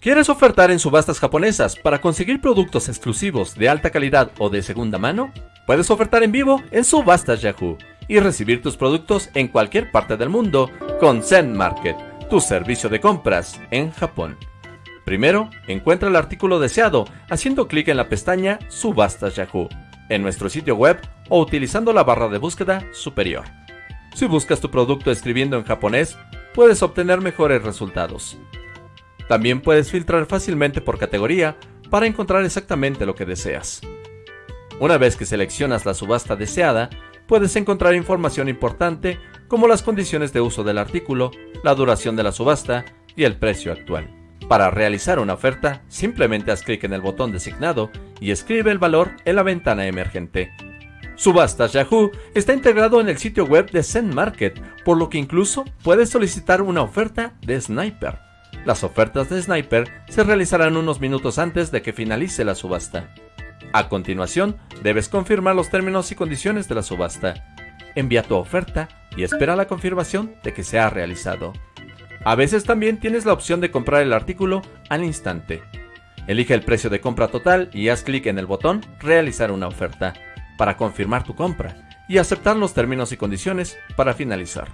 ¿Quieres ofertar en subastas japonesas para conseguir productos exclusivos de alta calidad o de segunda mano? Puedes ofertar en vivo en Subastas Yahoo y recibir tus productos en cualquier parte del mundo con Zen Market, tu servicio de compras en Japón. Primero, encuentra el artículo deseado haciendo clic en la pestaña Subastas Yahoo en nuestro sitio web o utilizando la barra de búsqueda superior. Si buscas tu producto escribiendo en japonés, puedes obtener mejores resultados. También puedes filtrar fácilmente por categoría para encontrar exactamente lo que deseas. Una vez que seleccionas la subasta deseada, puedes encontrar información importante como las condiciones de uso del artículo, la duración de la subasta y el precio actual. Para realizar una oferta, simplemente haz clic en el botón designado y escribe el valor en la ventana emergente. Subastas Yahoo está integrado en el sitio web de Zen Market, por lo que incluso puedes solicitar una oferta de Sniper. Las ofertas de Sniper se realizarán unos minutos antes de que finalice la subasta. A continuación, debes confirmar los términos y condiciones de la subasta. Envía tu oferta y espera la confirmación de que se ha realizado. A veces también tienes la opción de comprar el artículo al instante. Elige el precio de compra total y haz clic en el botón Realizar una oferta para confirmar tu compra y aceptar los términos y condiciones para finalizar.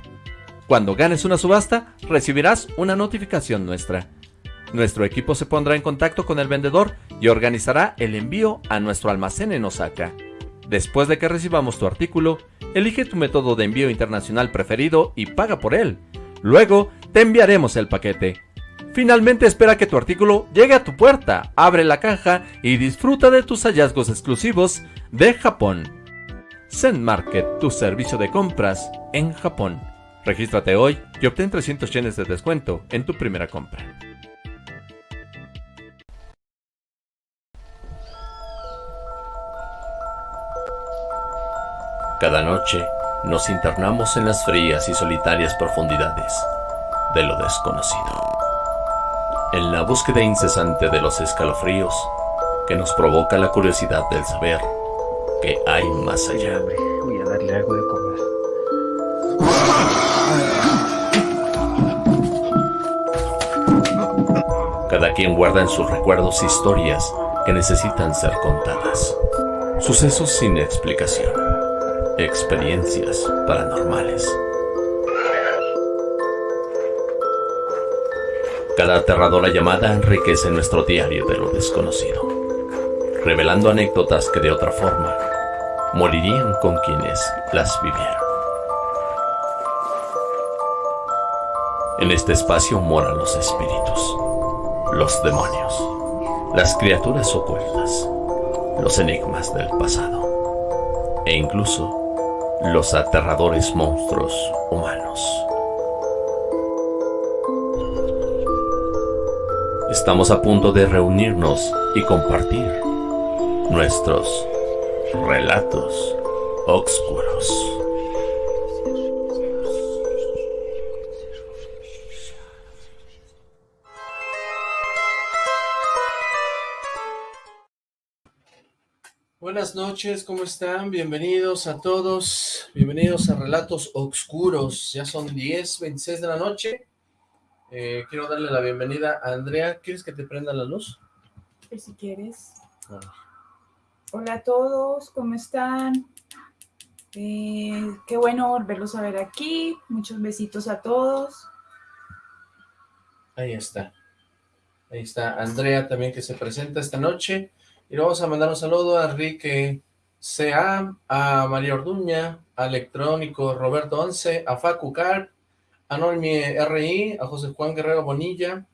Cuando ganes una subasta, recibirás una notificación nuestra. Nuestro equipo se pondrá en contacto con el vendedor y organizará el envío a nuestro almacén en Osaka. Después de que recibamos tu artículo, elige tu método de envío internacional preferido y paga por él. Luego, te enviaremos el paquete. Finalmente espera que tu artículo llegue a tu puerta, abre la caja y disfruta de tus hallazgos exclusivos de Japón. Zen Market, tu servicio de compras en Japón. Regístrate hoy y obtén 300 yenes de descuento en tu primera compra. Cada noche nos internamos en las frías y solitarias profundidades de lo desconocido. En la búsqueda incesante de los escalofríos que nos provoca la curiosidad del saber que hay más allá. Voy a darle algo de Cada quien guarda en sus recuerdos historias que necesitan ser contadas. Sucesos sin explicación. Experiencias paranormales. Cada aterradora llamada enriquece nuestro diario de lo desconocido, revelando anécdotas que de otra forma morirían con quienes las vivieron. En este espacio moran los espíritus, los demonios, las criaturas ocultas, los enigmas del pasado e incluso los aterradores monstruos humanos. Estamos a punto de reunirnos y compartir nuestros relatos oscuros. Buenas noches, ¿cómo están? Bienvenidos a todos, bienvenidos a Relatos Oscuros. Ya son 10, 26 de la noche. Eh, quiero darle la bienvenida a Andrea. ¿Quieres que te prenda la luz? Pues si quieres. Ah. Hola a todos, ¿cómo están? Eh, qué bueno volverlos a ver aquí. Muchos besitos a todos. Ahí está. Ahí está Andrea también que se presenta esta noche. Y vamos a mandar un saludo a Enrique C.A., a María Orduña, a Electrónico Roberto Once, a Facu Carp, a Normi R.I., a José Juan Guerrero Bonilla.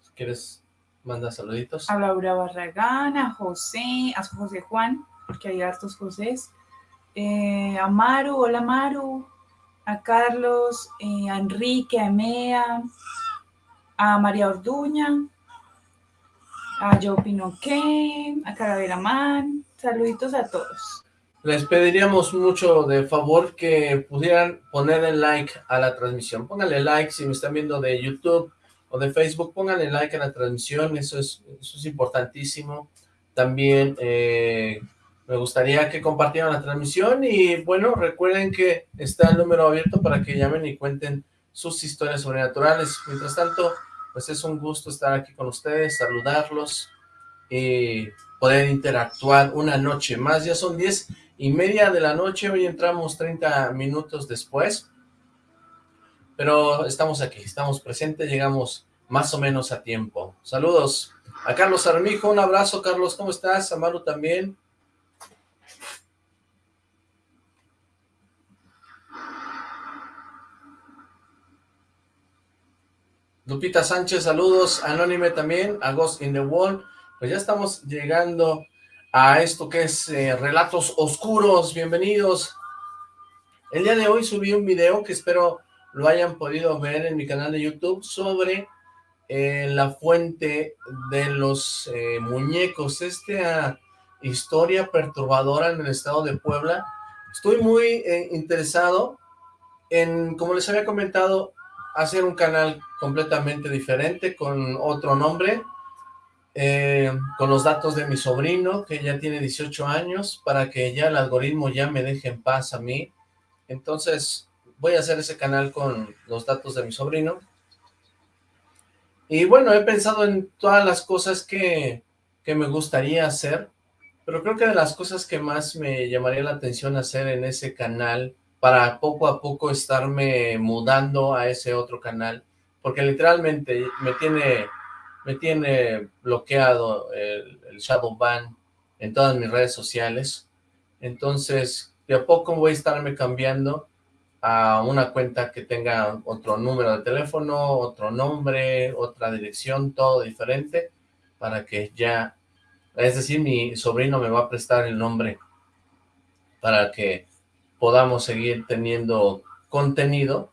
Si quieres, manda saluditos. A Laura Barragán, a José, a José Juan, porque hay hartos Josés. Eh, a Maru, hola Maru. A Carlos, eh, a Enrique, a Emea, a María Orduña, a Joe Pinoqué, a Caravera Man. Saluditos a todos. Les pediríamos mucho de favor que pudieran ponerle like a la transmisión. Pónganle like si me están viendo de YouTube o de Facebook, pónganle like a la transmisión, eso es, eso es importantísimo. También eh, me gustaría que compartieran la transmisión y bueno, recuerden que está el número abierto para que llamen y cuenten sus historias sobrenaturales. Mientras tanto, pues es un gusto estar aquí con ustedes, saludarlos y poder interactuar una noche más. Ya son diez y media de la noche, hoy entramos 30 minutos después, pero estamos aquí, estamos presentes, llegamos más o menos a tiempo. Saludos a Carlos Armijo, un abrazo Carlos, ¿cómo estás? A también. Lupita Sánchez, saludos, Anónime también, a Ghost in the Wall, pues ya estamos llegando a esto que es eh, Relatos Oscuros, bienvenidos. El día de hoy subí un video que espero lo hayan podido ver en mi canal de YouTube sobre eh, la fuente de los eh, muñecos, esta historia perturbadora en el estado de Puebla. Estoy muy interesado en, como les había comentado, hacer un canal completamente diferente, con otro nombre, eh, con los datos de mi sobrino, que ya tiene 18 años, para que ya el algoritmo ya me deje en paz a mí. Entonces, voy a hacer ese canal con los datos de mi sobrino. Y bueno, he pensado en todas las cosas que, que me gustaría hacer, pero creo que de las cosas que más me llamaría la atención hacer en ese canal, para poco a poco estarme mudando a ese otro canal, porque literalmente me tiene, me tiene bloqueado el, shadow ban en todas mis redes sociales, entonces de a poco voy a estarme cambiando a una cuenta que tenga otro número de teléfono, otro nombre, otra dirección, todo diferente, para que ya, es decir, mi sobrino me va a prestar el nombre para que podamos seguir teniendo contenido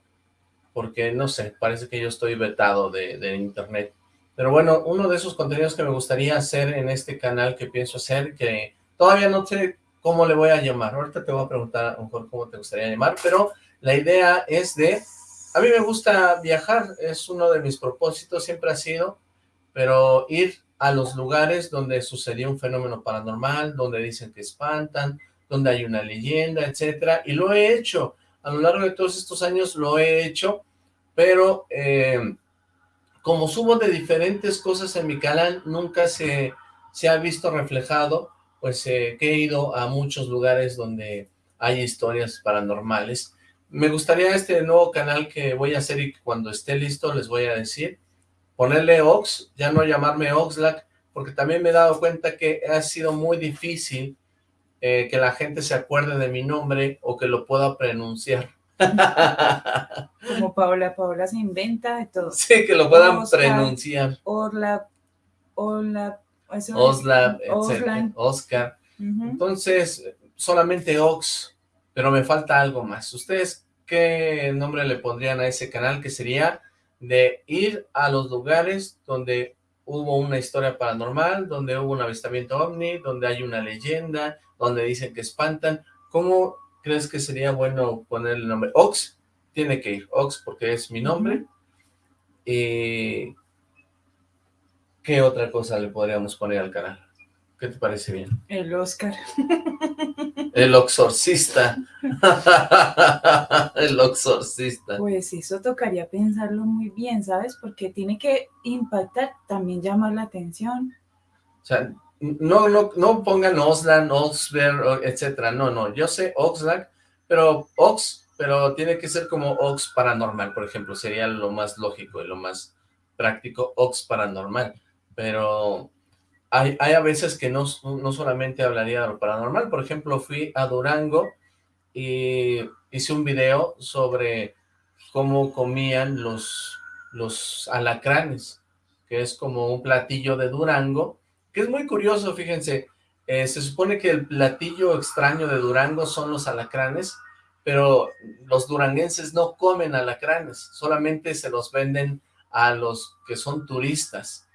porque no sé, parece que yo estoy vetado de, internet. Pero bueno, uno de esos contenidos que me gustaría hacer en este canal que pienso hacer, que todavía no sé cómo le voy a llamar. Ahorita te voy a preguntar a lo mejor cómo te gustaría llamar, pero la idea es de... A mí me gusta viajar, es uno de mis propósitos, siempre ha sido, pero ir a los lugares donde sucedió un fenómeno paranormal, donde dicen que espantan, donde hay una leyenda, etcétera, y lo he hecho a lo largo de todos estos años lo he hecho, pero eh, como subo de diferentes cosas en mi canal, nunca se, se ha visto reflejado, pues eh, que he ido a muchos lugares donde hay historias paranormales. Me gustaría este nuevo canal que voy a hacer y cuando esté listo les voy a decir, ponerle Ox, ya no llamarme Oxlack, porque también me he dado cuenta que ha sido muy difícil eh, que la gente se acuerde de mi nombre o que lo pueda pronunciar. Como Paola, Paola se inventa de todo. Sí, que lo puedan pronunciar. Orla, Orla, Osla, Oscar. Entonces, solamente Ox, pero me falta algo más. ¿Ustedes qué nombre le pondrían a ese canal? Que sería de ir a los lugares donde hubo una historia paranormal, donde hubo un avistamiento ovni, donde hay una leyenda, donde dicen que espantan. ¿Cómo crees que sería bueno poner el nombre? Ox, tiene que ir, Ox, porque es mi nombre. ¿Y qué otra cosa le podríamos poner al canal? ¿Qué te parece bien? El Oscar. El exorcista. El exorcista. Pues eso tocaría pensarlo muy bien, ¿sabes? Porque tiene que impactar, también llamar la atención. O sea, no, no, no pongan Oslan, Oxberg, etcétera, no, no, yo sé Oxlack, pero Ox, pero tiene que ser como Ox paranormal, por ejemplo, sería lo más lógico y lo más práctico, Ox paranormal, pero hay, hay a veces que no, no solamente hablaría de lo paranormal, por ejemplo, fui a Durango y hice un video sobre cómo comían los, los alacranes, que es como un platillo de Durango, que es muy curioso, fíjense, eh, se supone que el platillo extraño de Durango son los alacranes, pero los duranguenses no comen alacranes, solamente se los venden a los que son turistas.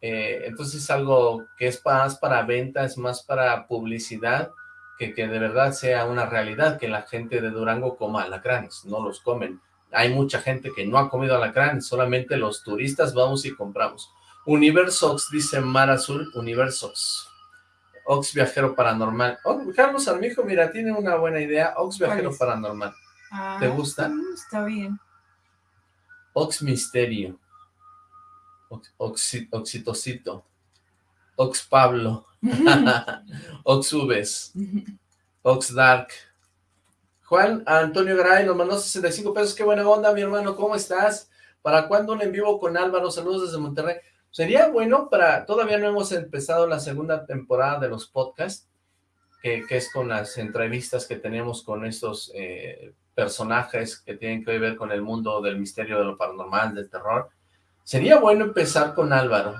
Eh, entonces es algo que es más para venta, es más para publicidad, que, que de verdad sea una realidad, que la gente de Durango coma alacranes, no los comen. Hay mucha gente que no ha comido alacranes, solamente los turistas vamos y compramos. Universox, dice Mar Azul, Universox. Ox Viajero Paranormal. Oh, Carlos Armijo, mira, tiene una buena idea. Ox Viajero Paranormal. ¿Te ah, gusta? Está bien. Ox Misterio. Ox- oxi- oxitocito. Ox Pablo. Oxubes. Oxdark. Juan Antonio Garay nos mandó 65 pesos. Qué buena onda, mi hermano. ¿Cómo estás? ¿Para cuándo un en vivo con Álvaro? Saludos desde Monterrey. Sería bueno para... Todavía no hemos empezado la segunda temporada de los podcasts, que, es con las entrevistas que tenemos con estos eh, personajes que tienen que ver con el mundo del misterio, de lo paranormal, del terror. Sería bueno empezar con Álvaro.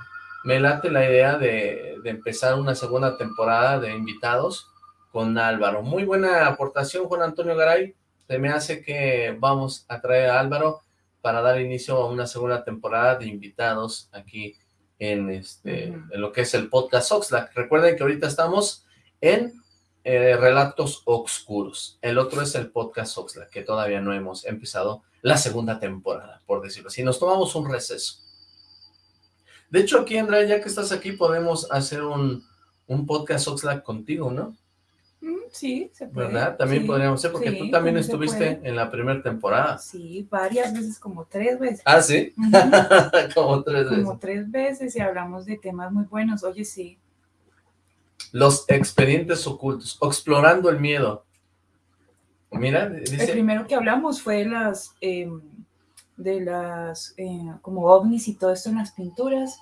Me late la idea de, de empezar una segunda temporada de invitados con Álvaro. Muy buena aportación, Juan Antonio Garay. Se me hace que vamos a traer a Álvaro para dar inicio a una segunda temporada de invitados aquí en este en lo que es el podcast Oxlack. Recuerden que ahorita estamos en eh, Relatos Oscuros. El otro es el podcast Oxlack, que todavía no hemos empezado la segunda temporada, por decirlo así. Nos tomamos un receso. De hecho, aquí, Andrea, ya que estás aquí, podemos hacer un, un podcast Oxlack contigo, ¿no? Sí, se puede. ¿Verdad? También Sí, podríamos ser, porque sí, tú también estuviste en la primera temporada. Sí, varias veces, como tres veces. Ah, ¿sí? Como tres veces. Como tres veces y hablamos de temas muy buenos. Oye, sí. Los expedientes ocultos, explorando el miedo. Mira, El dice... primero que hablamos fue de las, em, de las, eh, como ovnis y todo esto en las pinturas.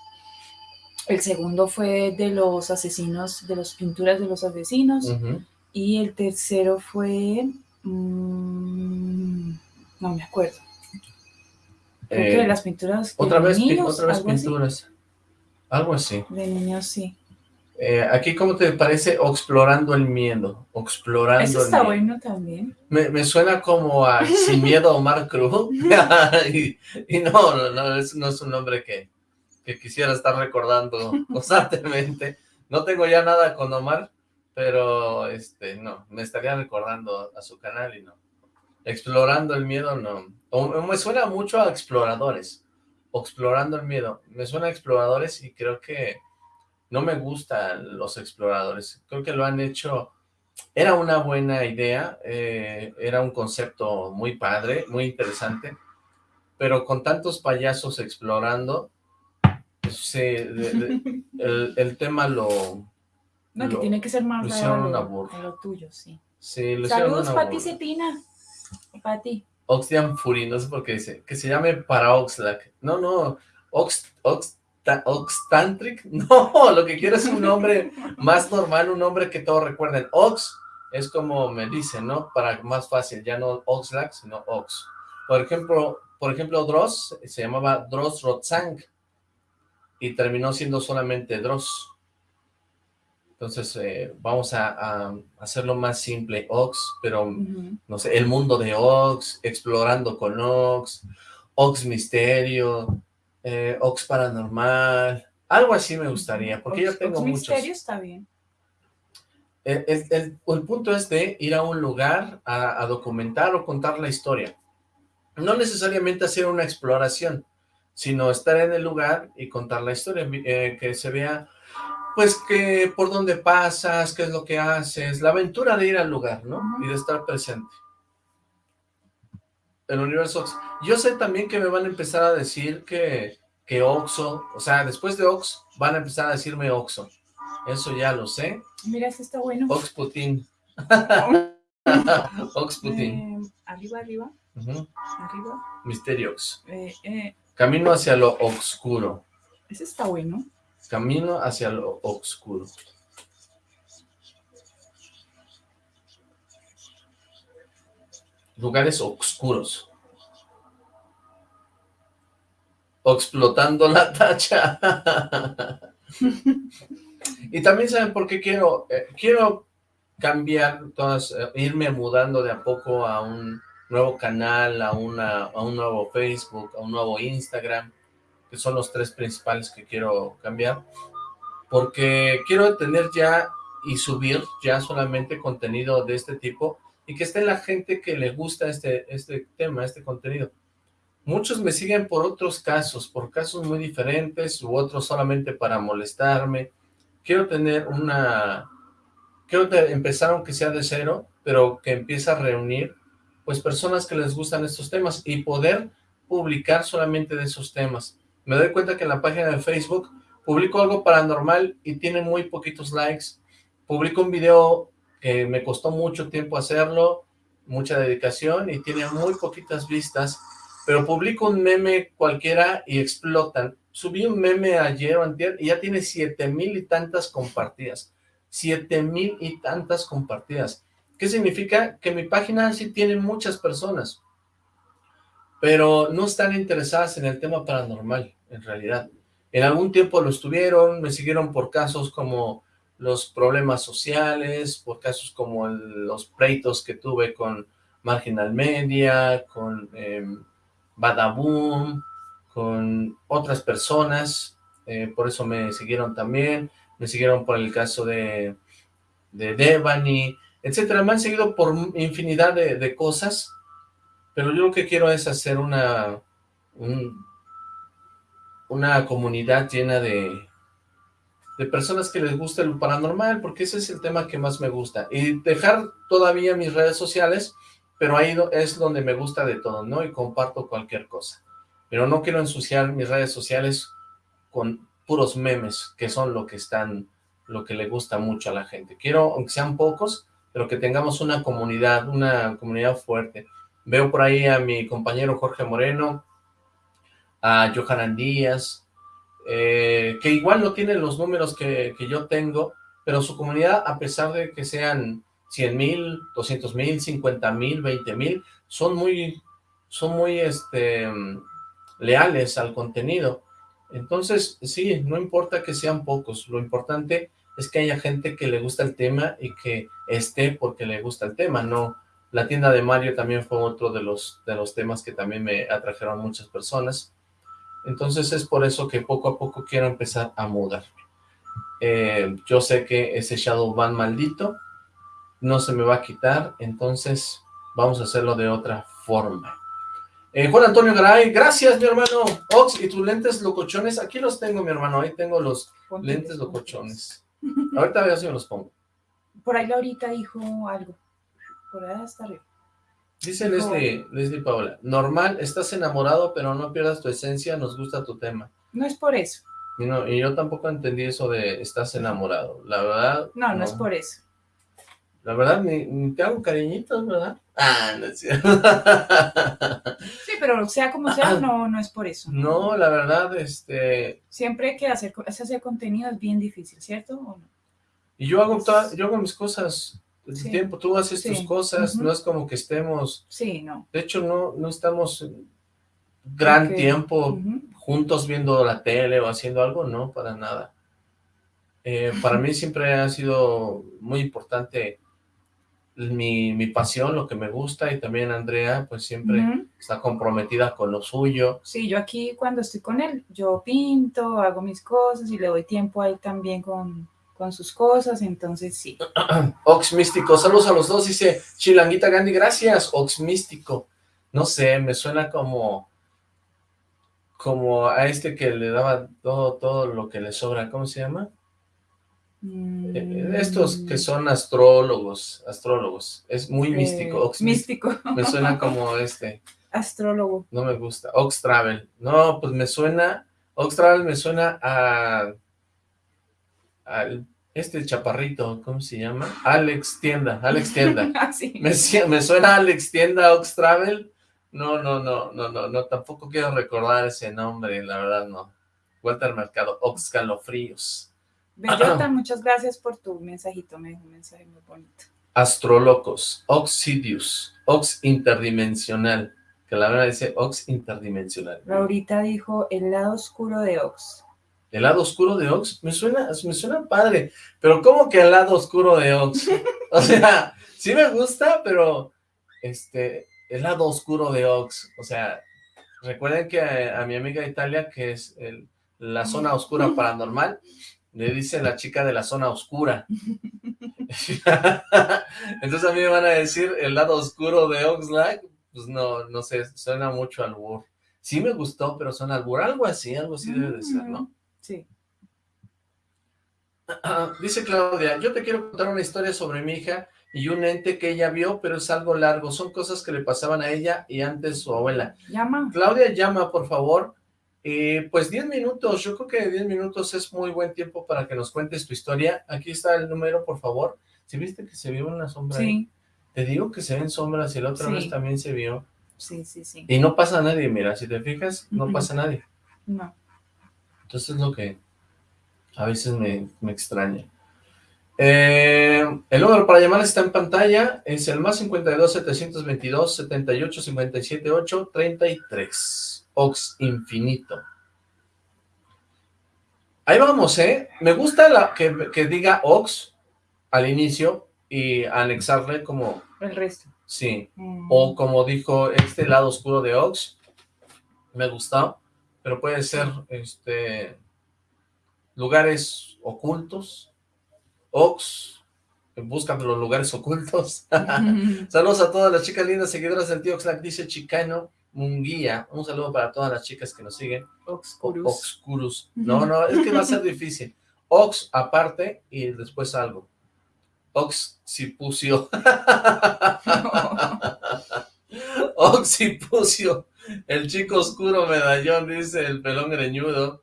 El segundo fue de los asesinos, de las pinturas de los asesinos. Y el tercero fue, mm, no me acuerdo. Creo que Eh, de las pinturas de otra vez, pi- niños, otra vez algo así. pinturas. Algo así. De niños, sí. Eh, aquí, ¿cómo te parece explorando el miedo? Explorando Eso el está miedo. bueno también. Me, me suena como a Sin Miedo Omar Cruz. y, y no, no, no, es, no es un nombre que, que quisiera estar recordando constantemente. No tengo ya nada con Omar, pero este, no, me estaría recordando a su canal y no. Explorando el miedo, no. O- me suena mucho a exploradores. o Explorando el miedo. Me suena a exploradores y creo que no me gustan los exploradores. Creo que lo han hecho era una buena idea, eh, era un concepto muy padre, muy interesante, pero con tantos payasos explorando, sí, de- de- el, el tema lo, No, que tiene que ser más a lo, a lo tuyo, sí. sí, lo hicieron Saludos, Pati. Cetina. Pati. Oxtian Fury, no sé por qué dice, que se llame para Oxlack. No, no, Ox, Ox, ta- Oxtantric, no, lo que quiero es un nombre más normal, un nombre que todos recuerden. Ox es como me dicen, ¿no? Para más fácil, ya no Oxlack, sino Ox. Por ejemplo, por ejemplo, Dross se llamaba Dross Rotzang y terminó siendo solamente Dross. Entonces, eh, vamos a, a hacerlo más simple, Ox, pero Ujú. no sé, el mundo de Ox, explorando con Ox, Ox Misterio, eh, Ox Paranormal, algo así me gustaría, porque yo tengo Ox muchos. Misterio está bien. El, el- el- el punto es de ir a un lugar a, a documentar o contar la historia. No necesariamente hacer una exploración, sino estar en el lugar y contar la historia, eh, que se vea, pues, que por dónde pasas, qué es lo que haces, la aventura de ir al lugar, ¿no? Y de estar presente. El universo Ox. Yo sé también que me van a empezar a decir que, que Oxo, o sea, después de Ox, van a empezar a decirme Oxo. Eso ya lo sé. Mira, este está bueno. Ox Putin. Ox Putin. Eh, arriba, arriba, Ujú. arriba. Misteriox. Eh, eh, Camino hacia lo oscuro. ese está bueno. Camino hacia lo oscuro. Lugares oscuros. Explotando la tacha. y también saben por qué quiero, eh, quiero cambiar, todas, eh, irme mudando de a poco a un nuevo canal, a, una, a un nuevo Facebook, a un nuevo Instagram, que son los tres principales que quiero cambiar, porque quiero tener ya y subir ya solamente contenido de este tipo y que esté la gente que le gusta este, este tema, este contenido. Muchos me siguen por otros casos, por casos muy diferentes u otros solamente para molestarme. Quiero tener una... Quiero empezar aunque sea de cero, pero que empiece a reunir pues personas que les gustan estos temas y poder publicar solamente de esos temas. me doy cuenta que en la página de Facebook publico algo paranormal y tiene muy poquitos likes. Publico un video que me costó mucho tiempo hacerlo, mucha dedicación y tiene muy poquitas vistas, pero publico un meme cualquiera y explotan. Subí un meme ayer o antier y ya tiene siete mil y tantas compartidas. Siete mil y tantas compartidas. ¿Qué significa? Que mi página sí tiene muchas personas, pero no están interesadas en el tema paranormal, en realidad. En algún tiempo lo estuvieron, me siguieron por casos como los problemas sociales, por casos como los pleitos que tuve con Marginal Media, con eh, Badaboom, con otras personas, eh, por eso me siguieron también, me siguieron por el caso de, de Devani, etcétera, me han seguido por infinidad de, cosas, pero yo lo que quiero es hacer una, una comunidad llena de, de personas que les guste lo paranormal, porque ese es el tema que más me gusta. Y dejar todavía mis redes sociales, pero ahí es donde me gusta de todo, ¿no? Y comparto cualquier cosa. Pero no quiero ensuciar mis redes sociales con puros memes, que son lo que están, lo que le gusta mucho a la gente. Quiero, aunque sean pocos, pero que tengamos una comunidad, una comunidad fuerte. Veo por ahí a mi compañero Jorge Moreno, a Johanan Díaz, eh, que igual no tiene los números que, yo tengo, pero su comunidad, a pesar de que sean 100 mil, 200 mil, 50 mil, 20 mil, son muy, son muy este, leales al contenido. Entonces, sí, no importa que sean pocos, lo importante es que haya gente que le gusta el tema y que esté porque le gusta el tema, no... La tienda de Mario también fue otro de los, de los temas que también me atrajeron muchas personas. Entonces es por eso que poco a poco quiero empezar a mudarme. Eh, yo sé que ese Shadow Ban maldito no se me va a quitar, entonces vamos a hacerlo de otra forma. Eh, Juan Antonio Garay, gracias mi hermano. Ox, ¿y tus lentes locochones? Aquí los tengo mi hermano, ahí tengo los lentes locochones. Ahorita veo si me los pongo. Por ahí Laurita dijo algo. Por ahí está arriba. Dice Leslie, Leslie Paola, normal, estás enamorado, pero no pierdas tu esencia, nos gusta tu tema. No es por eso. Y, no, y yo tampoco entendí eso de estás enamorado, la verdad. No, no, es por eso. La verdad, ni, te hago cariñitos, ¿verdad? Ah, no es cierto. sí, pero sea como sea, no, no es por eso. No, la verdad, este... Siempre que hacer, hacer contenido es bien difícil, ¿cierto? Y yo hago, yo hago mis cosas el tiempo, tú haces tus cosas, no es como que estemos... Sí, no. De hecho, no, no estamos gran tiempo juntos viendo la tele o haciendo algo, no, para nada. Eh, para mí siempre ha sido muy importante mi, mi, pasión, lo que me gusta, y también Andrea, pues siempre está comprometida con lo suyo. Sí, yo aquí cuando estoy con él, yo pinto, hago mis cosas y le doy tiempo a él también con, con sus cosas, entonces sí. Ox Místico, saludos a los dos, dice Chilanguita Gandhi, gracias, Ox Místico. No sé, me suena como como a este que le daba todo, todo lo que le sobra, ¿cómo se llama? Mm. Eh, estos que son astrólogos, astrólogos, es muy eh, místico. Ox místico. Me suena como este. Astrólogo. No me gusta. Ox Travel. No, pues me suena, Ox Travel me suena a este chaparrito, ¿cómo se llama? Alex Tienda, Alex Tienda. Ah, me, suena Alex Tienda Ox Travel. No, no, no, no, no, no, tampoco quiero recordar ese nombre, la verdad no. Vuelta al mercado, Ox Calofríos. Bellota, muchas gracias por tu mensajito, me un mensaje muy bonito. Astrolocos, Oxidius, Ox Interdimensional, que la verdad dice Ox Interdimensional. Laurita dijo el lado oscuro de Ox. ¿El lado oscuro de Ox? Me suena, me suena padre, pero ¿cómo que el lado oscuro de Ox? o sea, sí me gusta, pero este, el lado oscuro de Ox, o sea, recuerden que a, mi amiga Italia, que es la zona oscura paranormal, le dice la chica de la zona oscura. Entonces a mí me van a decir el lado oscuro de Oxlack, pues no, no sé, suena mucho al albur. Sí me gustó, pero suena albur, algo así, algo así debe de ser, ¿no? Sí. Dice Claudia, yo te quiero contar una historia sobre mi hija y un ente que ella vio, pero es algo largo. Son cosas que le pasaban a ella y antes su abuela. Llama. Claudia, llama, por favor. Y pues 10 minutos, yo creo que 10 minutos es muy buen tiempo para que nos cuentes tu historia. Aquí está el número, por favor. ¿Sí viste que se vio una sombra ahí? Sí, Te digo que se ven sombras y la otra Sí. vez también se vio. sí, sí, sí. Y no pasa nadie, mira, si te fijas, no Ujú. pasa nadie. No. Entonces es lo que a veces me, me extraña. Eh, el número para llamar está en pantalla, es el más 52 722 78 57 8 33. Ox Infinito. Ahí vamos, ¿eh? Me gusta la, que, que diga Ox al inicio y anexarle como, El resto. sí, Mm. o como dijo este lado oscuro de Ox, me gustó, pero puede ser este lugares ocultos, Ox, buscan los lugares ocultos. Saludos a todas las chicas lindas seguidoras del tío Oxlack, dice Chicano Munguía, un saludo para todas las chicas que nos siguen. O- Obscurus. Oxcurus. No, no, es que va a ser difícil. Ox aparte y después algo. Oxipucio. Oxipucio. El chico oscuro medallón, dice el pelón greñudo.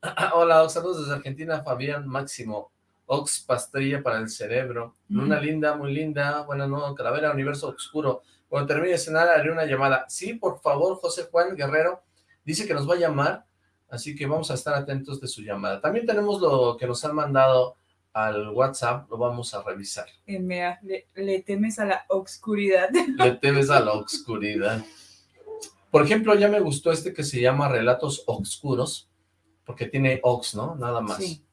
Hola, Ox, saludos desde Argentina, Fabián Máximo. Ox Pastrilla para el cerebro. Luna Ujú. linda, muy linda. Buenas noches, Calavera, Universo Oscuro. Cuando termine de cenar, haré una llamada. Sí, por favor, José Juan Guerrero. Dice que nos va a llamar, así que vamos a estar atentos de su llamada. También tenemos lo que nos han mandado al WhatsApp, lo vamos a revisar. Emea, le, le temes a la obscuridad. Le temes a la oscuridad. Por ejemplo, ya me gustó este que se llama Relatos Oscuros, porque tiene Ox, ¿no? Nada más. Sí.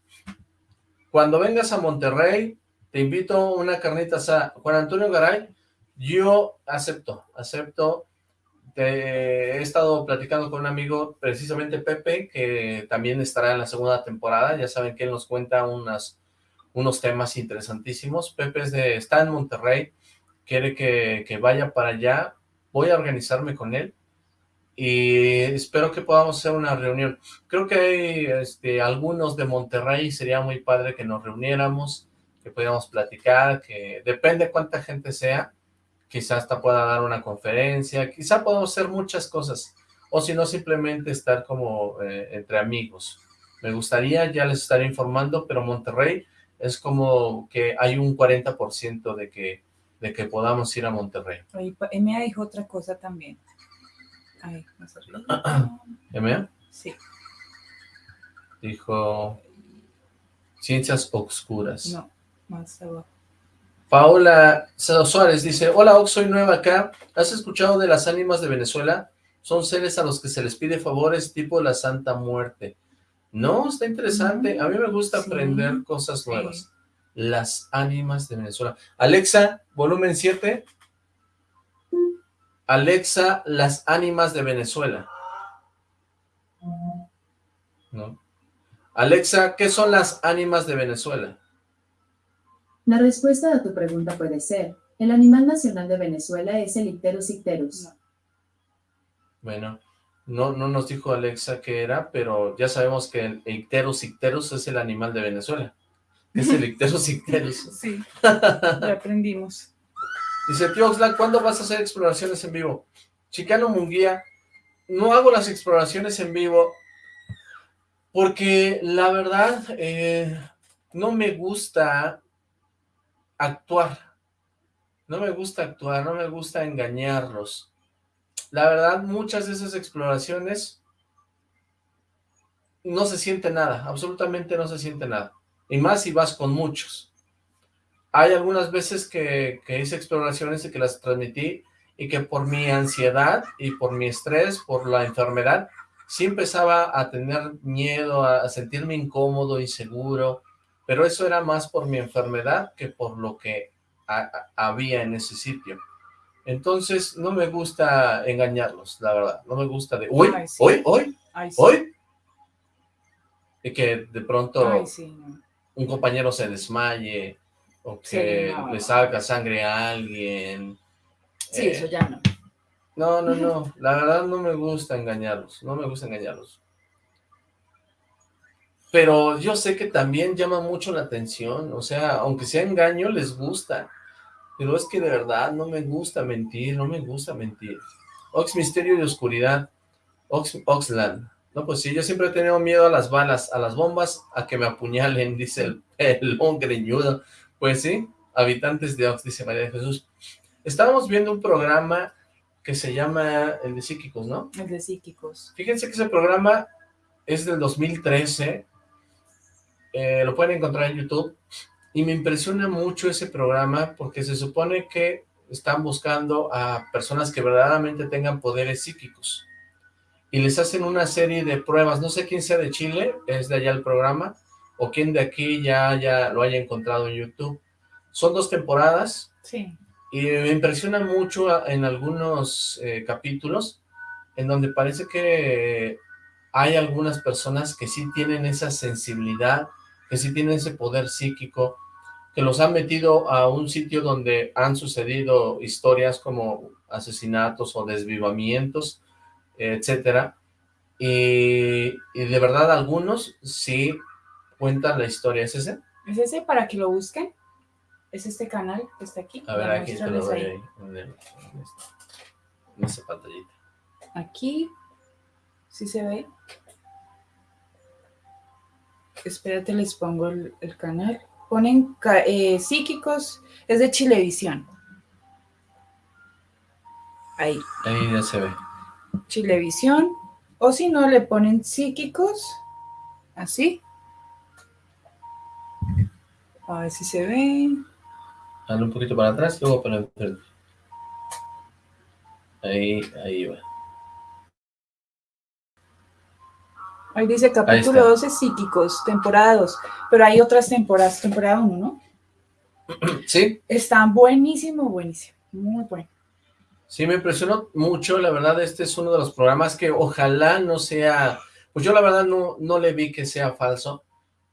Cuando vengas a Monterrey, te invito a una carnita asada. Juan Antonio Garay, yo acepto, acepto. He estado platicando con un amigo, precisamente Pepe, que también estará en la segunda temporada. Ya saben que él nos cuenta unos temas interesantísimos. Pepe es de, está en Monterrey, quiere que, que vaya para allá. Voy a organizarme con él y espero que podamos hacer una reunión. Creo que hay este, algunos de Monterrey, sería muy padre que nos reuniéramos, que pudiéramos platicar, que depende cuánta gente sea, quizás hasta pueda dar una conferencia, quizá podamos hacer muchas cosas, o si no, simplemente estar como eh, entre amigos. Me gustaría, ya les estaré informando, pero Monterrey es como que hay un 40% de que, de que podamos ir a Monterrey. Emea dijo otra cosa también. Ay, no sé. ¿M? Sí. Dijo Ciencias Obscuras. No, más abajo. Paola Suárez dice, hola Ox, soy nueva acá. ¿Has escuchado de las ánimas de Venezuela? Son seres a los que se les pide favores tipo la Santa Muerte. No, está interesante. A mí me gusta Sí. aprender cosas Sí. nuevas. Las ánimas de Venezuela. Alexa, volumen 7. Alexa, las ánimas de Venezuela. No. Alexa, ¿qué son las ánimas de Venezuela? La respuesta a tu pregunta puede ser, el animal nacional de Venezuela es el Icterus icterus. No. Bueno, no, no nos dijo Alexa qué era, pero ya sabemos que el Icterus icterus es el animal de Venezuela. Es el Icterus icterus. Sí, ya aprendimos. Dice, tío Oxlack, ¿cuándo vas a hacer exploraciones en vivo? Chicano Munguía, no hago las exploraciones en vivo porque la verdad eh, no me gusta actuar. No me gusta actuar, no me gusta engañarlos. La verdad, muchas de esas exploraciones no se siente nada, absolutamente no se siente nada. Y más si vas con muchos. Hay algunas veces que, que hice exploraciones y que las transmití y que por mi ansiedad y por mi estrés, por la enfermedad, sí empezaba a tener miedo, a, sentirme incómodo, inseguro, pero eso era más por mi enfermedad que por lo que había en ese sitio. Entonces, no me gusta engañarlos, la verdad, no me gusta de, hoy, sí. hoy, hoy, Ay, sí. hoy, y que de pronto Ay, sí, no. un compañero se desmaye o que no. le salga sangre a alguien. Sí, Eh, eso ya no. No, no, no. La verdad no me gusta engañarlos. No me gusta engañarlos. Pero yo sé que también llama mucho la atención. O sea, aunque sea engaño, les gusta. Pero es que de verdad no me gusta mentir. No me gusta mentir. Ox Misterio y Oscuridad. Ox, Oxland. No, pues sí, yo siempre he tenido miedo a las balas, a las bombas, a que me apuñalen, dice el pelón greñudo. Pues sí, habitantes de Ox, dice María de Jesús. Estábamos viendo un programa que se llama el de psíquicos, ¿no? El de psíquicos. Fíjense que ese programa es del 2013, eh, lo pueden encontrar en YouTube, y me impresiona mucho ese programa porque se supone que están buscando a personas que verdaderamente tengan poderes psíquicos y les hacen una serie de pruebas, no sé quién sea de Chile, es de allá el programa, o quién de aquí ya, ya lo haya encontrado en YouTube. Son dos temporadas, Sí. y me impresiona mucho en algunos eh, capítulos, en donde parece que hay algunas personas que sí tienen esa sensibilidad, que sí tienen ese poder psíquico, que los han metido a un sitio donde han sucedido historias como asesinatos o desvivamientos, etcétera, y, y de verdad algunos sí cuentan la historia, ¿es ese? ¿Es ese para que lo busquen? ¿Es este canal que está aquí? A ver, aquí te lo doy ahí. ahí, en, el- en en esa pantallita. Aquí. ¿Sí se ve? Espérate, les pongo el, el canal. Ponen eh, psíquicos. Es de Chilevisión. Ahí. Ahí ya se ve. Chilevisión. O si no, le ponen psíquicos. Así. A ver si se ve. Dale un poquito para atrás, luego para. Ahí, ahí va. Ahí dice capítulo está. 12 psíquicos, temporada 2. Pero hay otras temporadas, temporada 1, ¿no? Sí, Está buenísimo, buenísimo. Muy bueno. sí, me impresionó mucho, la verdad, este es uno de los programas que ojalá no sea, pues yo la verdad no, no le vi que sea falso,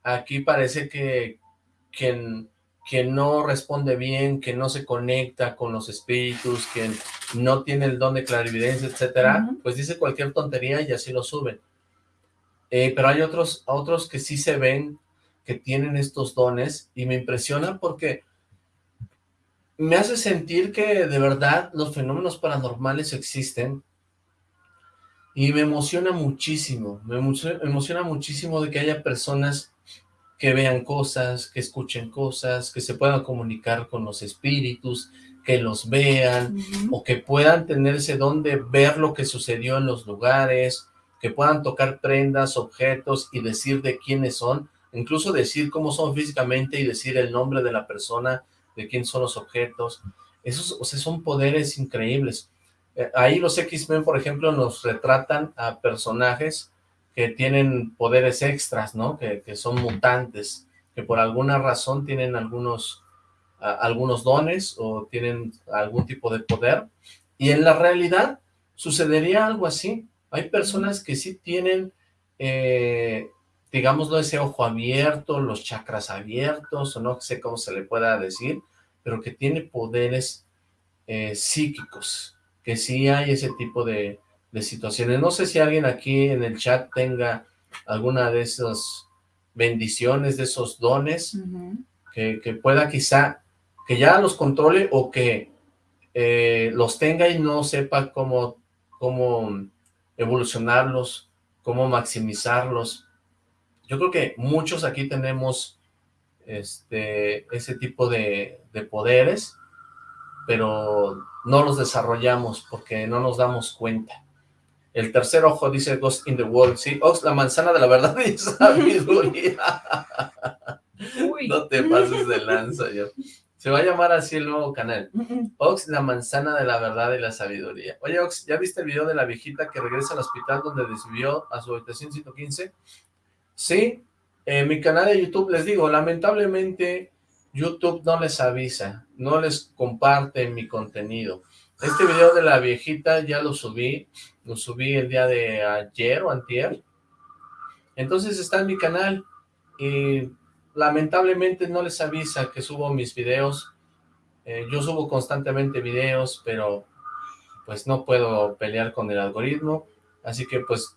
aquí parece que, que, que no responde bien, que no se conecta con los espíritus, que no tiene el don de clarividencia, etcétera, pues dice cualquier tontería y así lo suben. Eh, pero hay otros, otros que sí se ven que tienen estos dones y me impresiona porque me hace sentir que de verdad los fenómenos paranormales existen y me emociona muchísimo, me emo- me emociona muchísimo de que haya personas que vean cosas, que escuchen cosas, que se puedan comunicar con los espíritus, que los vean, o que puedan tener ese don de ver lo que sucedió en los lugares, que puedan tocar prendas, objetos y decir de quiénes son, incluso decir cómo son físicamente y decir el nombre de la persona, de quién son los objetos. Esos, o sea, son poderes increíbles. Eh, ahí los X-Men, por ejemplo, nos retratan a personajes que tienen poderes extras, ¿no? Que, que son mutantes, que por alguna razón tienen algunos, algunos dones o tienen algún tipo de poder. Y en la realidad sucedería algo así. Hay personas que sí tienen, eh, digámoslo, ese ojo abierto, los chakras abiertos, o no sé cómo se le pueda decir, pero que tiene poderes eh, psíquicos, que sí hay ese tipo de, de situaciones. No sé si alguien aquí en el chat tenga alguna de esas bendiciones, de esos dones, que, que pueda quizá, que ya los controle o que eh, los tenga y no sepa cómo, cómo evolucionarlos, cómo maximizarlos. Yo creo que muchos aquí tenemos este, ese tipo de, de poderes, pero no los desarrollamos porque no nos damos cuenta. El tercer ojo dice Ghost in the World, sí, Ox, la manzana de la verdad y sabiduría. Uy. No te pases de lanza, yo. Se va a llamar así el nuevo canal. Ox, la manzana de la verdad y la sabiduría. Oye, Ox, ¿ya viste el video de la viejita que regresa al hospital donde desvió a su habitación 115? Sí, en mi canal de YouTube les digo, lamentablemente YouTube no les avisa, no les comparte mi contenido. Este video de la viejita ya lo subí, lo subí el día de ayer o antier. Entonces está en mi canal y lamentablemente no les avisa que subo mis videos. Eh, yo subo constantemente videos, pero pues no puedo pelear con el algoritmo. Así que pues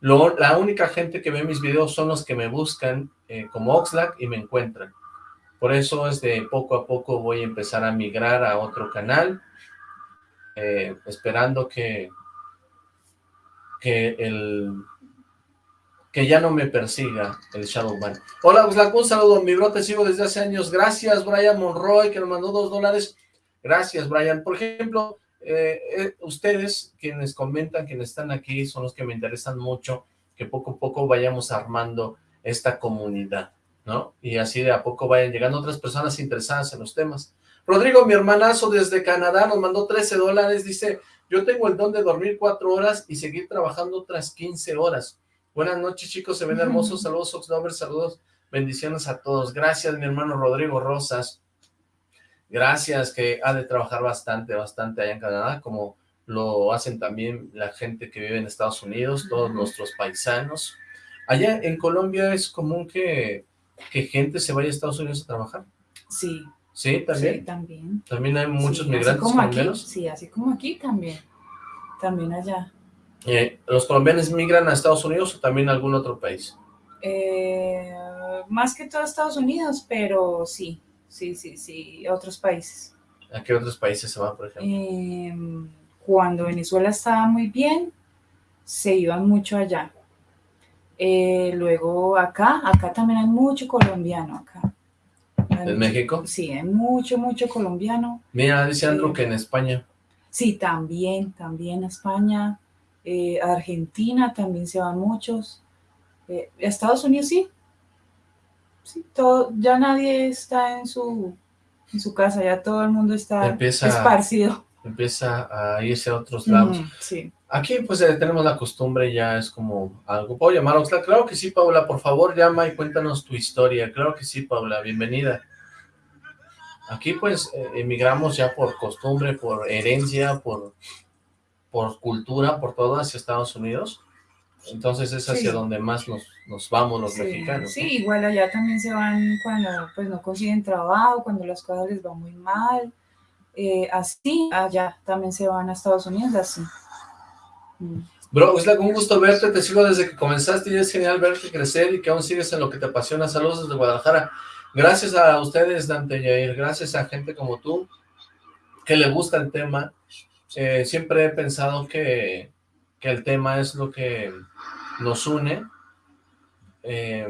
la única gente que ve mis videos son los que me buscan eh, como Oxlack y me encuentran. Por eso es de poco a poco voy a empezar a migrar a otro canal, eh, esperando que, que el, que ya no me persiga el Shadowban. Hola, Oxlack, un saludo, mi bro, te sigo desde hace años. Gracias, Brian Monroy, que nos mandó dos dólares. Gracias, Brian. Por ejemplo, eh, eh, ustedes, quienes comentan, quienes están aquí, son los que me interesan mucho, que poco a poco vayamos armando esta comunidad, ¿no? Y así de a poco vayan llegando otras personas interesadas en los temas. Rodrigo, mi hermanazo desde Canadá, nos mandó 13 dólares, dice, yo tengo el don de dormir cuatro horas y seguir trabajando otras 15 horas. Buenas noches, chicos, se ven hermosos, saludos, Oxlover, saludos, bendiciones a todos. Gracias, mi hermano Rodrigo Rosas. Gracias, que ha de trabajar bastante, bastante allá en Canadá, como lo hacen también la gente que vive en Estados Unidos, todos nuestros paisanos. Allá en Colombia es común que, que gente se vaya a Estados Unidos a trabajar. Sí. ¿Sí? ¿También? Sí, también. ¿También hay muchos Sí, migrantes así como aquí, colombianos? sí, así como aquí también. También allá. Eh, ¿Los colombianos migran a Estados Unidos o también a algún otro país? Eh, más que todo Estados Unidos, pero sí, sí, sí, sí, otros países. ¿A qué otros países se van, por ejemplo? Eh, cuando Venezuela estaba muy bien, se iban mucho allá. Eh, luego acá, acá también hay mucho colombiano acá. Hay ¿En mucho- México? Sí, hay mucho, mucho colombiano. Mira, dice Andrew que en España. Sí, también, también a España, eh, a Argentina también se van muchos. Eh, a Estados Unidos sí. Sí, todo, ya nadie está en su, en su casa, ya todo el mundo está Empieza- esparcido. Empieza a irse a otros lados. Sí. Aquí pues eh, tenemos la costumbre, ya es como algo. ¿Puedo llamar a Oxlack? Claro que sí, Paula, por favor llama y cuéntanos tu historia. Claro que sí, Paula, bienvenida. Aquí pues eh, emigramos ya por costumbre, por herencia, por, por cultura, por todo hacia Estados Unidos. Entonces es hacia Sí. donde más nos, nos vamos los Sí, mexicanos. sí, igual allá también se van cuando pues no consiguen trabajo, cuando las cosas les van muy mal. Eh, así, allá también se van a Estados Unidos, así. Mm. Bro, Oxlack, un gusto verte, te sigo desde que comenzaste y es genial verte crecer y que aún sigues en lo que te apasiona. Saludos desde Guadalajara. Gracias a ustedes, Dante Yair, gracias a gente como tú que le gusta el tema. Eh, siempre he pensado que, que el tema es lo que nos une eh,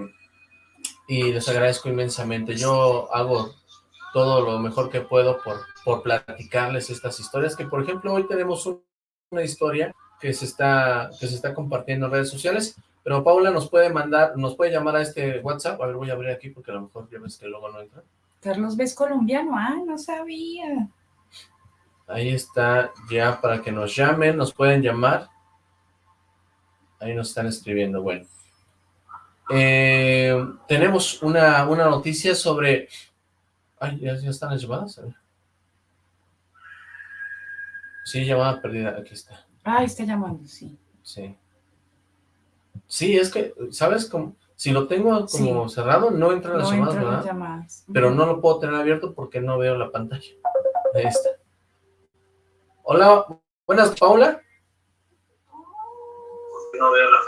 y les agradezco inmensamente. Yo hago todo lo mejor que puedo por, por platicarles estas historias, que por ejemplo hoy tenemos un- una historia que se está que se está compartiendo en redes sociales, pero Paula nos puede mandar, nos puede llamar a este WhatsApp, a ver, voy a abrir aquí porque a lo mejor ya ves que luego no entra. Carlos ves colombiano, ah, no sabía. Ahí está ya para que nos llamen, nos pueden llamar. Ahí nos están escribiendo, bueno. Eh, tenemos una, una noticia sobre... Ay, ¿ya, ya están las llamadas? Sí, llamada perdida, aquí está. Ah, está llamando, sí. Sí. Sí, es que, ¿sabes? Como, si lo tengo como Sí. cerrado, no entran las No llamadas, entran las ¿verdad? llamadas. Pero no lo puedo tener abierto porque no veo la pantalla. Ahí está. Hola, buenas, Paula. No veo la.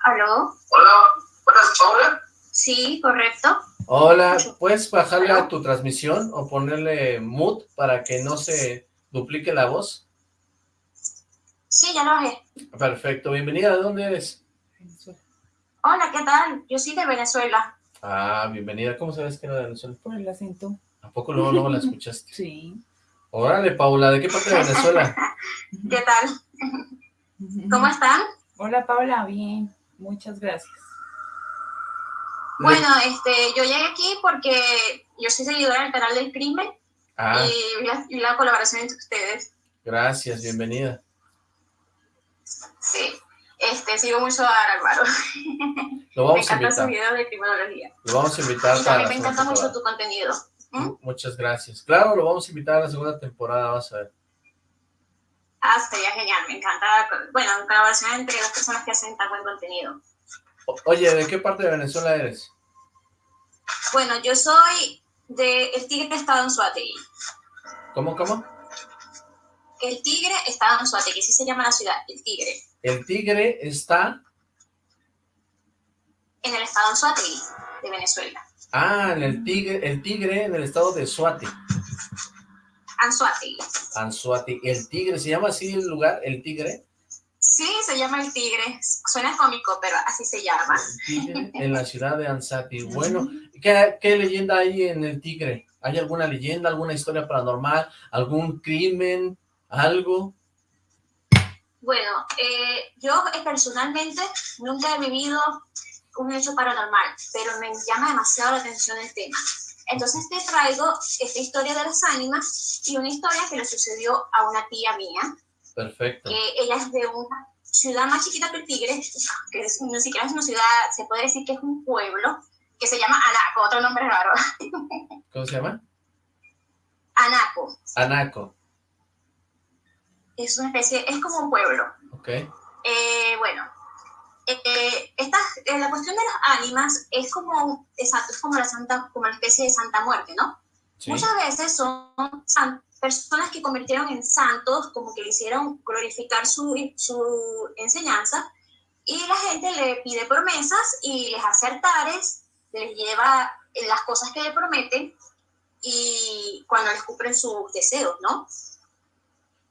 ¿Aló? Hola, buenas, Paula. Sí, correcto. Hola, ¿puedes bajarle a tu transmisión o ponerle mute para que no se duplique la voz? Sí, ya lo bajé. Perfecto, bienvenida, ¿de dónde eres? Hola, ¿qué tal? Yo soy de Venezuela. Ah, bienvenida, ¿cómo sabes que era de Venezuela? Por el acento. ¿A poco luego, luego la escuchaste? Sí. Órale, Paula, ¿de qué parte de Venezuela? ¿Qué tal? ¿Cómo están? Hola Paula, bien. Muchas gracias. Bueno, este, yo llegué aquí porque yo soy seguidora del canal del crimen Ah, y vi la, la colaboración entre ustedes. gracias, bienvenida. Sí. Este, sigo mucho a Álvaro. Lo Me vamos a encantan sus invitar, videos de criminología. lo vamos a invitar Y también me encanta mucho tu contenido. ¿Mm? Muchas gracias. Claro, lo vamos a invitar a la segunda temporada, vas a ver. Ah, sería genial, me encanta. Bueno, colaboración entre las personas que hacen tan buen contenido. O- Oye, ¿de qué parte de Venezuela eres? Bueno, yo soy de El Tigre Estado en Suategui. ¿Cómo, cómo? El Tigre Estado en Suategui, así se llama la ciudad, El Tigre. El tigre está... En el estado en Suategui, de Venezuela. Ah, en el tigre, el tigre en el estado de Suati. Anzuategui. Anzuati. El tigre, ¿se llama así el lugar? El tigre. Sí, se llama el tigre. Suena cómico, pero así se llama. tigre en la ciudad de Ansati. Bueno, ¿qué, ¿qué, leyenda hay en el tigre? ¿Hay alguna leyenda, alguna historia paranormal, algún crimen, algo? Bueno, eh, yo personalmente nunca he vivido un hecho paranormal, pero me llama demasiado la atención el tema. Entonces te traigo esta historia de las ánimas y una historia que le sucedió a una tía mía. Perfecto. Que ella es de una ciudad más chiquita que el Tigre, que es, no siquiera es una ciudad, se puede decir que es un pueblo, que se llama Anaco, otro nombre raro. ¿Cómo se llama? Anaco. Anaco. Es una especie, es como un pueblo. Ok. Eh, bueno, eh, esta, eh, la cuestión de las ánimas es como, exacto, es como la santa, como la especie de santa muerte, ¿no? Muchas veces son personas que convirtieron en santos, como que le hicieron glorificar su, su enseñanza, y la gente le pide promesas y les hace altares, les lleva las cosas que le prometen, y cuando les cumplen sus deseos, ¿no?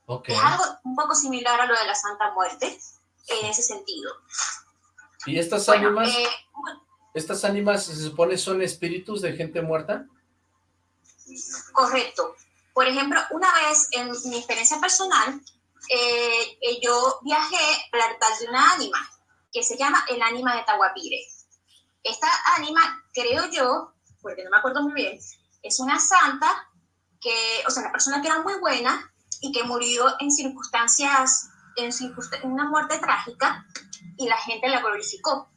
Okay. Es algo un poco similar a lo de la Santa Muerte, en ese sentido. ¿Y estas ánimas, eh, estas ánimas se supone son espíritus de gente muerta? Correcto. Por ejemplo, una vez en mi experiencia personal, eh, eh, yo viajé al altar de una ánima, que se llama el ánima de Tahuapire. Esta ánima, creo yo, porque no me acuerdo muy bien, es una santa que, o sea, una persona que era muy buena y que murió en circunstancias, en, en una muerte trágica, y la gente la glorificó.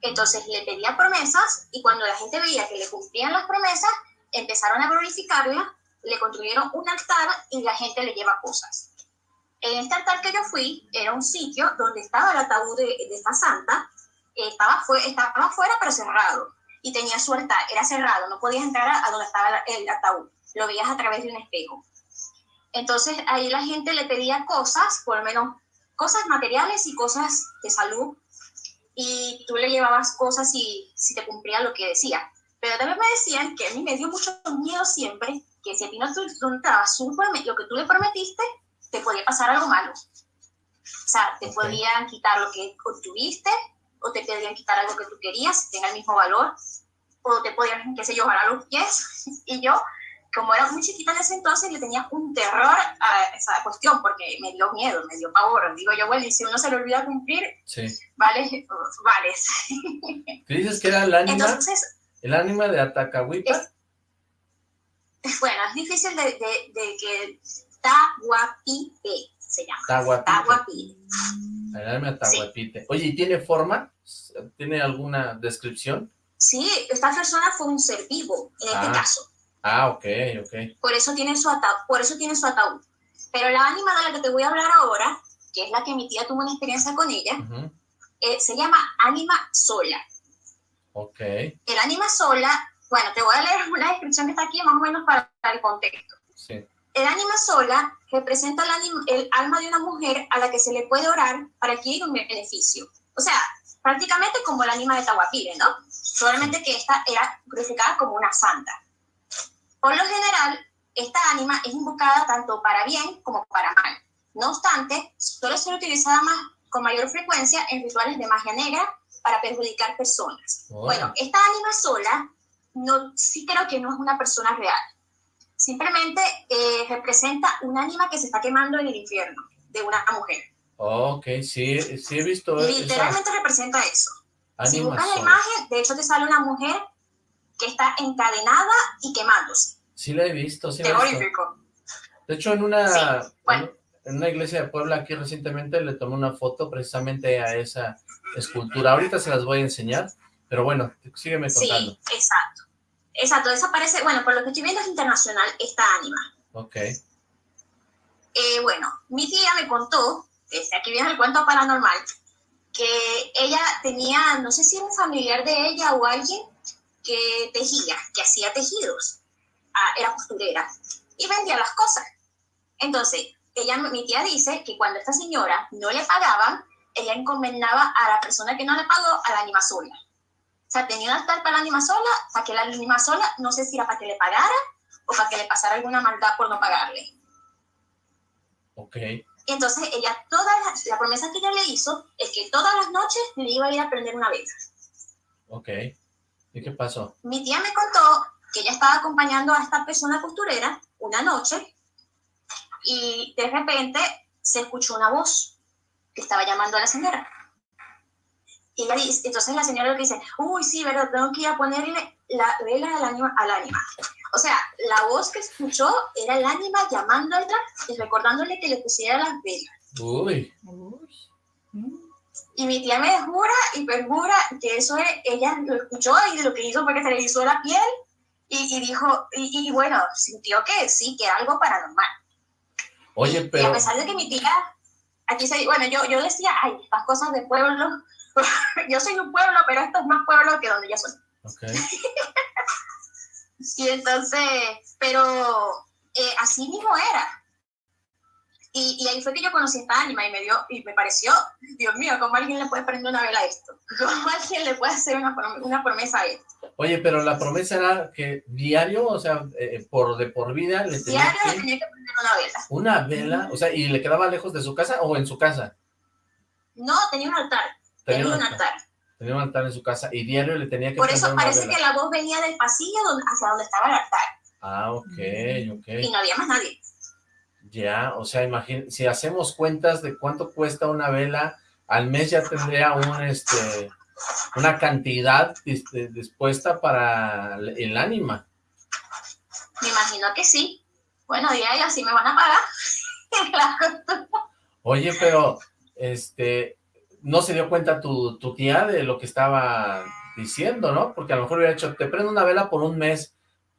Entonces le pedía promesas y cuando la gente veía que le cumplían las promesas, empezaron a glorificarla, le construyeron un altar y la gente le lleva cosas. En este altar que yo fui, era un sitio donde estaba el ataúd de, esta santa, estaba, fue, estaba fuera pero cerrado y tenía su altar, era cerrado, no podías entrar a, donde estaba el ataúd, lo veías a través de un espejo. Entonces ahí la gente le pedía cosas, por lo menos cosas materiales y cosas de salud, y tú le llevabas cosas y si te cumplía lo que decía. Pero también me decían que a mí me dio mucho miedo siempre que si a ti no te entrabas lo que tú le prometiste, te podía pasar algo malo. O sea, te podían quitar lo que obtuviste, o te podían quitar algo que tú querías, tenga el mismo valor, o te podían, qué sé yo, jalar los pies. Y yo como era muy chiquita en ese entonces, le tenía un terror a esa cuestión, porque me dio miedo, me dio pavor. Digo yo, bueno, y si uno se le olvida cumplir, sí. vale, vale. ¿Qué dices que era el ánima? Entonces, ¿El ánima de Atacahuipa? bueno, es difícil de, de, de que Tahuapite se llama. Tahuapite. Tahuapite. El ánima. Oye, ¿y tiene forma? ¿Tiene alguna descripción? Sí, esta persona fue un ser vivo, en este ah. caso. Ah, ok, ok. Por eso tiene su ataúd, por eso tiene su ataúd. Pero la ánima de la que te voy a hablar ahora, que es la que mi tía tuvo una experiencia con ella, eh, se llama ánima sola. Ok. El ánima sola, bueno, te voy a leer una descripción que está aquí más o menos para el contexto. Sí. El ánima sola representa el, el alma de una mujer a la que se le puede orar para adquirir un beneficio. O sea, prácticamente como el ánima de Tahuapire, ¿no? Solamente que esta era glorificada como una santa. Por lo general, esta ánima es invocada tanto para bien como para mal. No obstante, suele ser utilizada más, con mayor frecuencia en rituales de magia negra para perjudicar personas. Bueno, esta ánima sola, no, sí creo que no es una persona real. Simplemente eh, representa un ánima que se está quemando en el infierno de una mujer. Ok, sí, sí he visto Literalmente representa eso. si buscas la imagen, de hecho te sale una mujer que está encadenada y quemándose. Sí la he visto, sí Terrorífico. De hecho, en una, en una iglesia de Puebla aquí recientemente le tomé una foto precisamente a esa escultura. Ahorita se las voy a enseñar, pero bueno, sígueme contando. Sí, exacto. Exacto, desaparece, bueno, por lo que estoy viendo es internacional esta ánima. Ok. Eh, bueno, mi tía me contó, desde aquí viene el cuento paranormal, que ella tenía, no sé si era un familiar de ella o alguien, que tejía, que hacía tejidos, ah, era costurera y vendía las cosas. Entonces, ella, mi tía dice que cuando esta señora no le pagaban, ella encomendaba a la persona que no le pagó a la anima sola. O sea, tenía una altar para la anima sola, para que la anima sola, no sé si era para que le pagara o para que le pasara alguna maldad por no pagarle. Ok. Y entonces ella, toda la, la promesa que ella le hizo es que todas las noches le iba a ir a prender una vela. Ok. ¿Y qué pasó? Mi tía me contó que ella estaba acompañando a esta persona costurera una noche y de repente se escuchó una voz que estaba llamando a la señora. Y ella dice, entonces la señora le dice, uy, sí, ¿verdad? Tengo que ir a ponerle la vela al ánima. Al ánima. O sea, la voz que escuchó era el ánima llamándola y recordándole que le pusiera las velas. Uy. Y mi tía me jura y perjura que eso es, ella lo escuchó y lo que hizo fue que se le hizo la piel y, y dijo, y, y bueno, sintió que sí, que era algo paranormal. Oye, Y a pero... pesar de que mi tía, aquí se, bueno, yo, yo decía, ay, estas cosas de pueblo, yo soy un pueblo, pero esto es más pueblo que donde yo soy. Ok. Y entonces, pero eh, así mismo era. Y, y ahí fue que yo conocí esta ánima y me dio, y me pareció, Dios mío, ¿cómo alguien le puede prender una vela a esto? ¿Cómo alguien le puede hacer una, una promesa a esto? Oye, pero la promesa era que diario, o sea, eh, por de por vida le tenía Diario le que... tenía que prender una vela. Una vela, o sea, ¿y le quedaba lejos de su casa o en su casa? No, tenía un altar, tenía un altar. Tenía un altar en su casa y diario le tenía que Por prender eso una parece vela. que la voz venía del pasillo donde, hacia donde estaba el altar Ah, ok, y ok. no había más nadie. Ya, o sea, imagínate, si hacemos cuentas de cuánto cuesta una vela, al mes ya tendría un, este, una cantidad este, dispuesta para el ánima. Me imagino que sí. Bueno, y ahí así me van a pagar. Oye, pero, este, no se dio cuenta tu, tu tía de lo que estaba diciendo, ¿no? Porque a lo mejor hubiera dicho, te prendo una vela por un mes,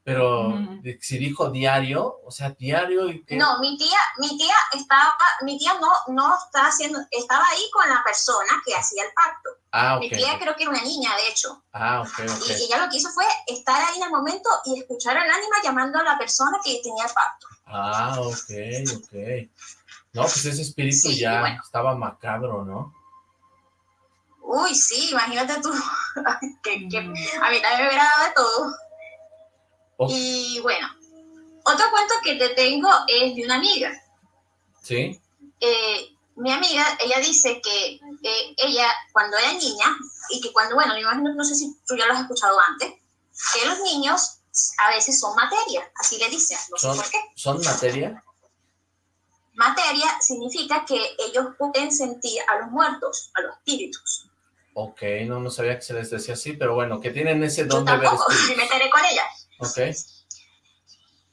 pero si dijo diario, o sea, diario y que... No, mi tía, mi tía estaba, mi tía no, no estaba haciendo, estaba ahí con la persona que hacía el pacto. Ah, ok. Mi tía creo que era una niña, de hecho. Ah, ok, ok. Y ella lo que hizo fue estar ahí en el momento y escuchar al ánima llamando a la persona que tenía el pacto. Ah, ok, ok. No, pues ese espíritu Sí, ya bueno. estaba macabro, ¿no? Uy, sí, imagínate tú. que, que Mm. a mí también me hubiera dado de todo. Oh. Y bueno, otro cuento que te tengo es de una amiga. ¿Sí? eh, mi amiga, ella dice que eh, ella, cuando era niña, y que cuando, bueno, me imagino, no sé si tú ya lo has escuchado antes, que los niños a veces son materia, así le dicen, no sé Son- por qué. ¿Son materia? Materia significa que ellos pueden sentir a los muertos, a los espíritus. Ok, no, no sabía que se les decía así, pero bueno, que tienen ese Yo don de ver tampoco, me espíritus. meteré con ella. Ok,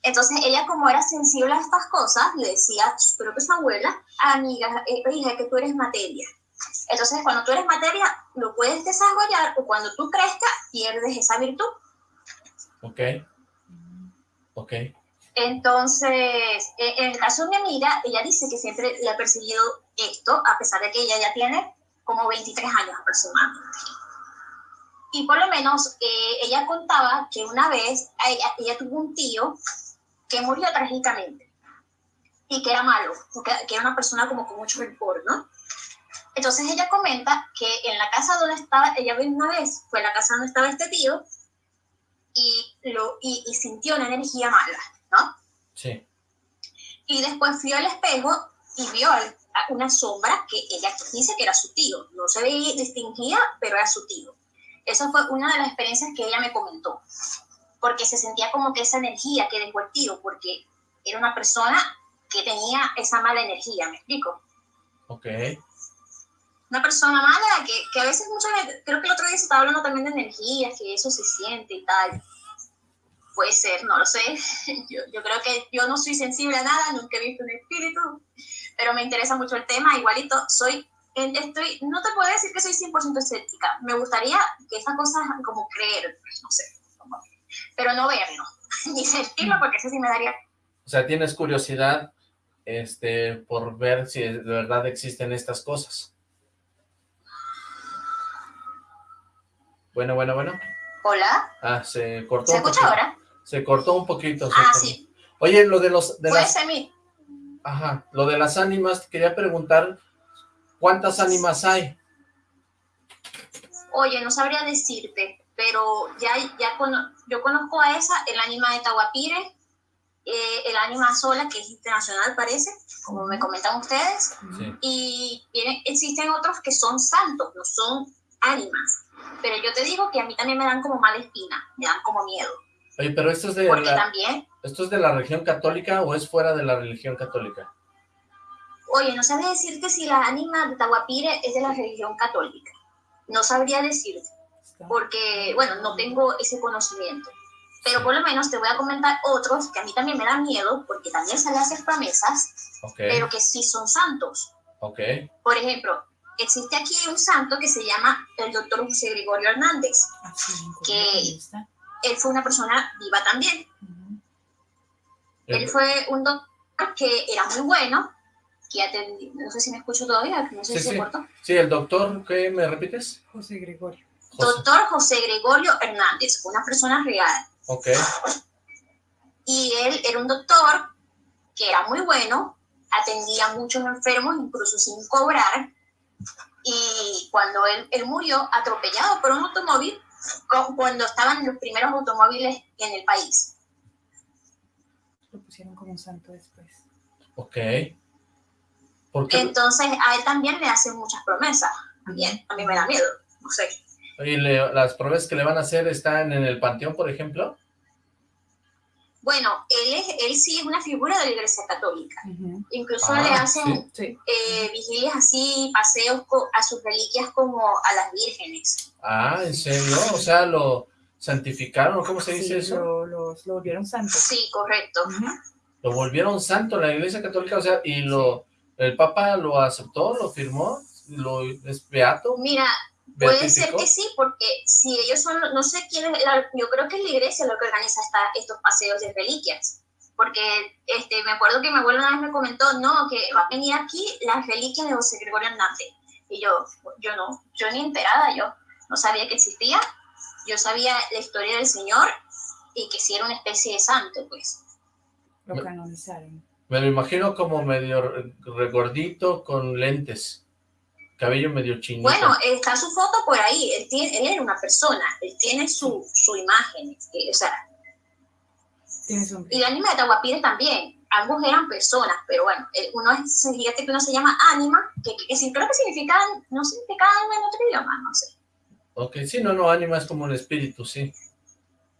Entonces ella como era sensible a estas cosas, le decía a su propia abuela, amiga, eh, hija, que tú eres materia. Entonces cuando tú eres materia, lo puedes desarrollar o cuando tú crezcas, pierdes esa virtud. ok, ok. Entonces, eh, en el caso de mi amiga, ella dice que siempre le ha perseguido esto, a pesar de que ella ya tiene como 23 años aproximadamente. Y por lo menos eh, ella contaba que una vez ella, ella tuvo un tío que murió trágicamente y que era malo, que era una persona como con mucho rencor, ¿no? Entonces ella comenta que en la casa donde estaba, ella vino una vez, fue la casa donde estaba este tío y, lo, y, y sintió una energía mala, ¿no? Sí, Y después vio al espejo y vio una sombra que ella dice que era su tío. No se veía, distinguía, pero era su tío. Esa fue una de las experiencias que ella me comentó. Porque se sentía como que esa energía que dejó el tío, porque era una persona que tenía esa mala energía, ¿me explico? ok. Una persona mala que, que a veces muchas veces, creo que el otro día se estaba hablando también de energías, que eso se siente y tal. Puede ser, no lo sé. Yo, yo creo que yo no soy sensible a nada, nunca he visto un espíritu, pero me interesa mucho el tema. Igualito, soy, estoy, no te puedo decir que soy 100% escéptica. Me gustaría que esas cosas como creer, no sé, como- pero no verlo, ni sentirlo, porque eso sí me daría O sea, tienes curiosidad este, por ver si de verdad existen estas cosas. Bueno, bueno, bueno. Hola, Ah, se cortó ¿se un escucha ahora? Se cortó un poquito. Ah, cortó. sí, Oye, lo de los de puede las ser mi, ajá, lo de las ánimas, quería preguntar ¿cuántas ánimas hay? Oye, no sabría decirte, pero ya, ya cono- yo conozco a esa, el ánima de Tahuapire, eh, el ánima sola, que es internacional parece, como me comentan ustedes, Sí. y vienen- existen otros que son santos, no son ánimas. Pero yo te digo que a mí también me dan como mala espina, me dan como miedo, Oye, pero esto es de porque la, también, esto es de la religión católica o es fuera de la religión católica? Oye, no sabría decirte si la ánima de Tahuapire es de la religión católica, no sabría decirte, porque, bueno, no tengo ese conocimiento. Pero por lo menos te voy a comentar otros que a mí también me dan miedo, porque también se le hacen promesas, Ok, pero que sí son santos. ok. Por ejemplo, existe aquí un santo que se llama el doctor José Gregorio Hernández. En que-. Él fue una persona viva también. Ujú. Él fue un doctor que era muy bueno, que atendí, no sé si me escucho todavía, no sé Sí, si se cortó. Sí, el doctor, ¿qué me repites? José Gregorio. José. Doctor José Gregorio Hernández, una persona real. Ok, Y él era un doctor que era muy bueno, atendía a muchos enfermos, incluso sin cobrar. Y cuando él, él murió atropellado por un automóvil, cu- cuando estaban los primeros automóviles en el país. Lo pusieron como un santo después. ok. ¿Por qué? Entonces a él también le hacen muchas promesas. También, a mí me da miedo, no sé. Oye, le- las pruebas que le van a hacer están en el panteón, por ejemplo. Bueno, él, es, él sí es una figura de la Iglesia Católica. Incluso Ah, le hacen Sí. eh, vigilias así, paseos a sus reliquias como a las vírgenes. Ah, ¿en serio? O sea, lo santificaron, ¿o ¿cómo se dice Sí, eso? Lo, los- lo volvieron santo. Sí, correcto. Lo volvieron santo la iglesia católica, o sea, y lo, el papa lo aceptó, lo firmó, lo es beato, Mira, puede ser que sí, porque si ellos son, no sé quién es, la- yo creo que es la iglesia lo que organiza esta- estos paseos de reliquias. Porque este, me acuerdo que mi abuelo una vez me comentó, no, que va a venir aquí las reliquias de José Gregorio Hernández. Y yo, yo no, yo ni enterada, yo no sabía que existía. Yo sabía la historia del Señor y que sí era una especie de santo, pues. Lo canonizaron. Me lo imagino como medio re- regordito con lentes, cabello medio chinito. Bueno, está su foto por ahí, él, tiene, él era una persona, él tiene su, su imagen, eh, o sea, y la anima de Tahuapire también, ambos eran personas, pero bueno, eh, uno es, fíjate que uno se llama ánima, que, que, creo que significa, no significa alma en otro idioma, no sé. Ok, sí, no, no, ánima es como un espíritu, sí.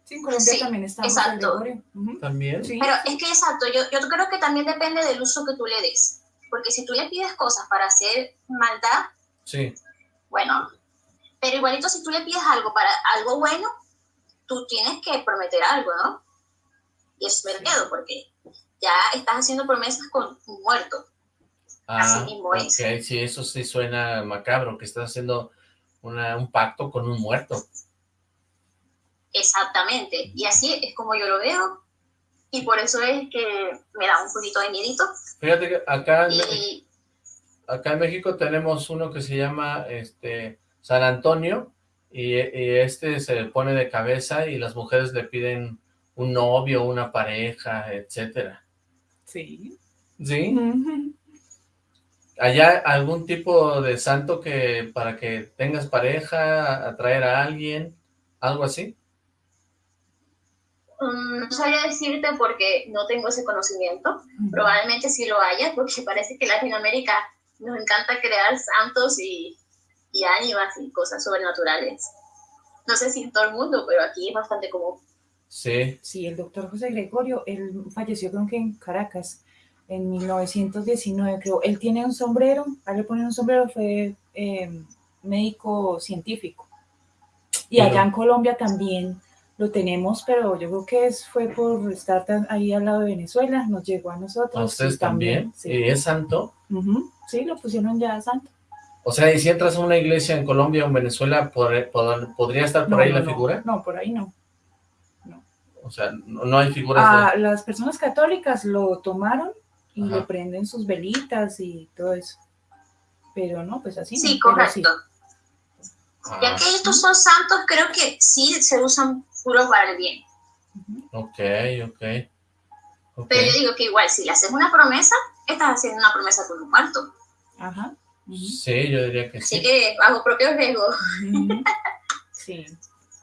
Sí, en Colombia Sí, también está exacto. También. Sí. Pero es que exacto, yo, yo creo que también depende del uso que tú le des, porque si tú le pides cosas para hacer maldad, Sí, bueno, pero igualito si tú le pides algo para algo bueno, tú tienes que prometer algo, ¿no? Y eso me miedo porque ya estás haciendo promesas con un muerto. Así ah, mismo ok, es. sí, eso sí suena macabro, que estás haciendo una, un pacto con un muerto. Exactamente. Y así es como yo lo veo. Y por eso es que me da un poquito de miedito. Fíjate que acá en, Y acá en México tenemos uno que se llama este San Antonio y, y este se pone de cabeza y las mujeres le piden un novio, una pareja, etcétera. Sí. ¿Sí? ¿Allá algún tipo de santo que para que tengas pareja, atraer a alguien, algo así? Mm, no sabría decirte porque no tengo ese conocimiento. Probablemente sí lo haya, porque parece que Latinoamérica nos encanta crear santos y, y ánimas y cosas sobrenaturales. No sé si en todo el mundo, pero aquí es bastante común. Sí, Sí, el doctor José Gregorio, él falleció creo que en Caracas en 1919, creo. Él tiene un sombrero, a él le ponen un sombrero, fue eh, médico científico. Y Pero- allá en Colombia también lo tenemos, pero yo creo que es, fue por estar tan- ahí al lado de Venezuela, nos llegó a nosotros. a ustedes también. Sí. ¿Y es santo? Ujú, sí, lo pusieron ya santo. O sea, y si entras a una iglesia en Colombia o en Venezuela, ¿pod- pod- ¿podría estar por No, ahí no, la no, figura? No, por ahí no. O sea, no, no hay figuras Ah, las personas católicas lo tomaron y Ajá. le prenden sus velitas y todo eso. Pero no, pues así. Sí, no, correcto. de... Ya que estos son santos, creo que sí se usan puro para el bien. Ok, ok. ok. Pero yo digo que igual, si le haces una promesa, estás haciendo una promesa con un muerto. Ajá. Sí, yo diría que Así sí. que bajo propio riesgo. Sí.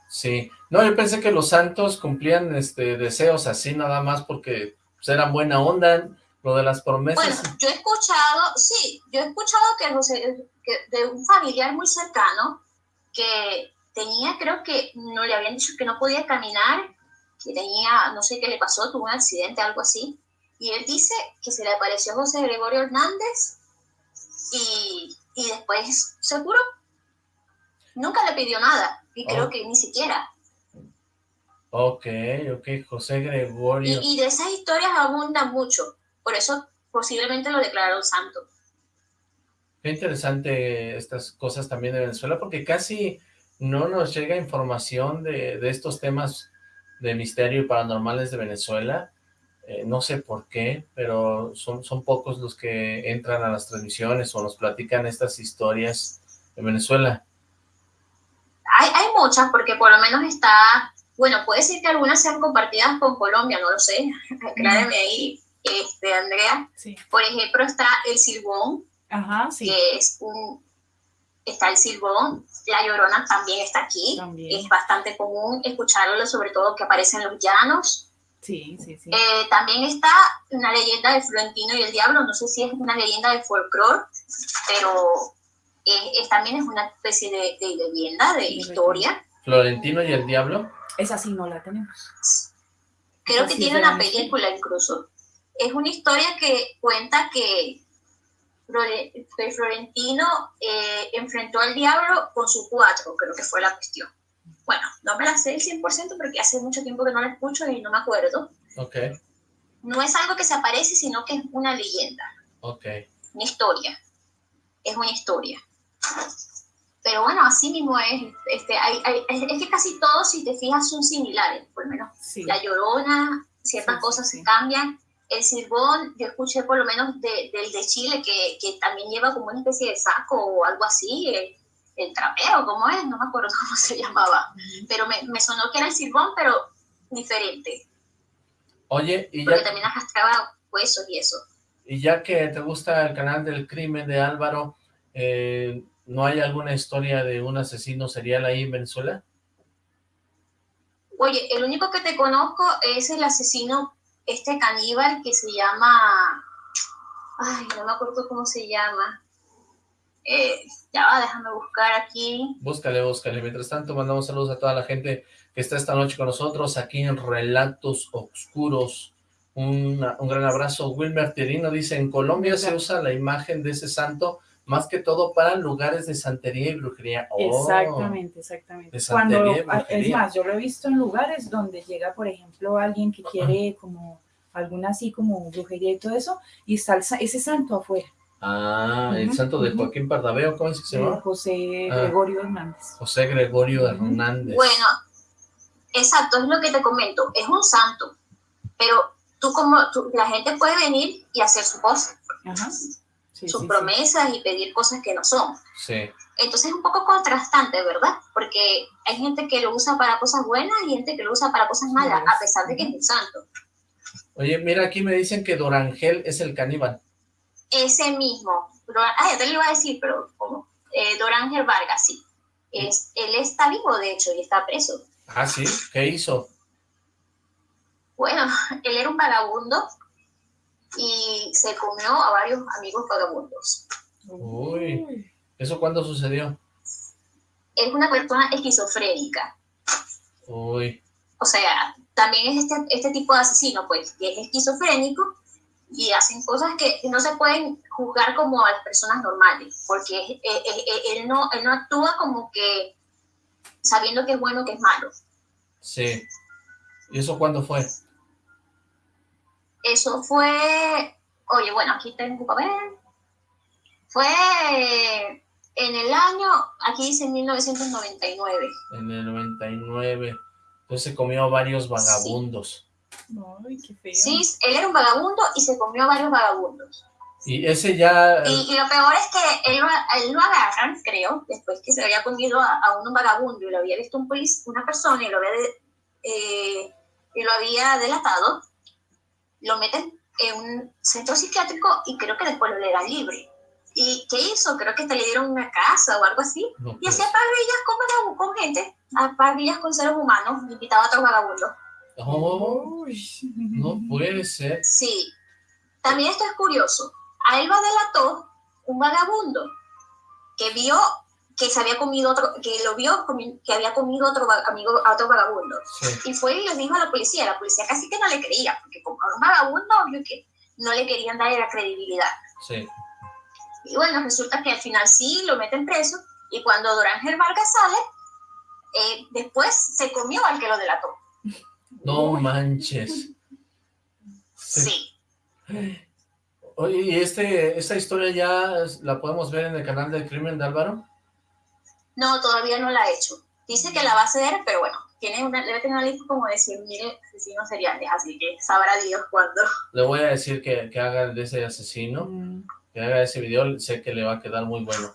Sí. No, yo pensé que los santos cumplían este deseos así nada más porque pues era buena onda, lo de las promesas. Bueno, yo he escuchado, sí, yo he escuchado que, José, que de un familiar muy cercano que tenía, creo que no le habían dicho que no podía caminar, que tenía, no sé qué le pasó, tuvo un accidente, algo así, y él dice que se le apareció José Gregorio Hernández y, y después se curó. Nunca le pidió nada, y creo Oh. que ni siquiera. Ok, ok, José Gregorio. Y, y de esas historias abundan mucho, por eso posiblemente lo declararon santo. Qué interesante estas cosas también de Venezuela, porque casi no nos llega información de, de estos temas de misterio y paranormales de Venezuela. Eh, no sé por qué, pero son, son pocos los que entran a las transmisiones o nos platican estas historias de Venezuela. Hay, hay muchas, porque por lo menos está, bueno, puede ser que algunas sean compartidas con Colombia, no lo sé, acláreme ahí, este, Andrea. Sí. Por ejemplo, está el silbón, Ajá, sí. que es un, está el silbón, la llorona también está aquí, También. es bastante común escucharlo, sobre todo que aparece en los llanos. Sí, sí, sí. Eh, también está una leyenda de Florentino y el Diablo, no sé si es una leyenda de folclore, pero eh, es- también es una especie de, de leyenda, de Sí, historia. Florentino y el Diablo. Esa sí no la tenemos. Creo Esa que sí tiene una película incluso. Es una historia que cuenta que Florentino eh, enfrentó al diablo con su cuatro, creo que fue la cuestión. Bueno, no me la sé el 100% porque hace mucho tiempo que no la escucho y no me acuerdo. Ok, No es algo que se aparece, sino que es una leyenda. ok. una historia. Es una historia. Pero bueno, así mismo es. Este, hay, hay- es que casi todos, si te fijas, son similares. Por lo menos Sí. la llorona, ciertas sí, cosas sí. se cambian. El silbón, yo escuché por lo menos de- del de Chile, que, que también lleva como una especie de saco o algo así. El, el trapeo, ¿cómo es? No me acuerdo cómo se llamaba. Pero me, me sonó que era el silbón, pero diferente. Oye, y Porque ya, también arrastraba huesos y eso. y ya que te gusta el canal del crimen de Álvaro, eh, ¿no hay alguna historia de un asesino serial ahí en Venezuela? Oye, el único que te conozco es el asesino, este caníbal que se llama. Ay, no me acuerdo cómo se llama. Eh, ya va, déjame buscar aquí. Búscale, búscale. Mientras tanto, mandamos saludos a toda la gente que está esta noche con nosotros aquí en Relatos Oscuros. Una- un gran abrazo. Wilmer Tirino dice, en Colombia se usa la imagen de ese santo más que todo para lugares de santería y brujería. Oh, Exactamente, exactamente. de Cuando, es más, yo lo he visto en lugares donde llega, por ejemplo, alguien que quiere como alguna así como brujería y todo eso, y está ese santo afuera, Ah, el santo de. Joaquín Pardaveo, ¿cómo es que se llama? José Ah. Gregorio Hernández. José Gregorio. Hernández. Bueno, exacto, es lo que te comento. Es un santo, pero tú como tú- la gente puede venir y hacer su cosa, Ajá. Sí, sus sí, sí. promesas y pedir cosas que no son. Entonces es un poco contrastante, ¿verdad? Porque hay gente que lo usa para cosas buenas y gente que lo usa para cosas malas, a pesar de que es un santo. Oye, mira, aquí me dicen que Dorangel es el caníbal. Ese mismo, ah, ya te lo iba a decir, pero ¿cómo? Eh, Dorángel Vargas, sí. Es, él está vivo, de hecho, y está preso. Ah, ¿sí? ¿Qué hizo? Bueno, él era un vagabundo y se comió a varios amigos vagabundos. Uy. ¿Eso cuándo sucedió? Es una persona esquizofrénica. Uy, O sea, también es este, este tipo de asesino, pues, que es esquizofrénico y hacen cosas que no se pueden juzgar como a las personas normales, porque eh, eh, eh, él, no, él no actúa como que sabiendo que es bueno que es malo. sí. ¿Y eso cuándo fue? Eso fue, oye, bueno, aquí tengo un papel. Fue en el año, aquí dice 1999. En el 99. Entonces se comió varios vagabundos. Ay, qué feo. Sí, él era un vagabundo y se comió varios vagabundos. Y ese ya... Y, y lo peor es que él, él lo agarran, creo, después que se había comido a, a un vagabundo y lo había visto un policía, una persona y lo había, de- eh, y lo había delatado, lo meten en un centro psiquiátrico y creo que después lo le libre. ¿Y qué hizo? Creo que hasta le dieron una casa o algo así. no, Y pues, hacía parrillas con, con gente, a parrillas con seres humanos, invitaba a otros vagabundos. Oh, no puede ser. Sí. También esto es curioso. A él lo delató un vagabundo que vio que se había comido otro, que lo vio que había comido otro amigo a otro vagabundo. Y fue y le dijo a la policía, la policía casi que no le creía, porque como un vagabundo, obvio que no le querían dar la credibilidad. Sí. Y bueno, resulta que al final sí lo meten preso, y cuando Dorángel Vargas sale, eh, después se comió al que lo delató. No manches. Sí. Oye, ¿y este, esta historia ya la podemos ver en el canal del crimen de Álvaro? No, todavía no la ha hecho. Dice que la va a hacer, pero bueno, tiene una, debe tener una lista como de 100.000 asesinos seriales, así que sabrá Dios cuándo. Le voy a decir que, que haga de ese asesino, mm. que haga ese video, sé que le va a quedar muy bueno.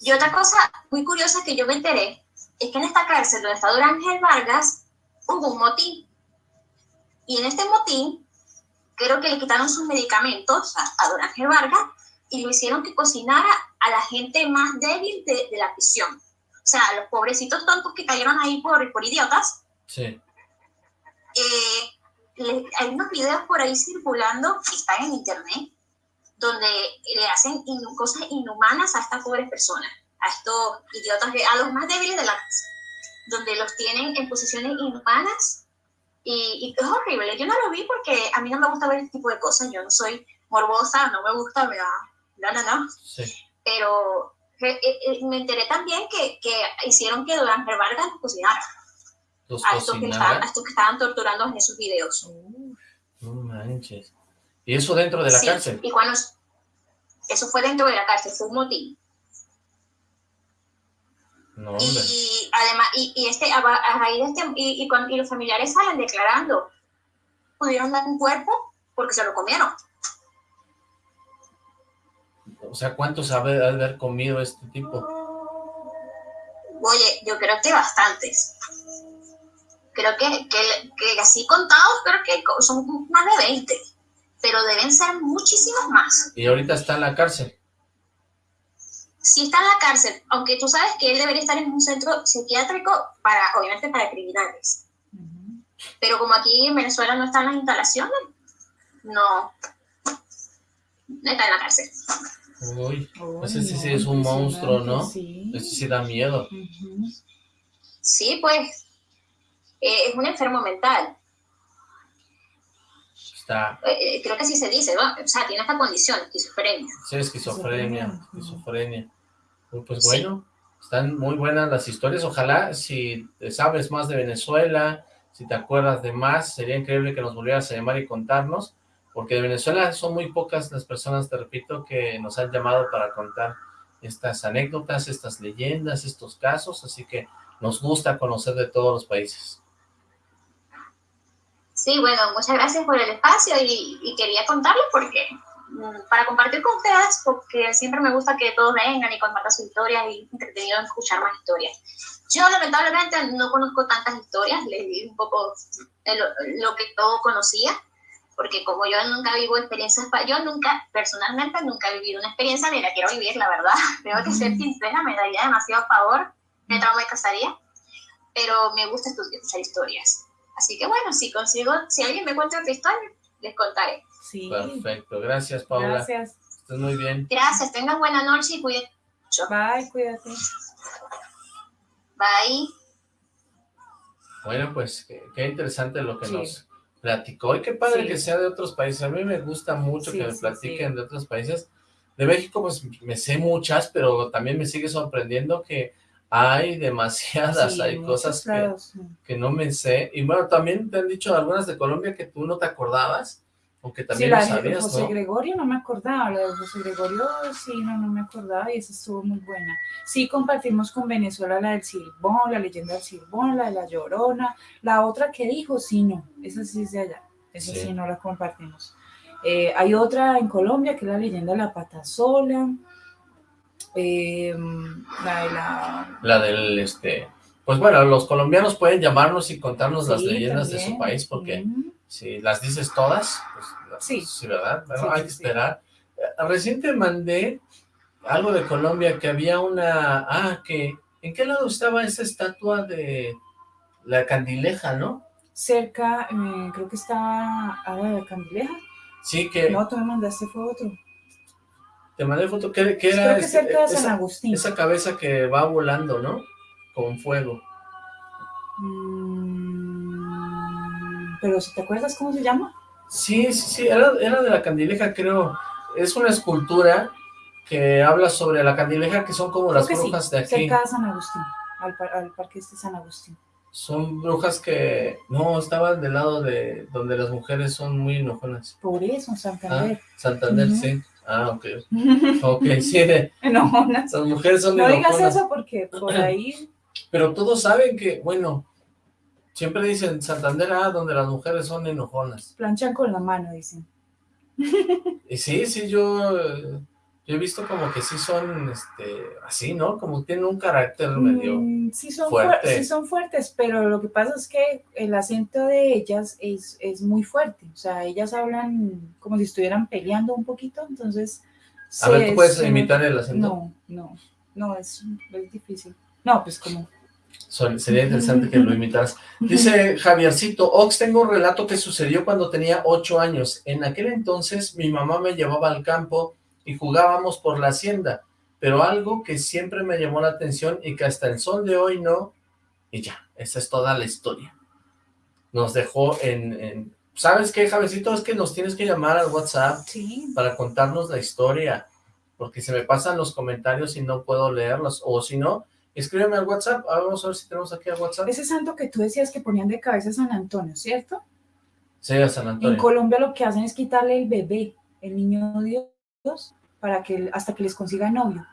Y otra cosa muy curiosa que yo me enteré, es que en esta cárcel donde está Ángel Vargas, hubo un motín. Y en este motín, creo que le quitaron sus medicamentos a, Don Ángel Vargas y lo hicieron que cocinara a la gente más débil de, la prisión. O sea, los pobrecitos tontos que cayeron ahí por, por idiotas. Sí. Eh, hay unos videos por ahí circulando que están en internet donde le hacen cosas inhumanas a estas pobres personas, a estos idiotas, a los más débiles de la casa, donde los tienen en posiciones inhumanas y, es horrible. Yo no lo vi porque a mí no me gusta ver este tipo de cosas, yo no soy morbosa, no me gusta, me da, no, no, no. Pero eh, eh, me enteré también que, que hicieron que Durán Vargas los cocinara. a, estos que estaban, a estos que estaban torturando en esos videos. No manches. ¿Y eso dentro de la sí, cárcel? Y cuando, eso fue dentro de la cárcel, fue un motín. No, y además, y, y este, a, raíz de este, y, y, cuando, y los familiares salen declarando, pudieron dar un cuerpo porque se lo comieron. O sea, ¿cuánto sabe haber comido este tipo? Oye, yo creo que bastantes. Creo que, que, que así contados, creo que son más de 20 pero deben ser muchísimos más. ¿Y ahorita está en la cárcel? Sí está en la cárcel, aunque tú sabes que él debería estar en un centro psiquiátrico para, obviamente, para criminales. Pero como aquí en Venezuela no están las instalaciones, no, no está en la cárcel. Uy, ese sí, es un monstruo, ¿no? Sí. Ese sí da miedo. Sí, pues, eh, es un enfermo mental. Eh, eh, creo que así se dice, ¿no? O sea, tiene esta condición, esquizofrenia. Sí, esquizofrenia, esquizofrenia. Pues bueno, están muy buenas las historias. Ojalá, si sabes más de Venezuela, si te acuerdas de más, sería increíble que nos volvieras a llamar y contarnos, porque de Venezuela son muy pocas las personas, te repito, que nos han llamado para contar estas anécdotas, estas leyendas, estos casos, así que nos gusta conocer de todos los países. Sí, bueno, muchas gracias por el espacio y, quería contarlo porque mm, para compartir con ustedes, porque siempre me gusta que todos vengan y compartan sus historias y entretenido escuchar más historias. Yo lamentablemente no conozco tantas historias, les di un poco lo, que todo conocía, porque como yo nunca vivo experiencias, yo nunca, personalmente nunca he vivido una experiencia ni la quiero vivir, la verdad, tengo que ser sincera, me daría demasiado favor, me trauma y casaría, pero me gusta escuchar historias. Así que bueno, si consigo, si alguien me cuenta otra historia, les contaré. Sí. Perfecto, gracias Paula. Gracias. Estás muy bien. Gracias, tengan buena noche y cuídense mucho. Bye, cuídate. Bye. Bueno, pues qué, interesante lo que nos platicó y qué padre que sea de otros países. A mí me gusta mucho que me platiquen de otros países. De México pues me sé muchas, pero también me sigue sorprendiendo que hay demasiadas, hay cosas que, no me sé. Y bueno, también te han dicho algunas de Colombia que tú no te acordabas, o que también sí, lo sabías, de José Gregorio no me acordaba, la de José Gregorio sí, no, no me acordaba y esa estuvo muy buena. Sí compartimos con Venezuela la del Silbón, la leyenda del Silbón, la de la Llorona, la otra que dijo, sí, no, esa sí es de allá, esa sí, no la compartimos. Eh, hay otra en Colombia que es la leyenda de la pata sola, eh, la, de la... la del, este... Pues bueno, los colombianos pueden llamarnos y contarnos las leyendas de su país, porque si las dices todas, pues sí, sí ¿verdad? hay que esperar. Eh, recién te mandé algo de Colombia, que había una... Ah, que... ¿En qué lado estaba esa estatua de la candileja, no? cerca, eh, creo que está Agua de Candileja. Sí, que No, tú me mandaste fue otro. te mandé foto, ¿qué, qué era? Creo que este- cerca de San esa, Agustín. esa cabeza que va volando, ¿no? Con fuego. Mm, Pero si te acuerdas cómo se llama? Sí, sí, sí, era, era de la candileja, creo. Es una escultura que habla sobre la candileja, que son como las sí, brujas de aquí. cerca de San Agustín, al, par- al parque este San Agustín. Son brujas que... No, estaban del lado de donde las mujeres son muy enojonas. Por eso, Ah, Santander. Santander, Ujú. sí. Ah, ok. Ok, sí, Enojonas. esas mujeres son No digas enojonas. eso porque por ahí Pero todos saben que, bueno, siempre dicen Santander, ah, donde las mujeres son enojonas. planchan con la mano, dicen. Y sí, sí, yo, yo he visto como que sí son, este, así, ¿no? Como tienen un carácter medio... Mm, sí, son fuerte. fuer- sí son fuertes, pero lo que pasa es que el acento de ellas es, es muy fuerte. O sea, ellas hablan como si estuvieran peleando un poquito, entonces... A ver, ¿tú puedes imitar el acento? No, no, no, es, es difícil. No, pues como... Sería interesante que lo imitaras. Dice Javiercito, Ox, tengo un relato que sucedió cuando tenía ocho años. En aquel entonces mi mamá me llevaba al campo y jugábamos por la hacienda, pero algo que siempre me llamó la atención y que hasta el sol de hoy no, y ya, esa es toda la historia. Nos dejó en... en- ¿Sabes qué, Javiercito? Es que nos tienes que llamar al WhatsApp Sí, para contarnos la historia, porque se me pasan los comentarios y no puedo leerlos, o si no, escríbeme al WhatsApp, Ah, vamos a ver si tenemos aquí al WhatsApp. ese santo que tú decías que ponían de cabeza a San Antonio, ¿cierto? Sí, a San En Antonio. Colombia lo que hacen es quitarle el bebé, el niño Dios, para que hasta que les consiga novio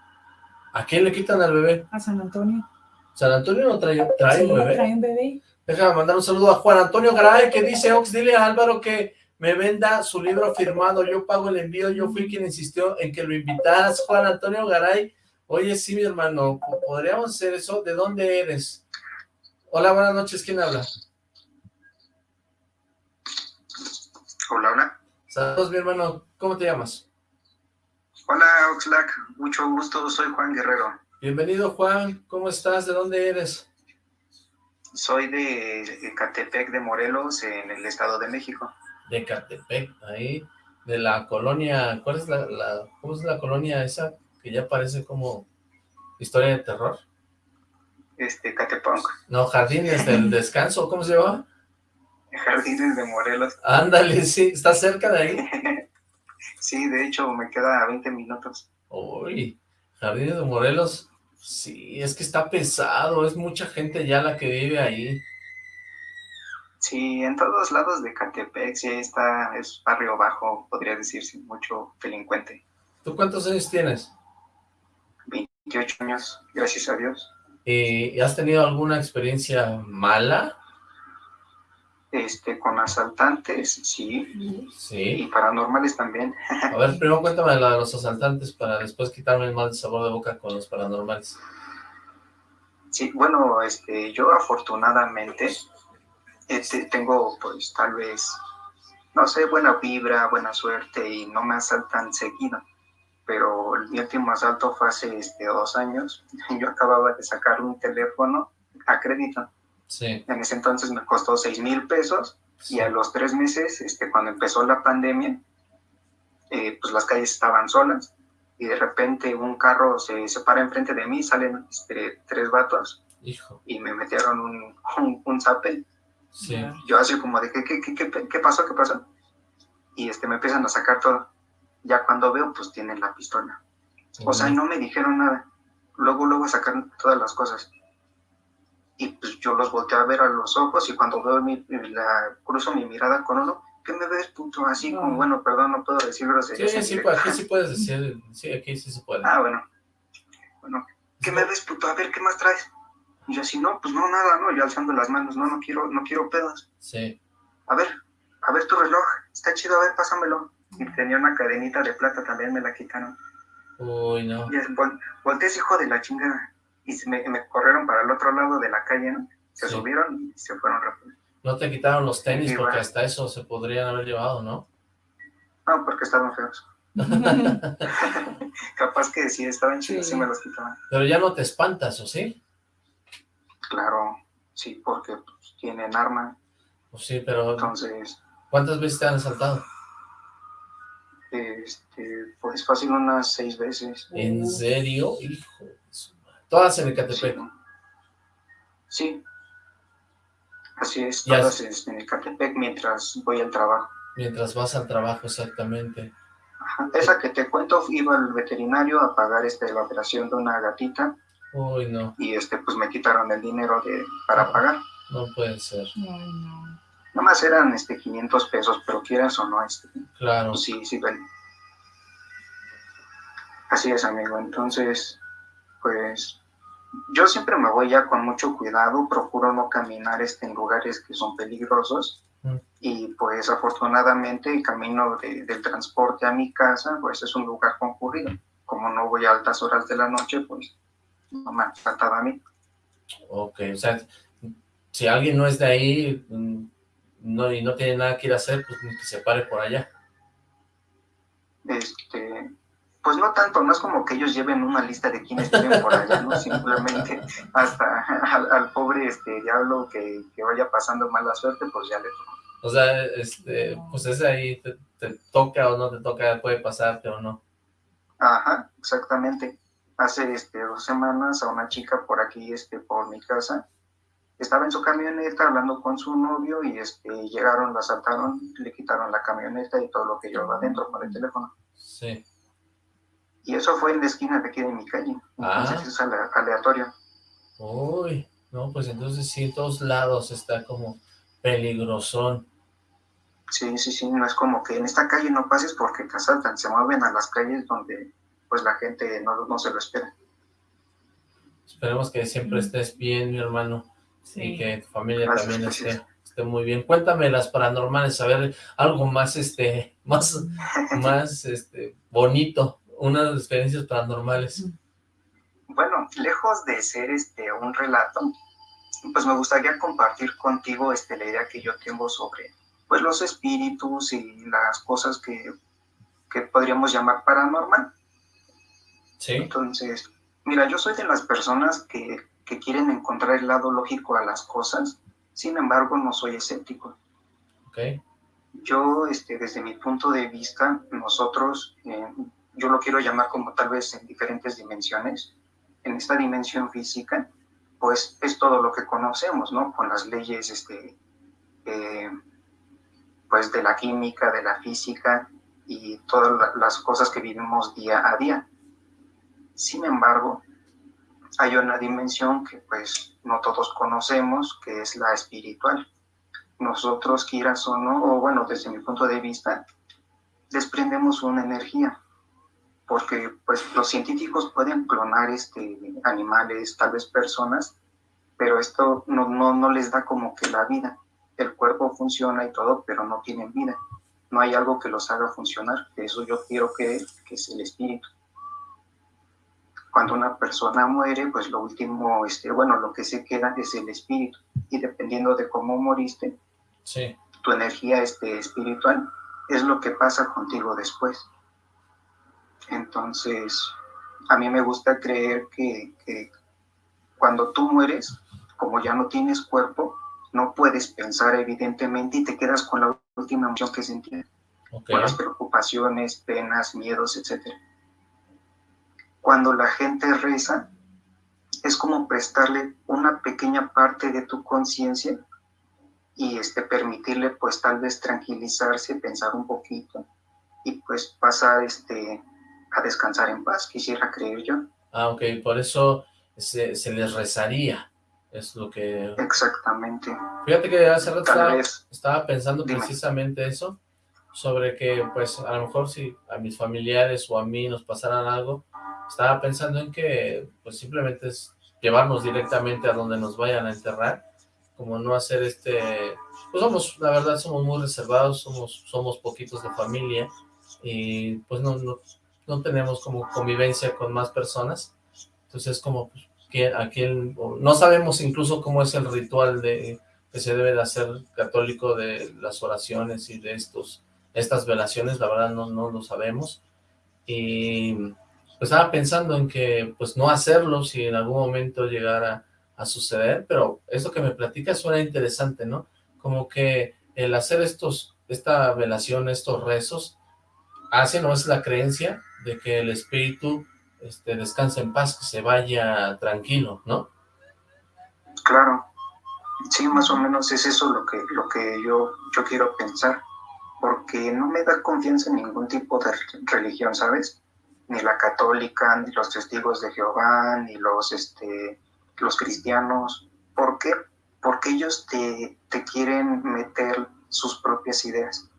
¿A quién le quitan al bebé? a San Antonio. San Antonio no trae, trae Sí, un bebé. trae un bebé. Déjame mandar un saludo a Juan Antonio Garay, que dice, Ox, dile a Álvaro que me venda su libro firmado, yo pago el envío, yo fui quien insistió en que lo invitaras, Juan Antonio Garay. Oye, sí, mi hermano, ¿po- ¿podríamos hacer eso? ¿De dónde eres? Hola, buenas noches, ¿quién habla? Hola, hola. Saludos, mi hermano, ¿cómo te llamas? Hola, Oxlack. Mucho gusto. Soy Juan Guerrero. Bienvenido, Juan, ¿cómo estás? ¿De dónde eres? Soy de Ecatepec de Morelos, en el Estado de México. De Catepec, ahí, de la colonia, ¿cuál es la, la, cómo es la colonia esa? Que ya parece como historia de terror. Este, Catepunk, No, Jardines del Descanso, ¿cómo se llama? Jardines de Morelos. Ándale, sí, ¿está cerca de ahí? Sí, de hecho, me queda a 20 minutos. Uy, Jardines de Morelos, sí, es que está pesado, es mucha gente ya la que vive ahí. Sí, en todos lados de Catepec, sí, está, es barrio bajo, podría decirse, mucho delincuente. ¿Tú cuántos años tienes? 28 años, gracias a Dios. ¿Y has tenido alguna experiencia mala? Este, con asaltantes, sí, y Sí. paranormales también. A ver, primero cuéntame la de los asaltantes para después quitarme el mal sabor de boca con los paranormales. Sí, bueno, este, yo afortunadamente este, tengo pues tal vez, no sé, buena vibra, buena suerte y no me asaltan seguido. Pero el mi último asalto fue hace este, dos años. Yo acababa de sacar un teléfono a crédito. Sí. En ese entonces me costó seis mil pesos sí. y a los tres meses, este, cuando empezó la pandemia, eh, pues las calles estaban solas y de repente un carro se, se para enfrente de mí, salen este, tres vatos Hijo, y me metieron un, un, un zape. sí. Yo así como de, ¿qué, qué, qué, qué, qué pasó? ¿Qué pasó? Y este, me empiezan a sacar todo. Ya cuando veo, pues tienen la pistola. O sea, y no me dijeron nada. Luego, luego sacaron todas las cosas. Y pues yo los volteé a ver a los ojos y cuando veo mi, la, cruzo mi mirada con uno, ¿qué me ves, puto? Así como, bueno, perdón, no puedo decir Sí, groserías. sí, aquí sí puedes decir, sí, aquí sí se puede. Ah, bueno. Bueno, ¿qué me ves, puto? A ver, ¿qué más traes? Y yo así, no, pues no, nada, no, yo alzando las manos, no, no quiero, no quiero pedos. Sí. A ver, a ver tu reloj, está chido, a ver, pásamelo. Y tenía una cadenita de plata, también me la quitaron. Uy, no. Y es, vol volteé ese hijo de la chingada. Y se me, me corrieron para el otro lado de la calle, ¿no? Se Sí. subieron y se fueron rápido. No te quitaron los tenis Sí, porque bueno. hasta eso se podrían haber llevado, ¿no? No, porque estaban feos. Capaz que si estaban chidos, sí. Sí. me los quitaban. Pero ya no te espantas, ¿o sí? Claro, sí, porque pues, tienen arma. Pues sí, pero... Entonces... ¿Cuántas veces te han asaltado? Este, pues fácil unas seis veces. ¿En serio? Hijo Todas en Ecatepec. Sí. Así es, todas en Ecatepec mientras voy al trabajo. Mientras vas al trabajo, exactamente. Esa que te cuento, iba al veterinario a pagar este, la operación de una gatita. Uy, no. Y este, pues me quitaron el dinero de, para pagar. No puede ser. Ay, no. Nomás eran este 500 pesos, pero quieras o no, este, claro. Pues sí, sí, ven. Así es, amigo. Entonces, pues yo siempre me voy ya con mucho cuidado, procuro no caminar este, en lugares que son peligrosos mm. y pues afortunadamente el camino del transporte a mi casa pues es un lugar concurrido. Como no voy a altas horas de la noche, pues no me ha tratado a mí. Ok, o sea, si alguien no es de ahí mm, no, y no tiene nada que ir a hacer, pues que se pare por allá. Este, pues no tanto, no es como que ellos lleven una lista de quienes viven por allá, ¿no? Simplemente hasta al, pobre este diablo que, vaya pasando mala suerte, pues ya le toca. O sea, este, pues ese ahí te, toca o no te toca, puede pasarte o no. Ajá, exactamente. Hace este dos semanas a una chica por aquí, este, por mi casa, estaba en su camioneta hablando con su novio y este llegaron, la asaltaron, le quitaron la camioneta y todo lo que llevaba adentro con el teléfono. Sí. Y eso fue en la esquina de aquí de mi calle. Entonces ah. es aleatorio. Uy, no, pues entonces sí, todos lados está como peligrosón. Sí, sí, sí, no es como que en esta calle no pases porque te asaltan, se mueven a las calles donde pues la gente no, no se lo espera. Esperemos que siempre estés bien, mi hermano, y que tu familia también esté, esté, muy bien. Cuéntame las paranormales, a ver, algo más, este, más, más, este, bonito unas experiencias paranormales. Bueno, lejos de ser este un relato, pues me gustaría compartir contigo este, la idea que yo tengo sobre pues los espíritus y las cosas que, que podríamos llamar paranormal. Sí. Entonces, mira, yo soy de las personas que, que quieren encontrar el lado lógico a las cosas, sin embargo no soy escéptico. Okay. Yo, este, desde mi punto de vista, nosotros eh, yo lo quiero llamar como tal vez en diferentes dimensiones. En esta dimensión física, pues es todo lo que conocemos, ¿no? Con las leyes, este, eh, pues de la química, de la física y todas las cosas que vivimos día a día. Sin embargo, hay una dimensión que pues no todos conocemos, que es la espiritual. Nosotros, quieras o no, o bueno, desde mi punto de vista, desprendemos una energía, porque pues los científicos pueden clonar este, animales, tal vez personas, pero esto no, no, no les da como que la vida. El cuerpo funciona y todo, pero no tienen vida. No hay algo que los haga funcionar. Eso yo quiero que, que es el espíritu. Cuando una persona muere, pues lo último, este, bueno, lo que se queda es el espíritu. Y dependiendo de cómo moriste, sí. tu energía este, espiritual es lo que pasa contigo después. Entonces, a mí me gusta creer que, cuando tú mueres, como ya no tienes cuerpo, no puedes pensar evidentemente y te quedas con la última emoción que sentías, con las preocupaciones, penas, miedos, etc. Cuando la gente reza, es como prestarle una pequeña parte de tu conciencia y este, permitirle pues tal vez tranquilizarse, pensar un poquito y pues pasar este, a descansar en paz, quisiera creer yo. Ah, ok, por eso se, les rezaría, es lo que... Exactamente. Fíjate que hace rato estaba, pensando precisamente eso, sobre que pues a lo mejor si a mis familiares o a mí nos pasaran algo, estaba pensando en que pues simplemente es llevarnos directamente a donde nos vayan a enterrar, como no hacer este... Pues somos, la verdad, somos muy reservados, somos, somos poquitos de familia, y pues no, no, no tenemos como convivencia con más personas, entonces como pues, a quién, no sabemos incluso cómo es el ritual de que se debe de hacer católico de las oraciones y de estos estas velaciones, la verdad no, no lo sabemos, y estaba pensando en que pues no hacerlo si en algún momento llegara a suceder, pero eso que me platica suena interesante, ¿no? como que el hacer estos, esta velación, estos rezos, hace, ¿no? Es la creencia de que el espíritu este, descanse en paz, que se vaya tranquilo, ¿no? Claro, sí, más o menos es eso lo que, lo que yo, yo quiero pensar, porque no me da confianza en ningún tipo de religión, ¿sabes? Ni la católica, ni los testigos de Jehová, ni los, este, los cristianos. ¿Por qué? Porque ellos te, te quieren meter sus propias ideas,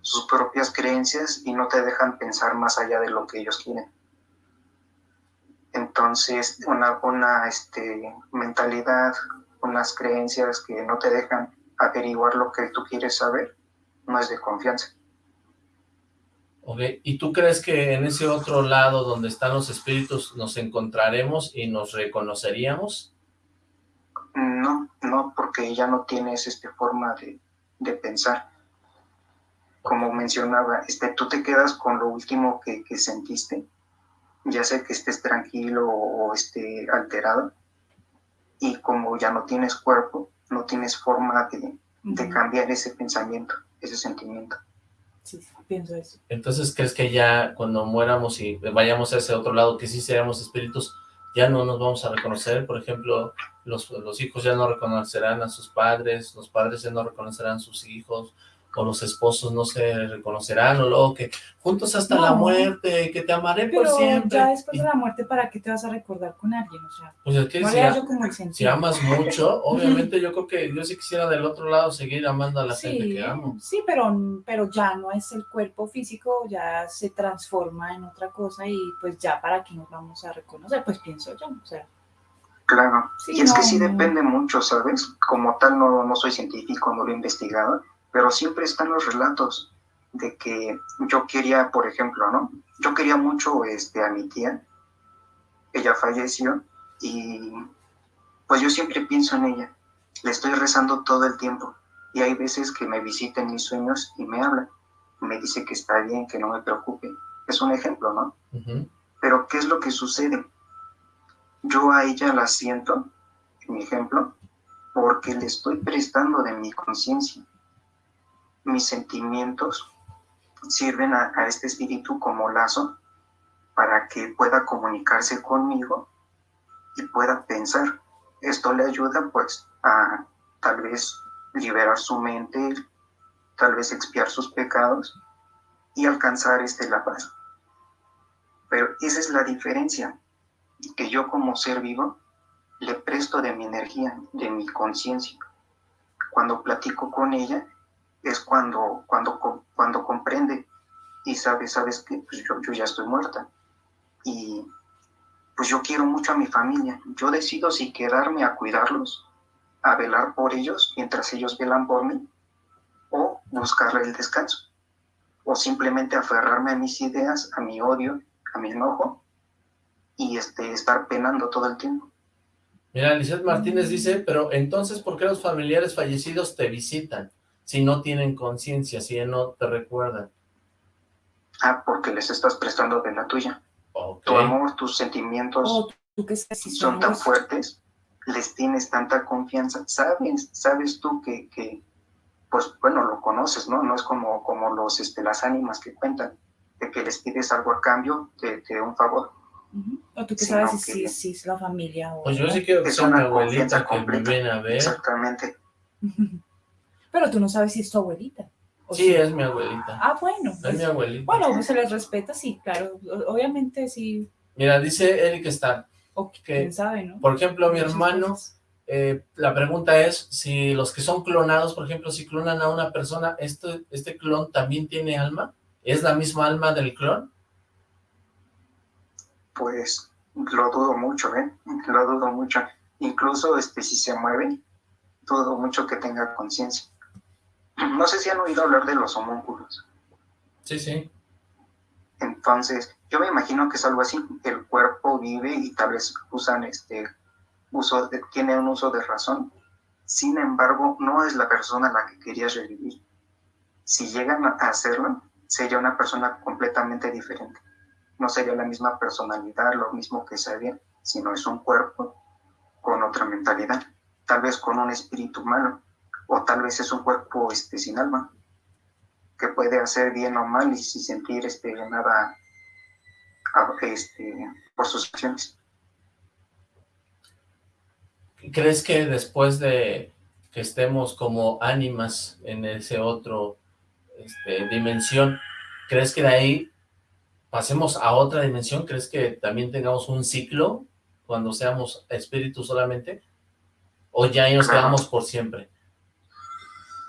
sus propias creencias y no te dejan pensar más allá de lo que ellos quieren. Entonces, una, una este, mentalidad, unas creencias que no te dejan averiguar lo que tú quieres saber, no es de confianza. Ok, ¿y tú crees que en ese otro lado donde están los espíritus nos encontraremos y nos reconoceríamos? No, no, porque ya no tienes esta forma de, de pensar. Como mencionaba, este, tú te quedas con lo último que, que sentiste ya sea que estés tranquilo o esté alterado, y como ya no tienes cuerpo, no tienes forma de, de cambiar ese pensamiento, ese sentimiento. Pienso eso. Entonces, ¿crees que ya cuando muéramos y vayamos a ese otro lado, que sí seamos espíritus, ya no nos vamos a reconocer? Por ejemplo, los, los hijos ya no reconocerán a sus padres, los padres ya no reconocerán a sus hijos, o los esposos no se reconocerán, o luego que juntos hasta la muerte, que te amaré por siempre. ya después de la muerte, ¿para qué te vas a recordar con alguien? O sea, pues es que si, si, amas mucho, obviamente yo creo que yo sí quisiera del otro lado seguir amando a la gente que amo. Sí, pero, pero ya no es el cuerpo físico, ya se transforma en otra cosa y pues ya para qué nos vamos a reconocer, pues pienso yo, o sea. Claro, y es que sí depende mucho, ¿sabes? Como tal no, no soy científico, no lo he investigado, pero siempre están los relatos de que yo quería, por ejemplo, ¿no? Yo quería mucho este, a mi tía, ella falleció y pues yo siempre pienso en ella, le estoy rezando todo el tiempo y hay veces que me visita en mis sueños y me habla, me dice que está bien, que no me preocupe, es un ejemplo, ¿no? Pero ¿qué es lo que sucede? Yo a ella la siento, en mi ejemplo, porque le estoy prestando de mi conciencia mis sentimientos sirven a, este espíritu como lazo para que pueda comunicarse conmigo y pueda pensar. Esto le ayuda pues a tal vez liberar su mente, tal vez expiar sus pecados y alcanzar este la paz. Pero esa es la diferencia, que yo como ser vivo le presto de mi energía, de mi conciencia. Cuando platico con ella, es cuando, cuando, cuando comprende y sabe, sabes que pues, yo, ya estoy muerta. Y pues yo quiero mucho a mi familia. Yo decido si quedarme a cuidarlos, a velar por ellos mientras ellos velan por mí, o buscarle el descanso, o simplemente aferrarme a mis ideas, a mi odio, a mi enojo, y este, estar penando todo el tiempo. Mira, Lizeth Martínez dice, pero entonces, ¿por qué los familiares fallecidos te visitan? Si no tienen conciencia, si no te recuerdan? Ah, porque les estás prestando de la tuya. Tu amor, tus sentimientos oh, son tan fuertes, les tienes tanta confianza. Sabes, sabes tú que, que, pues bueno, lo conoces, ¿no? No es como, como los, este, las ánimas que cuentan, de que les pides algo a cambio de, de un favor. O tú que sabes si, si, es la familia o... Pues yo sí quiero que sea una abuelita que me ven a ver. Exactamente. Pero tú no sabes si es tu abuelita. Sí, es mi abuelita. Ah, bueno. es pues, mi abuelita. Bueno, pues se les respeta, sí, claro. Obviamente, sí. Mira, dice Eric Starr. O quién sabe, ¿no? Por ejemplo, mi hermano, eh, la pregunta es si los que son clonados, por ejemplo, si clonan a una persona, ¿este, ¿este clon también tiene alma? ¿Es la misma alma del clon? Pues lo dudo mucho, ¿eh? Lo dudo mucho. Incluso este, si se mueve, dudo mucho que tenga conciencia. No sé si han oído hablar de los homúnculos. Sí, sí. Entonces, yo me imagino que es algo así. El cuerpo vive y tal vez usan este uso, de, tiene un uso de razón. Sin embargo, no es la persona a la que querías revivir. Si llegan a hacerlo, sería una persona completamente diferente. No sería la misma personalidad, lo mismo que sabía, sino es un cuerpo con otra mentalidad, tal vez con un espíritu humano, o tal vez es un cuerpo este, sin alma, que puede hacer bien o mal y sin sentir este, nada este, por sus acciones. ¿Crees que después de que estemos como ánimas en ese otro este, dimensión, crees que de ahí pasemos a otra dimensión? ¿Crees que también tengamos un ciclo cuando seamos espíritus solamente? ¿O ya nos quedamos por siempre?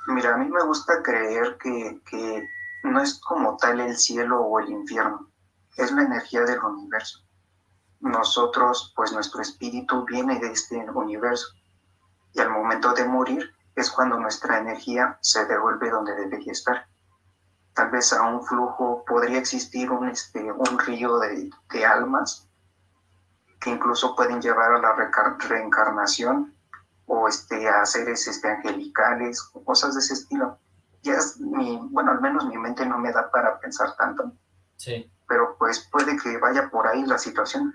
Mira, a mí me gusta creer que, que no es como tal el cielo o el infierno, es la energía del universo. Nosotros, pues nuestro espíritu viene de este universo y al momento de morir es cuando nuestra energía se devuelve donde debería estar. Tal vez a un flujo podría existir un, este, un río de, de almas que incluso pueden llevar a la reencarnación o este, a seres este, angelicales o cosas de ese estilo. Ya es mi, bueno, al menos mi mente no me da para pensar tanto. Sí. Pero pues puede que vaya por ahí la situación.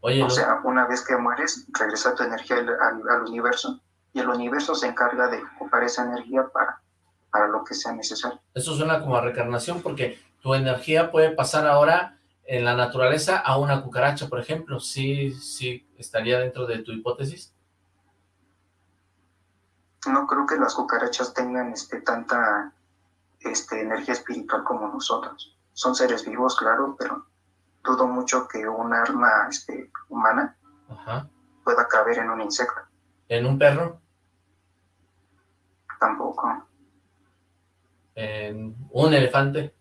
Oye, o sea, una vez que mueres, regresa tu energía al, al, universo y el universo se encarga de ocupar esa energía para, para lo que sea necesario. Eso suena como a reencarnación porque tu energía puede pasar ahora en la naturaleza a una cucaracha, por ejemplo. ¿Sí, sí estaría dentro de tu hipótesis? No creo que las cucarachas tengan este, tanta este, energía espiritual como nosotros. Son seres vivos, claro, pero dudo mucho que un arma este, humana pueda caber en un insecto. ¿En un perro? Tampoco. ¿En un elefante?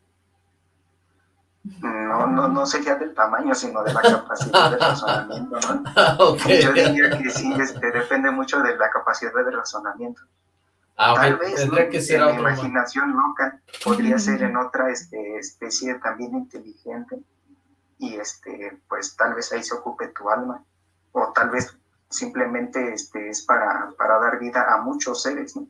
No, no, no sería del tamaño, sino de la capacidad de razonamiento, ¿no? Yo diría que sí, este, depende mucho de la capacidad de razonamiento. Ah, Tal vez tendría que ser en imaginación loca, podría ser en otra este, especie también inteligente, y este, pues tal vez ahí se ocupe tu alma, o tal vez simplemente este, es para, para dar vida a muchos seres, ¿no?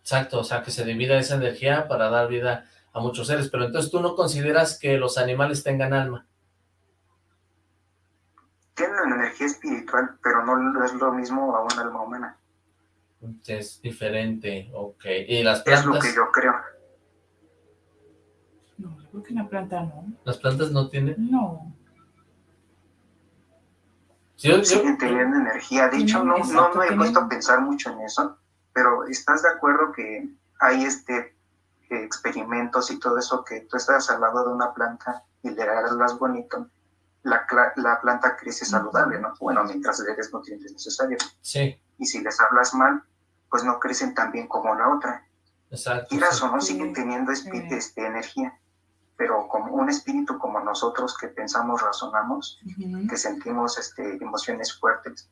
Exacto, o sea, que se divida esa energía para dar vida a muchos seres, pero entonces tú no consideras que los animales tengan alma. Tienen energía espiritual, pero no es lo mismo a un alma humana. Es diferente, ok. ¿Y las plantas? Es lo que yo creo. No, yo creo que una planta no. ¿Las plantas no tienen? No. Siguen teniendo energía. De hecho, no, no, me he puesto a pensar mucho en eso, pero ¿estás de acuerdo que hay este experimentos y todo eso, que tú estás al lado de una planta y le das bonito, la, la planta crece saludable, ¿no? Bueno, mientras le des nutrientes necesarios. Sí. Y si les hablas mal, pues no crecen tan bien como la otra. Exacto. Y o no, siguen teniendo este, energía, pero como un espíritu como nosotros que pensamos, razonamos, que sentimos este, emociones fuertes,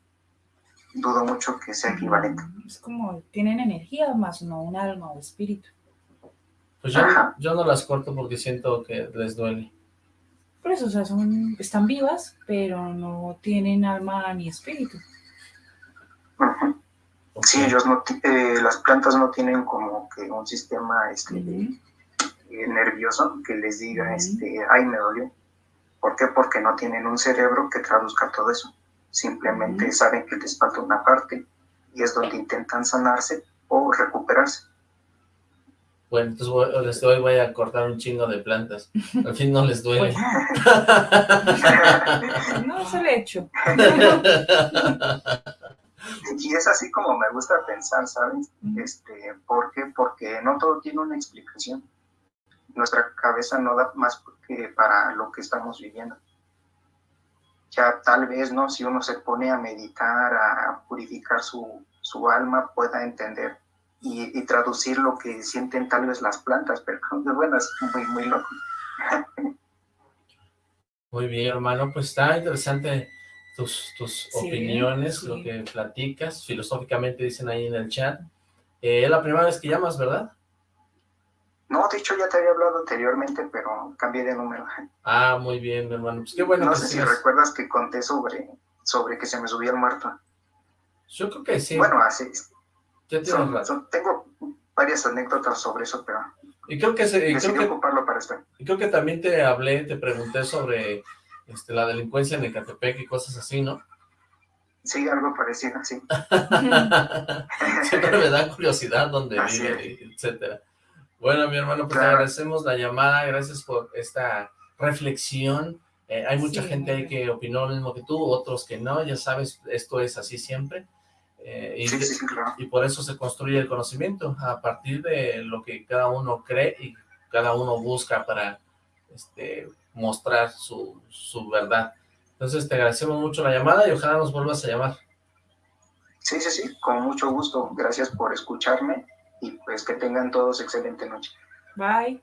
dudo mucho que sea equivalente. Es como, tienen energía más no un alma o espíritu. Pues yo, no las corto porque siento que les duele. Por eso, o sea, son, están vivas, pero no tienen alma ni espíritu. Sí, ellos no, eh, las plantas no tienen como que un sistema este, eh, nervioso que les diga, este, ay, me dolió. ¿Por qué? Porque no tienen un cerebro que traduzca todo eso. Simplemente saben que les falta una parte y es donde intentan sanarse o recuperarse. Bueno, entonces voy, voy a cortar un chingo de plantas. Al fin no les duele. Pues no, se le hecho. y es así como me gusta pensar, ¿sabes? Este, ¿Por qué? Porque no todo tiene una explicación. Nuestra cabeza no da más que para lo que estamos viviendo. Ya tal vez, ¿no? Si uno se pone a meditar, a purificar su, su alma, pueda entender y, traducir lo que sienten tal vez las plantas, pero bueno, es muy, muy loco. Muy bien, hermano, pues está interesante tus, tus opiniones, lo que platicas, filosóficamente dicen ahí en el chat. Eh, es la primera vez que llamas, ¿verdad? No, de hecho ya te había hablado anteriormente, pero cambié de número. Ah, muy bien, hermano. Pues qué bueno. No sé si recuerdas que conté sobre, sobre que se me subía el muerto. Yo creo que sí. Bueno, así, tengo varias anécdotas sobre eso, pero y creo que, se, creo que ocuparlo para esto. Y creo que también te hablé, te pregunté sobre este, la delincuencia en Ecatepec y cosas así, ¿no? Sí, algo parecido, sí. Siempre me da curiosidad dónde Así vive, etcétera. Bueno, mi hermano, pues te agradecemos la llamada, gracias por esta reflexión. Eh, hay mucha Sí. gente ahí que opinó lo mismo que tú, otros que no, ya sabes, esto es así siempre. Eh, y, Sí, sí, sí, claro. y por eso se construye el conocimiento, a partir de lo que cada uno cree y cada uno busca para este, mostrar su, su verdad. Entonces te agradecemos mucho la llamada y ojalá nos vuelvas a llamar. Sí, sí, sí, con mucho gusto. Gracias por escucharme y pues que tengan todos excelente noche. Bye.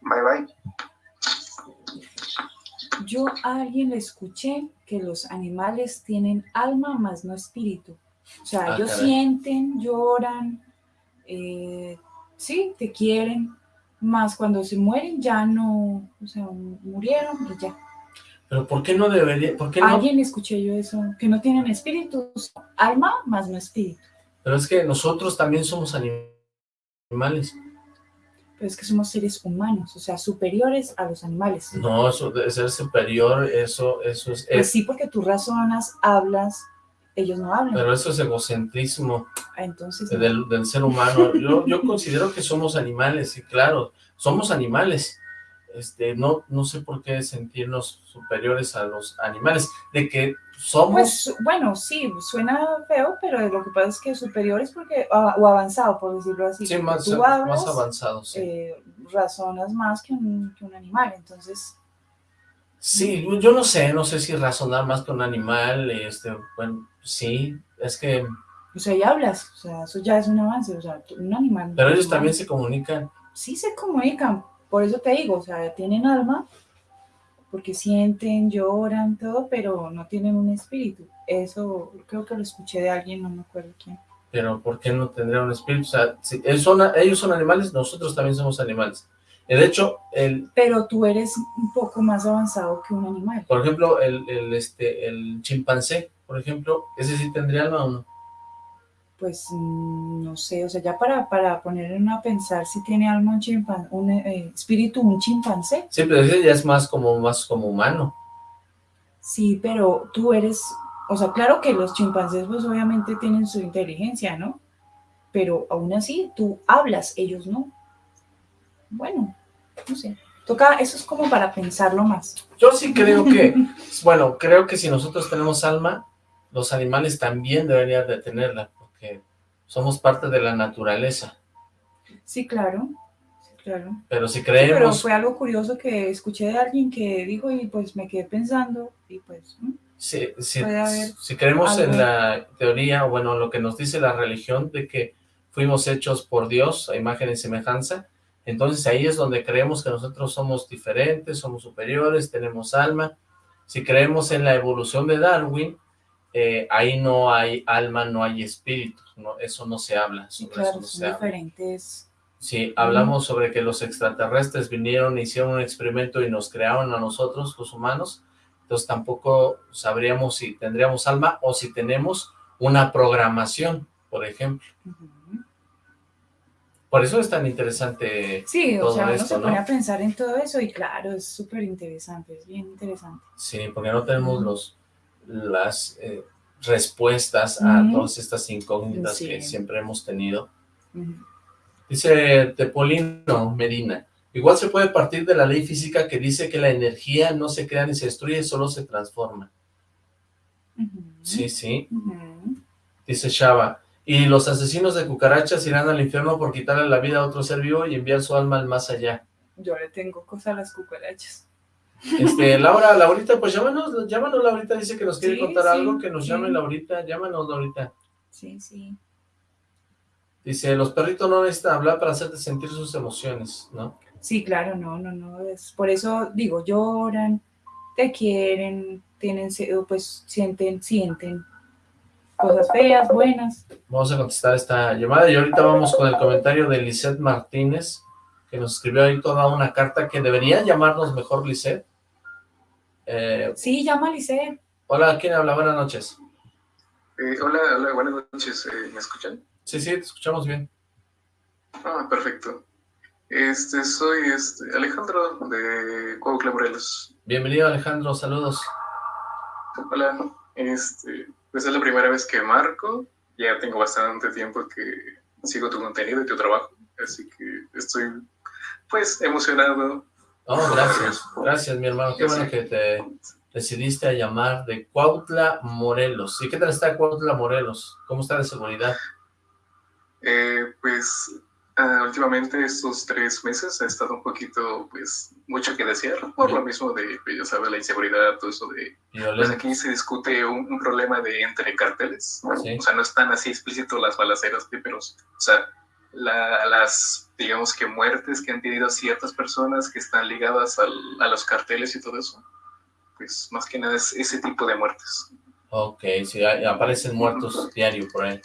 Bye, bye. Yo a alguien le escuché que los animales tienen alma más no espíritu. O sea, Ah, ellos caray. sienten, lloran, eh, sí, te quieren, más cuando se mueren ya no, o sea, murieron y ya. Pero ¿por qué no debería, por qué no? Alguien le escuché yo eso, que no tienen espíritus, alma más no espíritu. Pero es que nosotros también somos anim- animales. Es que somos seres humanos, o sea, superiores a los animales. No, eso de ser superior, eso, eso es, Pues es- sí, porque tú razonas, hablas, ellos no hablan. pero eso es egocentrismo Ah, Entonces, del, del ser humano. Yo, yo considero que somos animales, y claro, somos animales. Este, no, no sé por qué sentirnos superiores a los animales, de que somos, Pues bueno, sí, suena feo, pero lo que pasa es que superior es porque, ah, o avanzado, por decirlo así. sí, más, tú más sí. eh, razonas más que un, que un animal, entonces, Sí, yo no sé, no sé si razonar más que un animal, este, bueno, sí, es que, o sea, y hablas, o sea, eso ya es un avance, o sea, un animal. pero ellos también se comunican, Sí se comunican, por eso te digo, o sea, tienen alma, porque sienten, lloran, todo, pero no tienen un espíritu. Eso creo que lo escuché de alguien, no me acuerdo quién. pero ¿por qué no tendría un espíritu? O sea, si ellos son, ellos son animales, nosotros también somos animales. Y de hecho, el, Pero tú eres un poco más avanzado que un animal. por ejemplo, el, el, este, el chimpancé, por ejemplo, ese sí tendría alma o no. Pues mm, no sé, o sea, ya para, para ponerme a pensar si tiene alma un chimpancé, un eh, espíritu un chimpancé. Sí, pero ese ya es más como, más como humano. Sí, pero tú eres, o sea, claro que los chimpancés pues obviamente tienen su inteligencia, ¿no? Pero aún así tú hablas, ellos no. Bueno, no sé. Toca, eso es como para pensarlo más. Yo sí creo que, bueno, creo que si nosotros tenemos alma, los animales también deberían de tenerla, somos parte de la naturaleza. Sí, claro, sí, claro. Pero si Sí, pero creemos, fue algo curioso que escuché de alguien que dijo y pues me quedé pensando y pues... ¿mm? si, si- creemos en algo. la teoría, bueno, lo que nos dice la religión de que fuimos hechos por Dios a imagen y semejanza, entonces ahí es donde creemos que nosotros somos diferentes, somos superiores, tenemos alma. Si creemos en la evolución de Darwin, eh, ahí no hay alma, no hay espíritu, no, eso no se habla, Sí, sobre eso claro, se son habla. diferentes. Si hablamos sobre que los extraterrestres vinieron, hicieron un experimento y nos crearon a nosotros, los humanos, entonces tampoco sabríamos si tendríamos alma o si tenemos una programación, por ejemplo. Por eso es tan interesante, Sí, o sea, uno esto, se ¿no? pone a pensar en todo eso y claro, es súper interesante, es bien interesante. sí, porque no tenemos los las eh, respuestas a todas estas incógnitas Sí. que siempre hemos tenido. Dice Tepolino Medina, igual se puede partir de la ley física que dice que la energía no se crea ni se destruye, solo se transforma. Sí, sí, dice Shaba. Y los asesinos de cucarachas irán al infierno por quitarle la vida a otro ser vivo y enviar su alma al más allá. Yo le tengo cosa a las cucarachas. Este, Laura, Laurita, pues llámanos, llámanos, Laurita, dice que nos quiere Sí, contar sí, algo, que nos sí. llame Laurita, llámanos, Laurita. Sí, sí. Dice, los perritos no necesitan hablar para hacerte sentir sus emociones, ¿no? Sí, claro, no, no, no. Es, por eso digo, lloran, te quieren, tienen, pues sienten, sienten cosas feas, buenas. Vamos a contestar esta llamada y ahorita vamos con el comentario de Lisette Martínez, que nos escribió ahí toda una carta que debería llamarnos mejor Lisette. Eh, Sí, llama a Lisette. hola, ¿quién habla? Buenas noches. Eh, hola, hola, buenas noches. eh, ¿Me escuchan? Sí, sí, te escuchamos bien. Ah, perfecto. Este, soy este, Alejandro de Cuautla, Morelos. Bienvenido, Alejandro, saludos. Hola. Este, pues es la primera vez que marco, ya tengo bastante tiempo que sigo tu contenido y tu trabajo, así que estoy pues emocionado. Oh, gracias, gracias mi hermano, qué bueno que te decidiste a llamar de Cuautla, Morelos. ¿Y qué tal está Cuautla, Morelos? ¿Cómo está de seguridad? Eh, pues ah, últimamente estos tres meses ha estado un poquito, pues, mucho que desear, por lo mismo de, pues, ya sabes, la inseguridad, todo eso de... Pues aquí se discute un, problema de entre carteles, o sea, no están así explícitos las balaceras, pero, o sea, las, digamos que muertes que han tenido ciertas personas que están ligadas a los carteles y todo eso, pues más que nada es ese tipo de muertes. Ok, sí, aparecen muertos diario por ahí.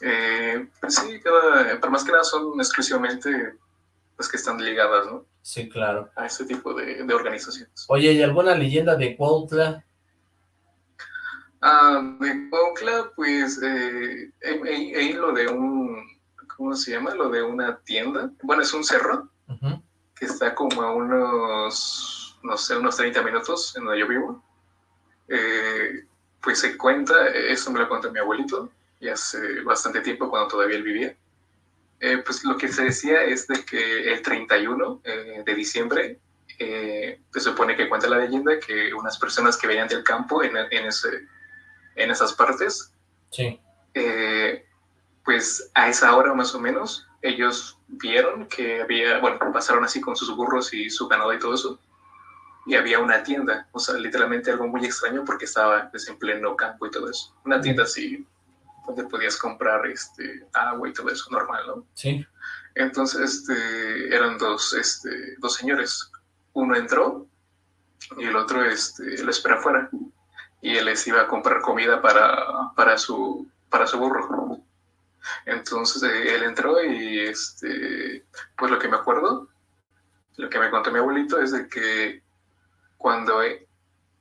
Eh, pues sí, pero más que nada son exclusivamente las pues, que están ligadas, ¿no? Sí, claro. A ese tipo de, organizaciones. Oye, ¿y alguna leyenda de Cuautla? Ah, de Cuautla, pues, eh, he, lo de un, ¿cómo se llama? Lo de una tienda. Bueno, es un cerro que está como a unos no sé, unos 30 minutos en donde yo vivo. Eh, pues se cuenta, eso me lo contó mi abuelito, y hace bastante tiempo cuando todavía él vivía. Eh, pues lo que se decía es de que el 31 eh, de diciembre se supone que cuenta la leyenda que unas personas que venían del campo en, en, ese, en esas partes, sí. Pues a esa hora más o menos, ellos vieron que había, bueno, pasaron así con sus burros y su ganado y todo eso, y había una tienda, o sea, literalmente algo muy extraño porque estaba pues, en pleno campo y todo eso. Una tienda así, donde podías comprar este, agua y todo eso, normal, ¿no? Sí. Entonces, este, eran dos, este, dos señores. Uno entró y el otro este, lo espera afuera. Y él les iba a comprar comida para, para, su, para su burro. Entonces eh, él entró y este, pues lo que me acuerdo, lo que me contó mi abuelito es de que cuando e,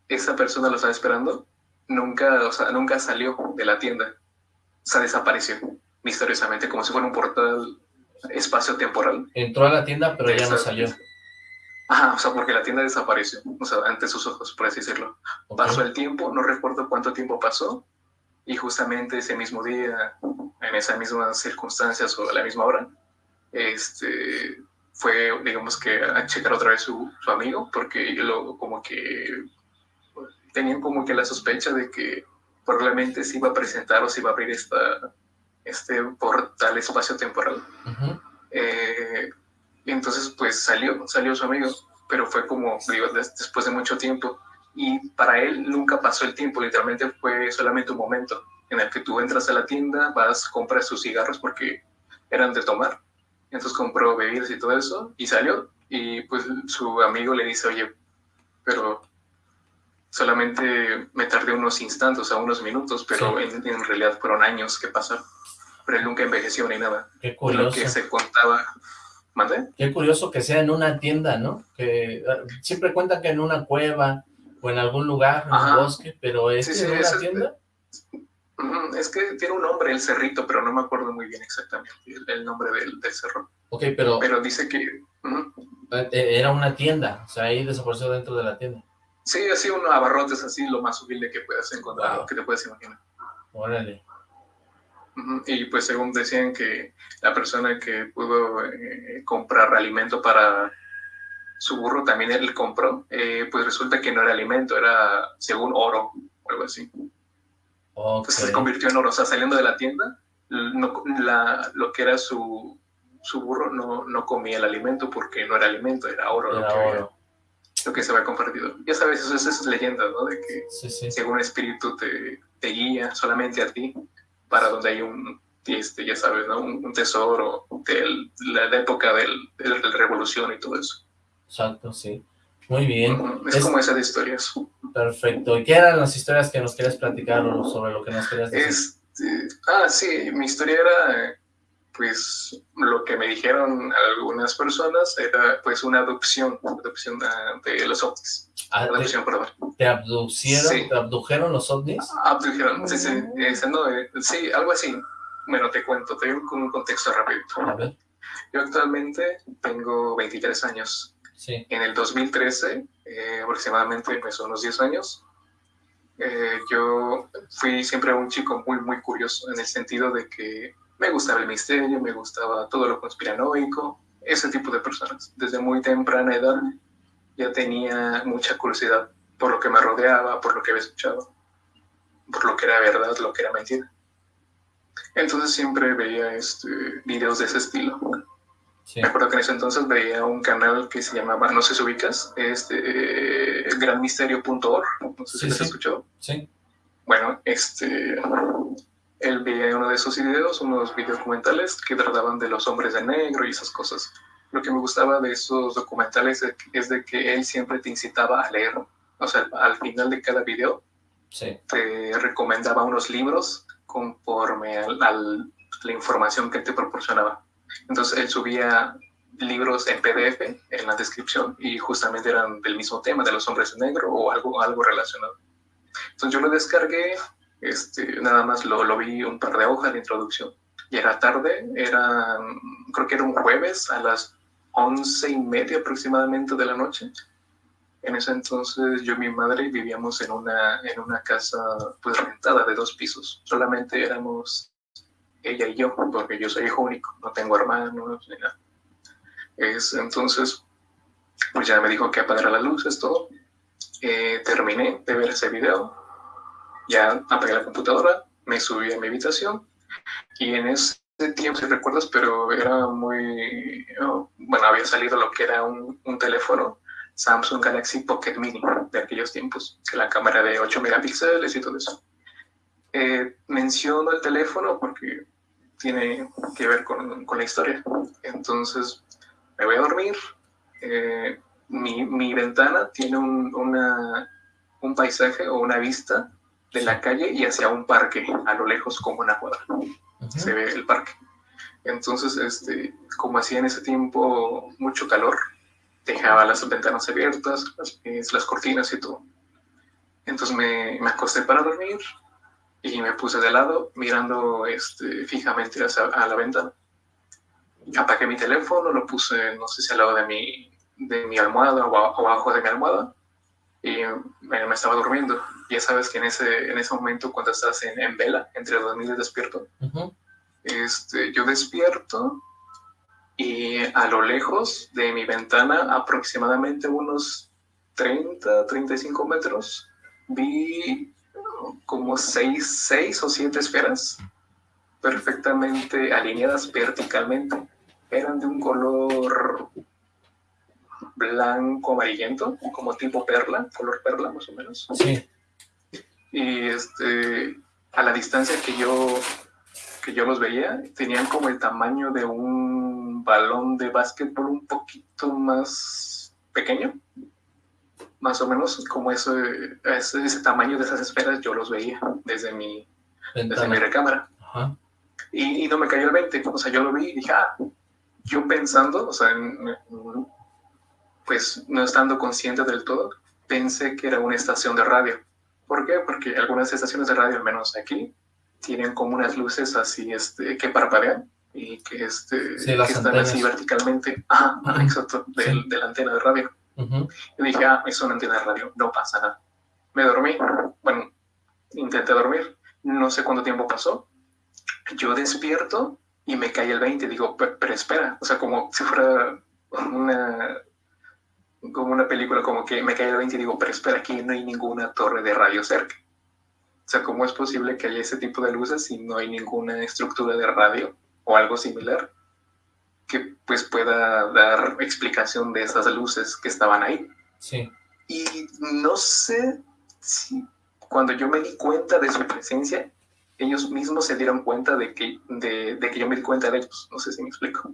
esa persona lo estaba esperando, nunca, o sea, nunca salió de la tienda. O sea, desapareció misteriosamente, como si fuera un portal espacio-temporal. Entró a la tienda, pero ya no salió. Ajá, o sea, porque la tienda desapareció, o sea, ante sus ojos, por así decirlo. Pasó el tiempo, no recuerdo cuánto tiempo pasó, y justamente ese mismo día, en esas mismas circunstancias o a la misma hora, este, fue, digamos que, a checar otra vez su, su amigo, porque lo, como que tenían como que la sospecha de que probablemente se iba a presentar o se iba a abrir esta, este portal espacio-temporal. Eh, y entonces, pues salió, salió su amigo, pero fue como, digo, después de mucho tiempo. Y para él nunca pasó el tiempo, literalmente fue solamente un momento en el que tú entras a la tienda, vas, compras sus cigarros porque eran de tomar entonces compró bebidas y todo eso y salió y pues su amigo le dice, oye, pero solamente me tardé unos instantes, o sea, unos minutos, pero en, realidad fueron años que pasaron. Pero él nunca envejeció ni nada. Qué curioso. Lo que se contaba. ¿Mande? Qué curioso que sea en una tienda, ¿no? Que ah, siempre cuentan que en una cueva o en algún lugar, en un bosque, pero es en una tienda. Es que tiene un nombre el cerrito, pero no me acuerdo muy bien exactamente el, nombre del, cerro. Ok, pero... Pero dice que... Eh, eh, era una tienda, o sea, ahí desapareció dentro de la tienda. Sí, así un abarrotes, así lo más humilde que puedas encontrar, que te puedas imaginar. Órale. Y pues según decían que la persona que pudo eh, comprar alimento para su burro, también él compró, pues resulta que no era alimento, era según oro o algo así. Entonces se convirtió en oro, o sea, saliendo de la tienda, lo que era su, su burro no, no, comía el alimento porque no era alimento, era oro, lo, que, lo, que, se había compartido. Ya sabes, eso, eso es leyenda, ¿no? De que según el espíritu te, te, guía solamente a ti para donde hay un, este, ya sabes, ¿no? Un, tesoro de la, época del, de la revolución y todo eso. Exacto, sí. Muy bien. Es, como esa de historias. Perfecto. ¿Y qué eran las historias que nos querías platicar o sobre lo que nos querías decir? Este, ah, sí, mi historia era, pues, lo que me dijeron algunas personas era, pues, una adopción, adopción de, los ovnis. Ah, adopción, te, perdón. ¿Te abducieron, te abdujeron los ovnis? Abdujeron, sí, sí, eh, sí, algo así. Bueno, te cuento, te doy un contexto rápido. A ver. Yo actualmente tengo 23 años. Sí. En el 2013, eh, aproximadamente, pues unos 10 años, eh, yo fui siempre un chico muy, muy curioso en el sentido de que me gustaba el misterio, me gustaba todo lo conspiranoico, ese tipo de personas. Desde muy temprana edad ya tenía mucha curiosidad por lo que me rodeaba, por lo que había escuchado, por lo que era verdad, lo que era mentira. Entonces siempre veía este, videos de ese estilo. Me acuerdo que en ese entonces veía un canal que se llamaba, no sé si ubicas, este, granmisterio.org, no sé si lo has escuchado. Sí. Bueno, este, él veía uno de esos videos, unos videodocumentales que trataban de los hombres de negro y esas cosas. Lo que me gustaba de esos documentales es de que él siempre te incitaba a leer. O sea, al final de cada video te recomendaba unos libros conforme a la información que te proporcionaba. Entonces él subía libros en PDF en la descripción y justamente eran del mismo tema, de los hombres de negro o algo, algo relacionado. Entonces yo lo descargué, este, nada más lo, lo vi un par de hojas de introducción. Y era tarde, era, creo que era un jueves a las once y media aproximadamente de la noche. En ese entonces yo y mi madre vivíamos en una, en una casa pues rentada de dos pisos. Solamente éramos ella y yo, porque yo soy hijo único, no tengo hermanos ni nada. Es, entonces, pues ya me dijo que apagara las luces, todo. Eh, terminé de ver ese video, ya apagué la computadora, me subí a mi habitación y en ese tiempo, si recuerdas, pero era muy, bueno, había salido lo que era un, un, teléfono Samsung Galaxy Pocket Mini de aquellos tiempos, que la cámara de 8 megapíxeles y todo eso. Eh, menciono el teléfono porque tiene que ver con, con, la historia. Entonces, me voy a dormir. Eh, mi, mi, ventana tiene un, una, un paisaje o una vista de la calle y hacia un parque a lo lejos como una cuadra. Se ve el parque. Entonces, este, como hacía en ese tiempo mucho calor, dejaba las ventanas abiertas, las, las cortinas y todo. Entonces me, me, acosté para dormir y me puse de lado mirando este, fijamente hacia, a la ventana. Apagué mi teléfono, lo puse, no sé si al lado de mi, de mi almohada o, abajo de mi almohada y me, me, estaba durmiendo. Ya sabes que en ese, en ese momento cuando estás en, en vela, entre dormir y despierto, este, yo despierto y a lo lejos de mi ventana, aproximadamente unos 30, 35 metros, vi como 6, seis o 7 esferas perfectamente alineadas verticalmente. Eran de un color blanco amarillento, como tipo perla, color perla más o menos. Sí. Y este, a la distancia que yo, que yo los veía, tenían como el tamaño de un balón de básquetbol un poquito más pequeño. Más o menos como ese, ese, ese tamaño de esas esferas yo los veía desde mi, desde mi recámara. Ajá. Y, y, no me cayó el 20. O sea, yo lo vi y dije, ah, yo pensando, o sea, en, pues no estando consciente del todo, pensé que era una estación de radio. ¿Por qué? Porque algunas estaciones de radio, al menos aquí, tienen como unas luces así este, que parpadean y que, este, sí, que están antenas. así verticalmente, uh -huh. exacto, de, sí. de, la antena de radio. Uh -huh. Y dije, ah, es una antena de radio, no pasa nada. Me dormí, bueno, intenté dormir, no sé cuánto tiempo pasó. Yo despierto y me cae el 20, digo, pero espera, o sea, como si fuera una como una película, como que me cae el 20 y digo, pero espera, aquí no hay ninguna torre de radio cerca. O sea, ¿cómo es posible que haya ese tipo de luces si no hay ninguna estructura de radio o algo similar que pues pueda dar explicación de esas luces que estaban ahí? Sí. Y no sé si cuando yo me di cuenta de su presencia, ellos mismos se dieron cuenta de que, de, de que yo me di cuenta de ellos. No sé si me explico.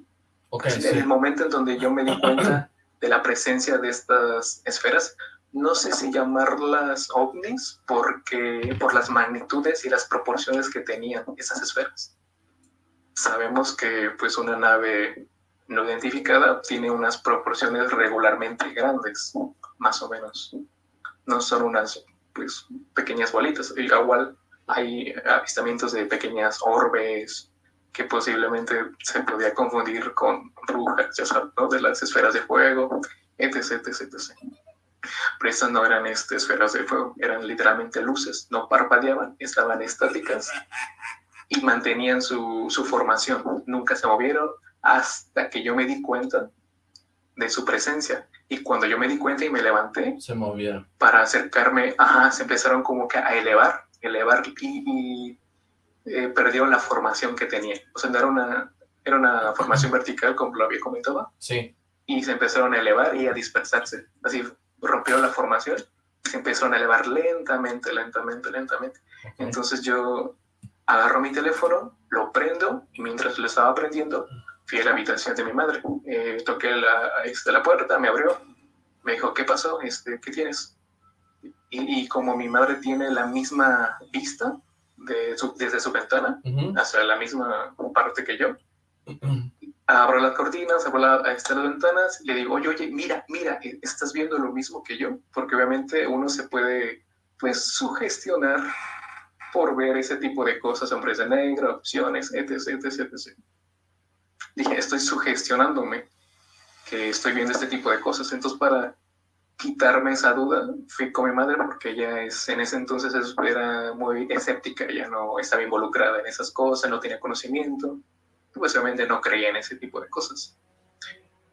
Okay, en sí. el momento en donde yo me di cuenta de la presencia de estas esferas. No sé si llamarlas ovnis porque por las magnitudes y las proporciones que tenían esas esferas. Sabemos que pues una nave no identificada tiene unas proporciones regularmente grandes, más o menos. No son unas pues pequeñas bolitas. Igual hay avistamientos de pequeñas orbes, que posiblemente se podía confundir con brujas, ya sabes, ¿no? De las esferas de fuego, etc, etc, etc. Pero estas no eran este, esferas de fuego, eran literalmente luces, no parpadeaban, estaban estáticas y mantenían su, su formación, nunca se movieron hasta que yo me di cuenta de su presencia. Y cuando yo me di cuenta y me levanté, se movieron. Para acercarme, ajá, se empezaron como que a elevar, elevar y, eh, perdieron la formación que tenía. O sea, era una, era una formación vertical, como lo había comentado. Sí. Y se empezaron a elevar y a dispersarse. Así rompieron la formación y se empezaron a elevar lentamente, lentamente, lentamente. Entonces yo agarro mi teléfono, lo prendo y mientras lo estaba prendiendo, fui a la habitación de mi madre. Eh, toqué la, este, la puerta, me abrió, me dijo, ¿qué pasó? Este, ¿Qué tienes? Y, como mi madre tiene la misma vista de desde su ventana hacia la misma parte que yo, abro las cortinas, abro la, este, las ventanas, y le digo, oye, oye, mira, mira, eh, ¿estás viendo lo mismo que yo? Porque obviamente uno se puede, pues, sugestionar por ver ese tipo de cosas, hombres de negro, opciones, etc, etc, etc dije, estoy sugestionándome que estoy viendo este tipo de cosas. Entonces, para quitarme esa duda, fui con mi madre porque ella es, en ese entonces era muy escéptica, ella no estaba involucrada en esas cosas, no tenía conocimiento, pues obviamente no creía en ese tipo de cosas.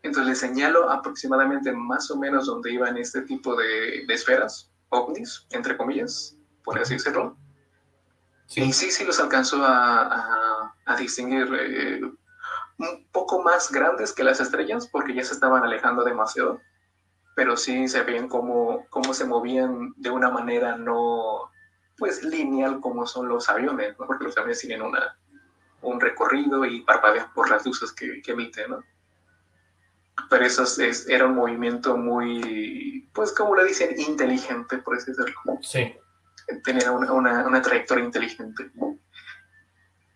Entonces le señalo aproximadamente más o menos donde iban este tipo de, esferas, ovnis, entre comillas, por así decirlo. Y sí, sí los alcanzó a, a, distinguir eh, un poco más grandes que las estrellas porque ya se estaban alejando demasiado, pero sí se ven cómo, cómo se movían de una manera no pues lineal como son los aviones, porque los aviones tienen una, un recorrido y parpadean por las luces que, que emiten, ¿no? Pero eso es, era un movimiento muy, pues como le dicen, inteligente, por así decirlo. Sí. Tenía una, una, una trayectoria inteligente.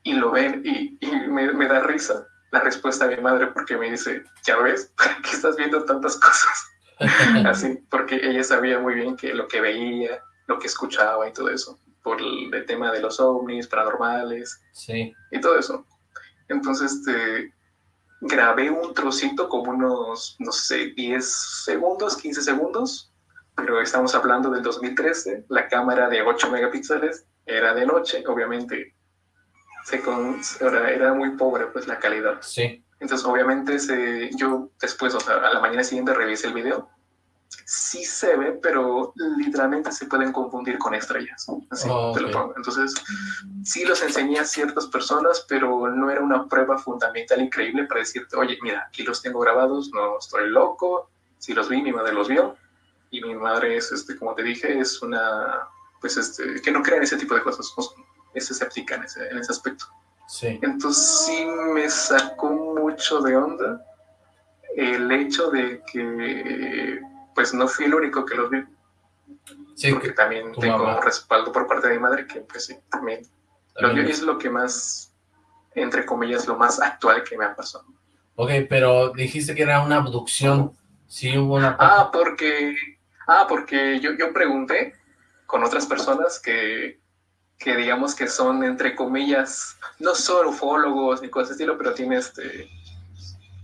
Y lo ven y, y me, me da risa, la respuesta de mi madre porque me dice, ya ves, ¿para qué estás viendo tantas cosas? Así, porque ella sabía muy bien que lo que veía, lo que escuchaba y todo eso, por el, tema de los ovnis, paranormales sí. y todo eso. Entonces, este, grabé un trocito como unos, no sé, 10 segundos, 15 segundos, pero estamos hablando del 2013, la cámara de 8 megapíxeles era de noche, obviamente se con, era muy pobre pues la calidad. Sí. Entonces obviamente se, yo después, o sea, a la mañana siguiente revisé el video. Sí se ve, pero literalmente se pueden confundir con estrellas. Así te lo pongo. Entonces, sí los enseñé a ciertas personas, pero no era una prueba fundamental increíble para decirte, oye, mira, aquí los tengo grabados, no estoy loco. Si los vi, mi madre los vio. Y mi madre es, este, como te dije, es una, pues, este, que no cree en ese tipo de cosas es escéptica en ese, en ese aspecto. Sí. Entonces sí me sacó mucho de onda el hecho de que pues no fui el único que los vi. Sí, porque también tengo respaldo por parte de mi madre que pues sí, también, también. es lo que más, entre comillas, lo más actual que me ha pasado. Ok, pero dijiste que era una abducción. Sí hubo una... Ah, porque, ah, porque yo, yo pregunté con otras personas que que digamos que son, entre comillas, no son ufólogos ni cosas de estilo, pero tienen este,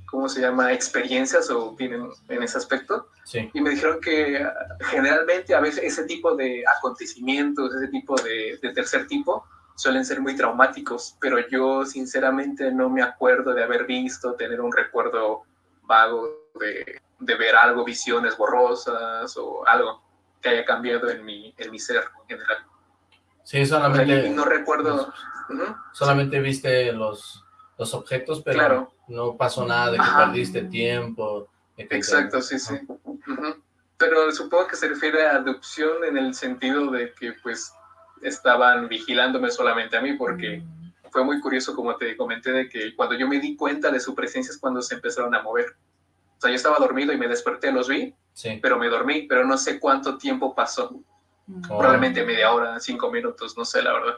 ¿cómo se llama? Experiencias o tienen en ese aspecto. Sí. Y me dijeron que ah, generalmente a veces ese tipo de acontecimientos, ese tipo de, de, tercer tipo, suelen ser muy traumáticos, pero yo sinceramente no me acuerdo de haber visto, tener un recuerdo vago de, de ver algo, visiones borrosas o algo que haya cambiado en mi, en mi ser en general. Sí, solamente... no recuerdo... Solamente viste los, los objetos, pero no pasó nada de que perdiste tiempo. Exacto, sí, sí. Pero supongo que se refiere a adopción en el sentido de que pues estaban vigilándome solamente a mí porque mm. fue muy curioso como te comenté de que cuando yo me di cuenta de su presencia es cuando se empezaron a mover. O sea, yo estaba dormido y me desperté, los vi, sí. pero me dormí, pero no sé cuánto tiempo pasó. Oh. Probablemente media hora, cinco minutos, no sé, la verdad.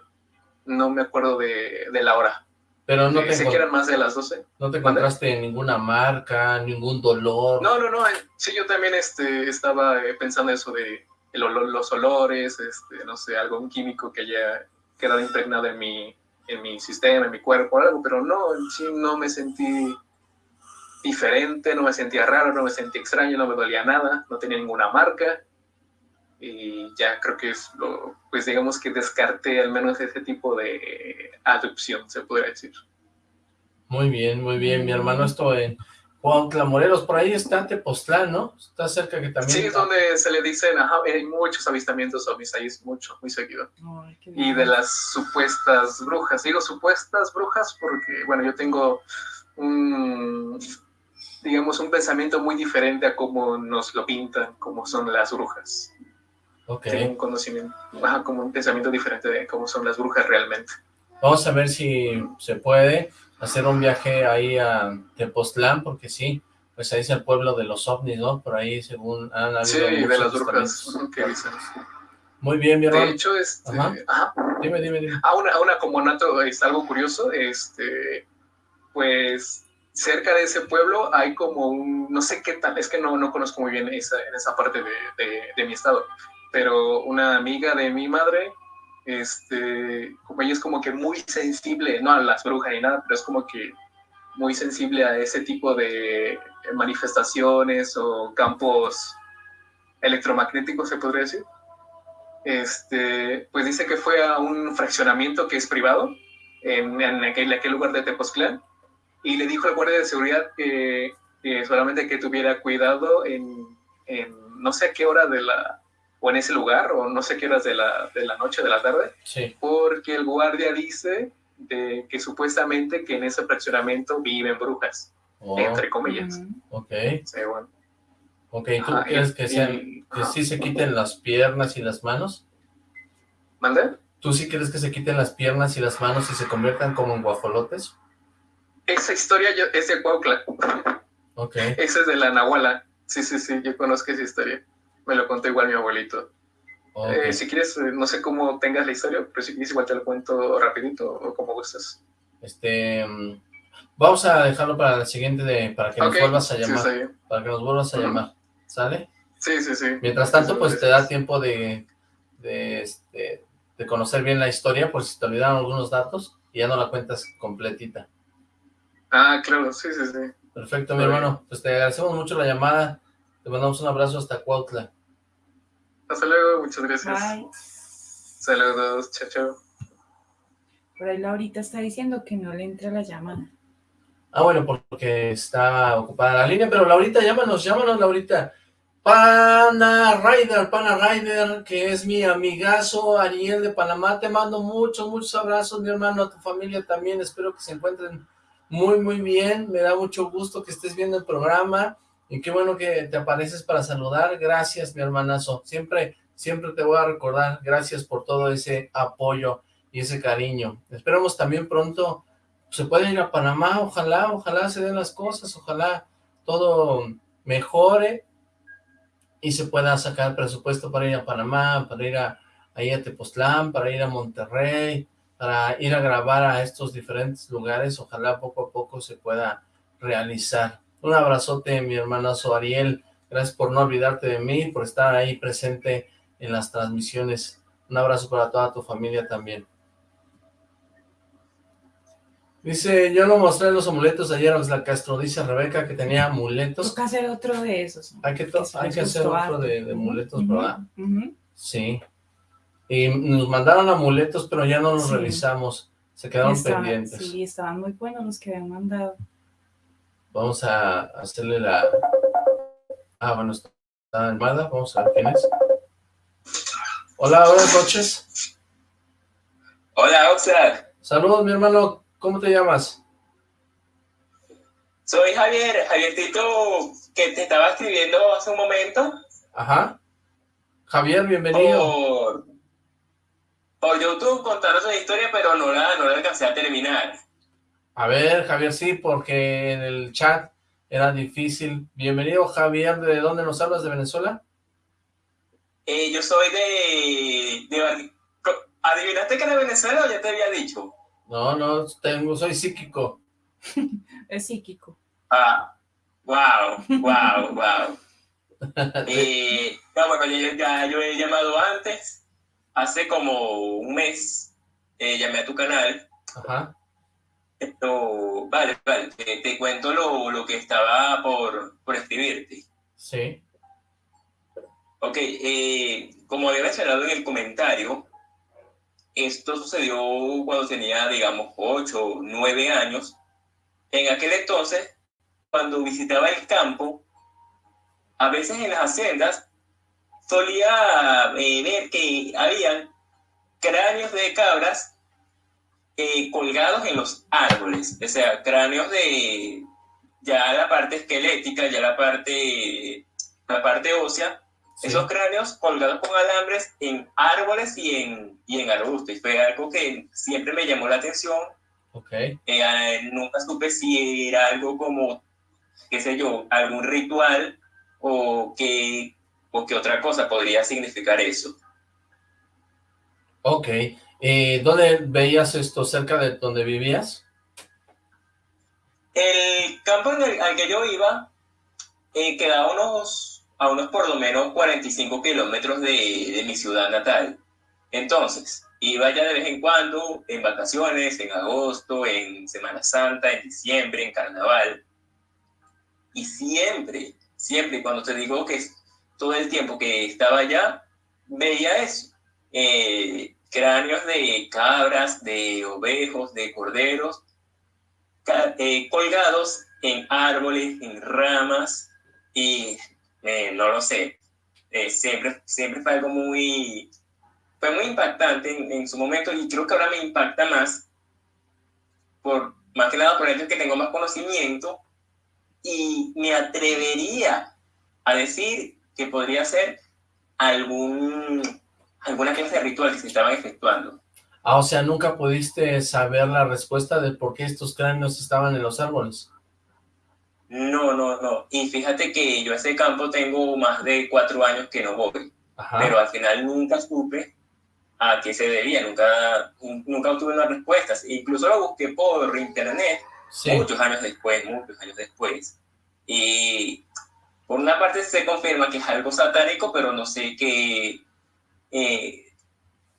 No me acuerdo de, de la hora. Pero no te... Sé que eran más de las 12. ¿No te encontraste ninguna marca, ningún dolor? No, no, no. Eh, sí, yo también este, estaba eh, pensando eso de el olor, los olores, este, no sé, algún químico que haya quedado impregnado en mi, en mi sistema, en mi cuerpo, algo, pero no, sí no me sentí diferente, no me sentía raro, no me sentía extraño, no me dolía nada, no tenía ninguna marca. Y ya creo que es lo, pues digamos que descarté al menos ese tipo de adopción, se podría decir. Muy bien, muy bien. Mi hermano esto en Cuautla, Morelos, por ahí está Tepoztlán, ¿no? Está cerca que también... Sí, es donde se le dicen, ajá, hay muchos avistamientos ovnis, ahí es mucho, muy seguido. y de las supuestas brujas, digo supuestas brujas porque, bueno, yo tengo un, digamos, un pensamiento muy diferente a cómo nos lo pintan, cómo son las brujas. Ok. Tengo un conocimiento, ajá, como un pensamiento diferente de cómo son las brujas realmente. Vamos a ver si se puede hacer un viaje ahí a Tepoztlán, porque sí, pues ahí es el pueblo de los ovnis, ¿no? Por ahí, según han habido Sí, de las brujas. Muy bien, mi hermano. De hecho, este, ajá. Dime, dime, dime. A una, a una como nato es algo curioso, este, pues cerca de ese pueblo hay como un, no sé qué tal, es que no, no conozco muy bien esa, en esa parte de, de, de mi estado, pero una amiga de mi madre este, ella es como que muy sensible, no a las brujas ni nada, pero es como que muy sensible a ese tipo de manifestaciones o campos electromagnéticos, se podría decir. Este, pues dice que fue a un fraccionamiento que es privado en, en, aquel, aquel, lugar de Tepoztlán y le dijo al guardia de seguridad que, que solamente que tuviera cuidado en, en, no sé a qué hora de la, o en ese lugar, o no sé qué horas de la, de la noche, de la tarde, sí. porque el guardia dice de que supuestamente que en ese fraccionamiento viven brujas, oh. entre comillas. Ok. Sí, bueno. Ok, ¿tú ah, quieres que, sean, y, que sí se quiten las piernas y las manos? ¿Mande? ¿Tú sí quieres que se quiten las piernas y las manos y se conviertan como en guajolotes? Esa historia yo, es de Cuautla. Ok. Esa es de la Nahuala. Sí, sí, sí, yo conozco esa historia me lo contó igual mi abuelito. Okay. Eh, si quieres, no sé cómo tengas la historia, pero si quieres igual te lo cuento rapidito o como gustas. Este, vamos a dejarlo para el siguiente, de, para que okay. nos vuelvas a llamar. Sí, para que nos vuelvas a uh -huh. llamar, ¿sale? Sí, sí, sí. Mientras tanto, pues te da tiempo de, de, este, de conocer bien la historia, por si te olvidaron algunos datos y ya no la cuentas completita. Ah, claro, sí, sí, sí. Perfecto, mi hermano. Pues te agradecemos mucho la llamada. Te mandamos un abrazo hasta Cuautla. Hasta luego, muchas gracias. Bye. Saludos, chao, chao. Por ahí Laurita está diciendo que no le entra la llamada. Ah, bueno, porque está ocupada la línea, pero Laurita, llámanos, llámanos, Laurita. Pana Rider, Pana Rider, que es mi amigazo Ariel de Panamá, te mando muchos, muchos abrazos, mi hermano, a tu familia también, espero que se encuentren muy, muy bien, me da mucho gusto que estés viendo el programa, y qué bueno que te apareces para saludar, gracias mi hermanazo, siempre, siempre te voy a recordar, gracias por todo ese apoyo y ese cariño, esperamos también pronto, se pueden ir a Panamá, ojalá, ojalá se den las cosas, ojalá todo mejore, y se pueda sacar presupuesto para ir a Panamá, para ir a, ahí a Tepoztlán, para ir a Monterrey, para ir a grabar a estos diferentes lugares, ojalá poco a poco se pueda realizar. Un abrazote, mi hermanazo Ariel, gracias por no olvidarte de mí, por estar ahí presente en las transmisiones. Un abrazo para toda tu familia también. Dice, yo no mostré los amuletos ayer, la Castro, dice Rebeca que tenía amuletos. Toca hacer otro de esos. Hay que, hay que hacer otro de, de amuletos, uh -huh. ¿verdad? Uh -huh. Sí. Y nos mandaron amuletos, pero ya no los sí. revisamos. Se quedaron estaban, pendientes. Sí, estaban muy buenos los que habían mandado. Vamos a hacerle la... Ah, bueno, está armada. Vamos a ver quién es. Hola, buenas noches. Hola, Oxlack. Saludos, mi hermano. ¿Cómo te llamas? Soy Javier, Javier Tito, que te estaba escribiendo hace un momento. Ajá. Javier, bienvenido. Por, por YouTube contanos una historia, pero no la, no la alcancé a terminar. A ver, Javier, sí, porque en el chat era difícil. Bienvenido, Javier. ¿De dónde nos hablas? ¿De Venezuela? Eh, yo soy de, de... ¿Adivinaste que era de Venezuela o ya te había dicho? No, no, tengo, soy psíquico. es psíquico. Ah, wow, wow, wow. eh, no, bueno, yo, ya, yo he llamado antes, hace como un mes, eh, llamé a tu canal. Ajá. vale, vale, te, cuento lo, lo, que estaba por, por escribirte. Sí. Ok, eh, como había mencionado en el comentario, esto sucedió cuando tenía, digamos, 8 o 9 años. En aquel entonces, cuando visitaba el campo, a veces en las haciendas solía eh, ver que habían cráneos de cabras eh, colgados en los árboles, o sea, cráneos de ya la parte esquelética, ya la parte, la parte ósea, esos cráneos colgados con alambres en árboles y en, y en arbustos. Y fue algo que siempre me llamó la atención. Okay. Eh, nunca supe si era algo como, qué sé yo, algún ritual o qué, o qué otra cosa podría significar eso. Ok. Eh, ¿Dónde veías esto? ¿Cerca de donde vivías? El campo al que yo iba eh, quedaba unos, a unos por lo menos 45 kilómetros de, de mi ciudad natal. Entonces, iba ya de vez en cuando, en vacaciones, en agosto, en Semana Santa, en diciembre, en carnaval. Y siempre, siempre, cuando te digo que todo el tiempo que estaba allá, veía eso. Eh, cráneos de cabras, de ovejos, de corderos, eh, colgados en árboles, en ramas, y eh, no lo sé, eh, siempre, siempre fue algo muy, fue muy impactante en, su momento y creo que ahora me impacta más, por, más que nada por el hecho que tengo más conocimiento y me atrevería a decir que podría ser algún alguna clase de ritual que se estaban efectuando. Ah, o sea, nunca pudiste saber la respuesta de por qué estos cráneos estaban en los árboles. No, no, no. Y fíjate que yo a ese campo tengo más de cuatro años que no voy. Pero al final nunca supe a qué se debía, nunca, nunca obtuve una respuesta. Incluso lo busqué por internet muchos años después, muchos años después. Y por una parte se confirma que es algo satánico, pero no sé qué, eh,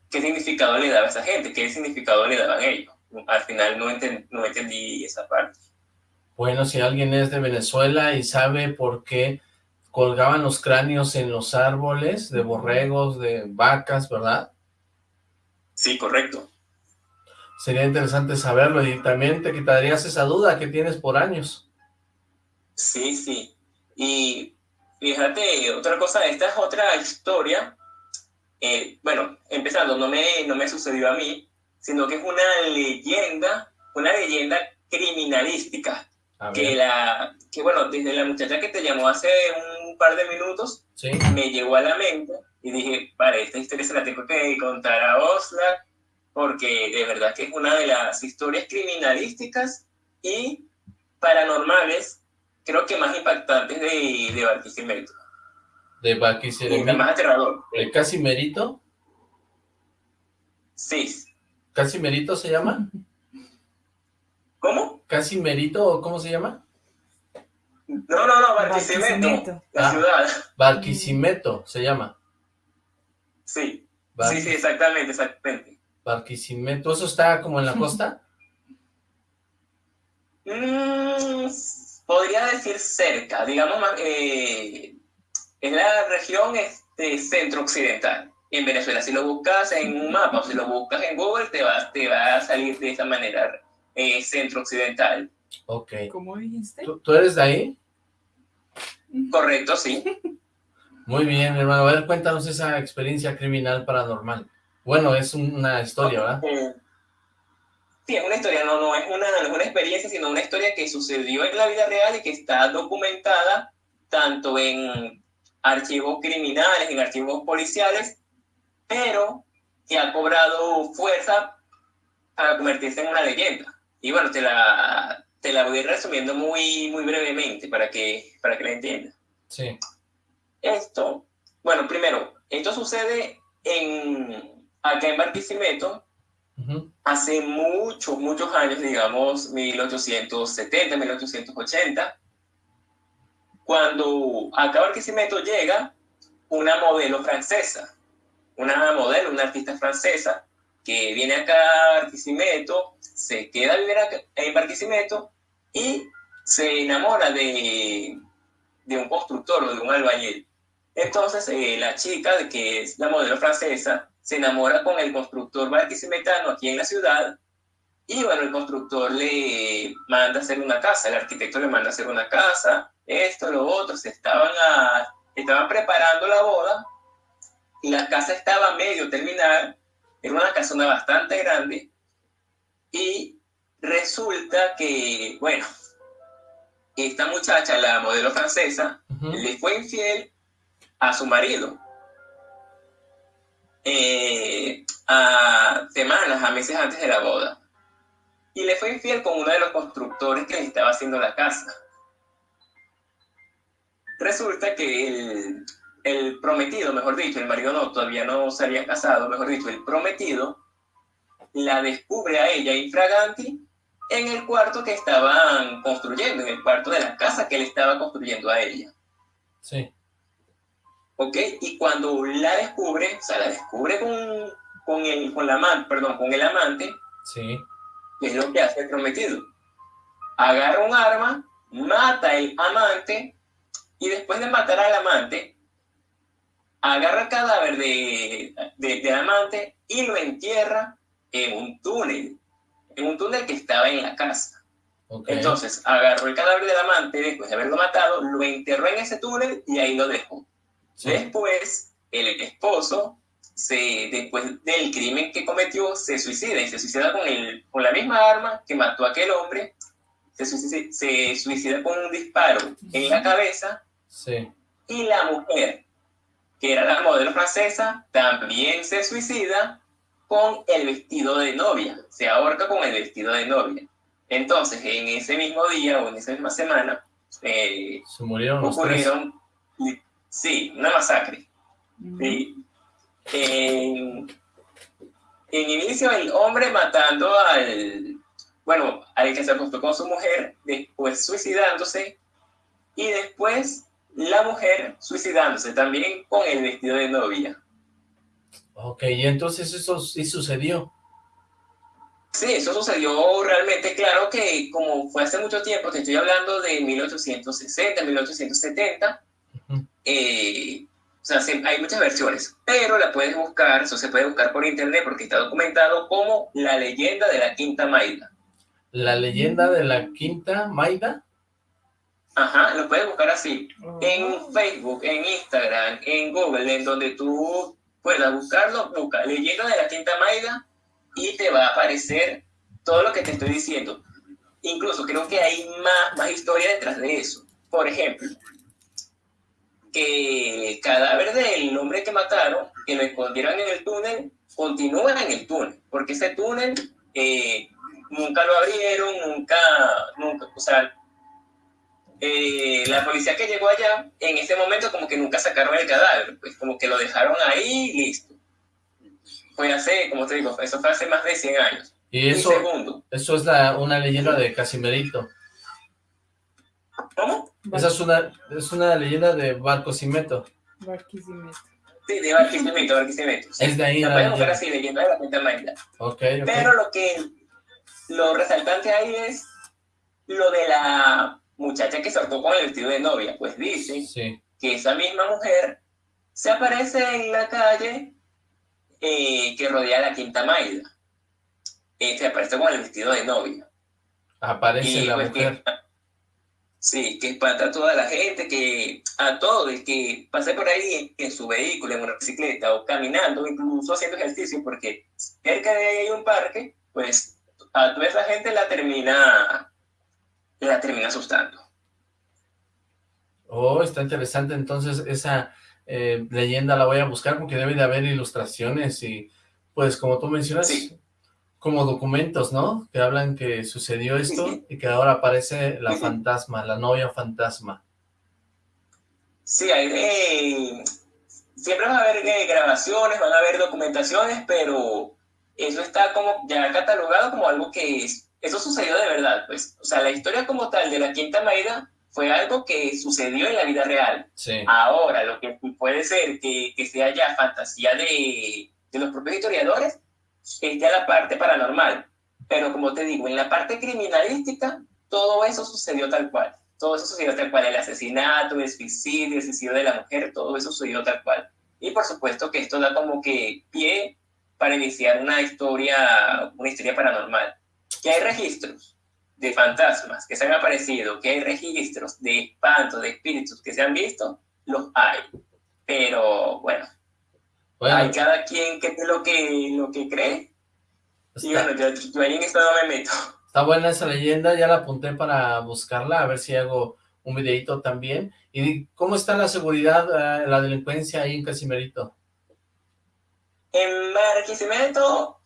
qué significado le daba a esa gente, qué significado le daban ellos. Al final no, no entendí esa parte. Bueno, si alguien es de Venezuela y sabe por qué colgaban los cráneos en los árboles de borregos, de vacas, ¿verdad? Sí, correcto. Sería interesante saberlo y también te quitarías esa duda que tienes por años. Sí, sí. Y fíjate, otra cosa, esta es otra historia eh, bueno, empezando, no me, no me sucedió a mí, sino que es una leyenda, una leyenda criminalística, que la, que bueno, desde la muchacha que te llamó hace un par de minutos, me llegó a la mente y dije, vale, esta historia se la tengo que contar a Osla, porque de verdad que es una de las historias criminalísticas y paranormales, creo que más impactantes de, de Barquisimeto de Barquisimeto. El más aterrador. ¿El Casimerito? Sí. ¿Casimerito se llama? ¿Cómo? ¿Casimerito o cómo se llama? No, no, no, Barquisimeto, la ah, ciudad. Barquisimeto se llama. Sí, sí, sí, exactamente, exactamente. Barquisimeto, ¿eso está como en la costa? Mm, podría decir cerca, digamos, eh, es la región este, centro-occidental en Venezuela. Si lo buscas en un mapa o si lo buscas en Google, te va, te va a salir de esa manera eh, centro-occidental. Ok. ¿Cómo dijiste? ¿Tú, eres de ahí? Correcto, sí. Muy bien, hermano. A ver, cuéntanos esa experiencia criminal paranormal. Bueno, es una historia, ¿verdad? Sí, es una historia, no, no, es una, no es una experiencia, sino una historia que sucedió en la vida real y que está documentada tanto en archivos criminales, en archivos policiales, pero que ha cobrado fuerza para convertirse en una leyenda. Y bueno, te la, te la voy resumiendo muy, muy brevemente para que, para que la entiendas. Sí. Esto, bueno, primero, esto sucede en, acá en Barquisimeto, hace muchos, muchos años, digamos, 1870, 1880, cuando acá Barquisimeto llega una modelo francesa, una modelo, una artista francesa, que viene acá a Barquisimeto, se queda a vivir en Barquisimeto y se enamora de, de un constructor o de un albañil. Entonces eh, la chica, que es la modelo francesa, se enamora con el constructor barquisimetano aquí en la ciudad y bueno, el constructor le manda a hacer una casa, el arquitecto le manda a hacer una casa, esto, lo otro, se estaban, estaban preparando la boda y la casa estaba medio terminada, era una casona bastante grande y resulta que, bueno, esta muchacha, la modelo francesa, le fue infiel a su marido. Eh, a semanas, a meses antes de la boda. Y le fue infiel con uno de los constructores que le estaba haciendo la casa. Resulta que el, el prometido, mejor dicho, el marido no, todavía no se había casado, mejor dicho, el prometido, la descubre a ella infraganti en el cuarto que estaban construyendo, en el cuarto de la casa que él estaba construyendo a ella. Sí. ¿Ok? Y cuando la descubre, o sea, la descubre con, con, el, con, la amante, perdón, con el amante, sí. ¿qué es lo que hace el prometido? Agarra un arma, mata al amante, y después de matar al amante, agarra el cadáver de, de, del amante y lo entierra en un túnel, en un túnel que estaba en la casa. Okay. Entonces, agarró el cadáver del amante después de haberlo matado, lo enterró en ese túnel y ahí lo dejó. Después, el esposo, se, después del crimen que cometió, se suicida y se suicida con, el, con la misma arma que mató a aquel hombre, se suicida, se suicida con un disparo en la cabeza. Sí. Y la mujer, que era la modelo francesa, también se suicida con el vestido de novia, se ahorca con el vestido de novia. Entonces, en ese mismo día o en esa misma semana, eh, se murieron ocurrieron Sí, una masacre. Sí. En, en, inicio, el hombre matando al, bueno, al que se acostó con su mujer, después suicidándose, y después la mujer suicidándose también con el vestido de novia. Ok, y entonces eso sí sucedió. Sí, eso sucedió realmente, claro que como fue hace mucho tiempo, te estoy hablando de 1860, 1870, eh, o sea, hay muchas versiones, pero la puedes buscar, eso se puede buscar por internet porque está documentado como la leyenda de la Quinta Maida. ¿La leyenda de la Quinta Maida? Ajá, lo puedes buscar así, en Facebook, en Instagram, en Google, en donde tú puedas buscarlo, busca leyenda de la Quinta Maida y te va a aparecer todo lo que te estoy diciendo. Incluso creo que hay más, más historia detrás de eso. Por ejemplo, que el cadáver del hombre que mataron, que lo escondieron en el túnel, continúa en el túnel, porque ese túnel eh, nunca lo abrieron, nunca, nunca, o sea, eh, la policía que llegó allá, en ese momento como que nunca sacaron el cadáver, pues como que lo dejaron ahí y listo. Fue hace, como te digo, eso fue hace más de 100 años. Y eso, eso es la, una leyenda de Casimerito. ¿Cómo? Esa es una, es una leyenda de Barquisimeto. Barquisimeto. Sí, de Barquisimeto, Barquisimeto. Sí. Es de ahí la leyenda. así, leyenda de la Quinta Maida. Okay, ok. Pero lo que, lo resaltante ahí es lo de la muchacha que saltó con el vestido de novia. Pues dice sí. que esa misma mujer se aparece en la calle eh, que rodea la Quinta Maida. Eh, se aparece con el vestido de novia. Aparece y, la pues, mujer. Que, Sí, que espanta a toda la gente, que a todo el que pase por ahí en, su vehículo, en una bicicleta o caminando, incluso haciendo ejercicio, porque cerca de ahí hay un parque, pues a toda esa gente la termina, la termina asustando. Oh, está interesante, entonces esa eh, leyenda la voy a buscar porque debe de haber ilustraciones y pues como tú mencionas, Sí. Como documentos, ¿no? Que hablan que sucedió esto y que ahora aparece la fantasma, la novia fantasma. Sí, hay eh, siempre van a haber eh, grabaciones, van a haber documentaciones, pero eso está como ya catalogado como algo que es, eso sucedió de verdad, pues. O sea, la historia como tal de la Quinta Maida fue algo que sucedió en la vida real. Sí. Ahora, lo que puede ser que, que sea ya fantasía de, de los propios historiadores, esté a la parte paranormal. Pero como te digo, en la parte criminalística, todo eso sucedió tal cual. Todo eso sucedió tal cual. El asesinato, el suicidio, el suicidio de la mujer, todo eso sucedió tal cual. Y por supuesto que esto da como que pie para iniciar una historia, una historia paranormal. Que hay registros de fantasmas que se han aparecido, que hay registros de espantos, de espíritus que se han visto, los hay. Pero bueno, hay cada quien que lo que, lo que cree. Y bueno, yo, yo ahí en esto no me meto. Está buena esa leyenda, ya la apunté para buscarla, a ver si hago un videito también. ¿Y cómo está la seguridad, eh, la delincuencia ahí en Casimerito? En Barquisimeto,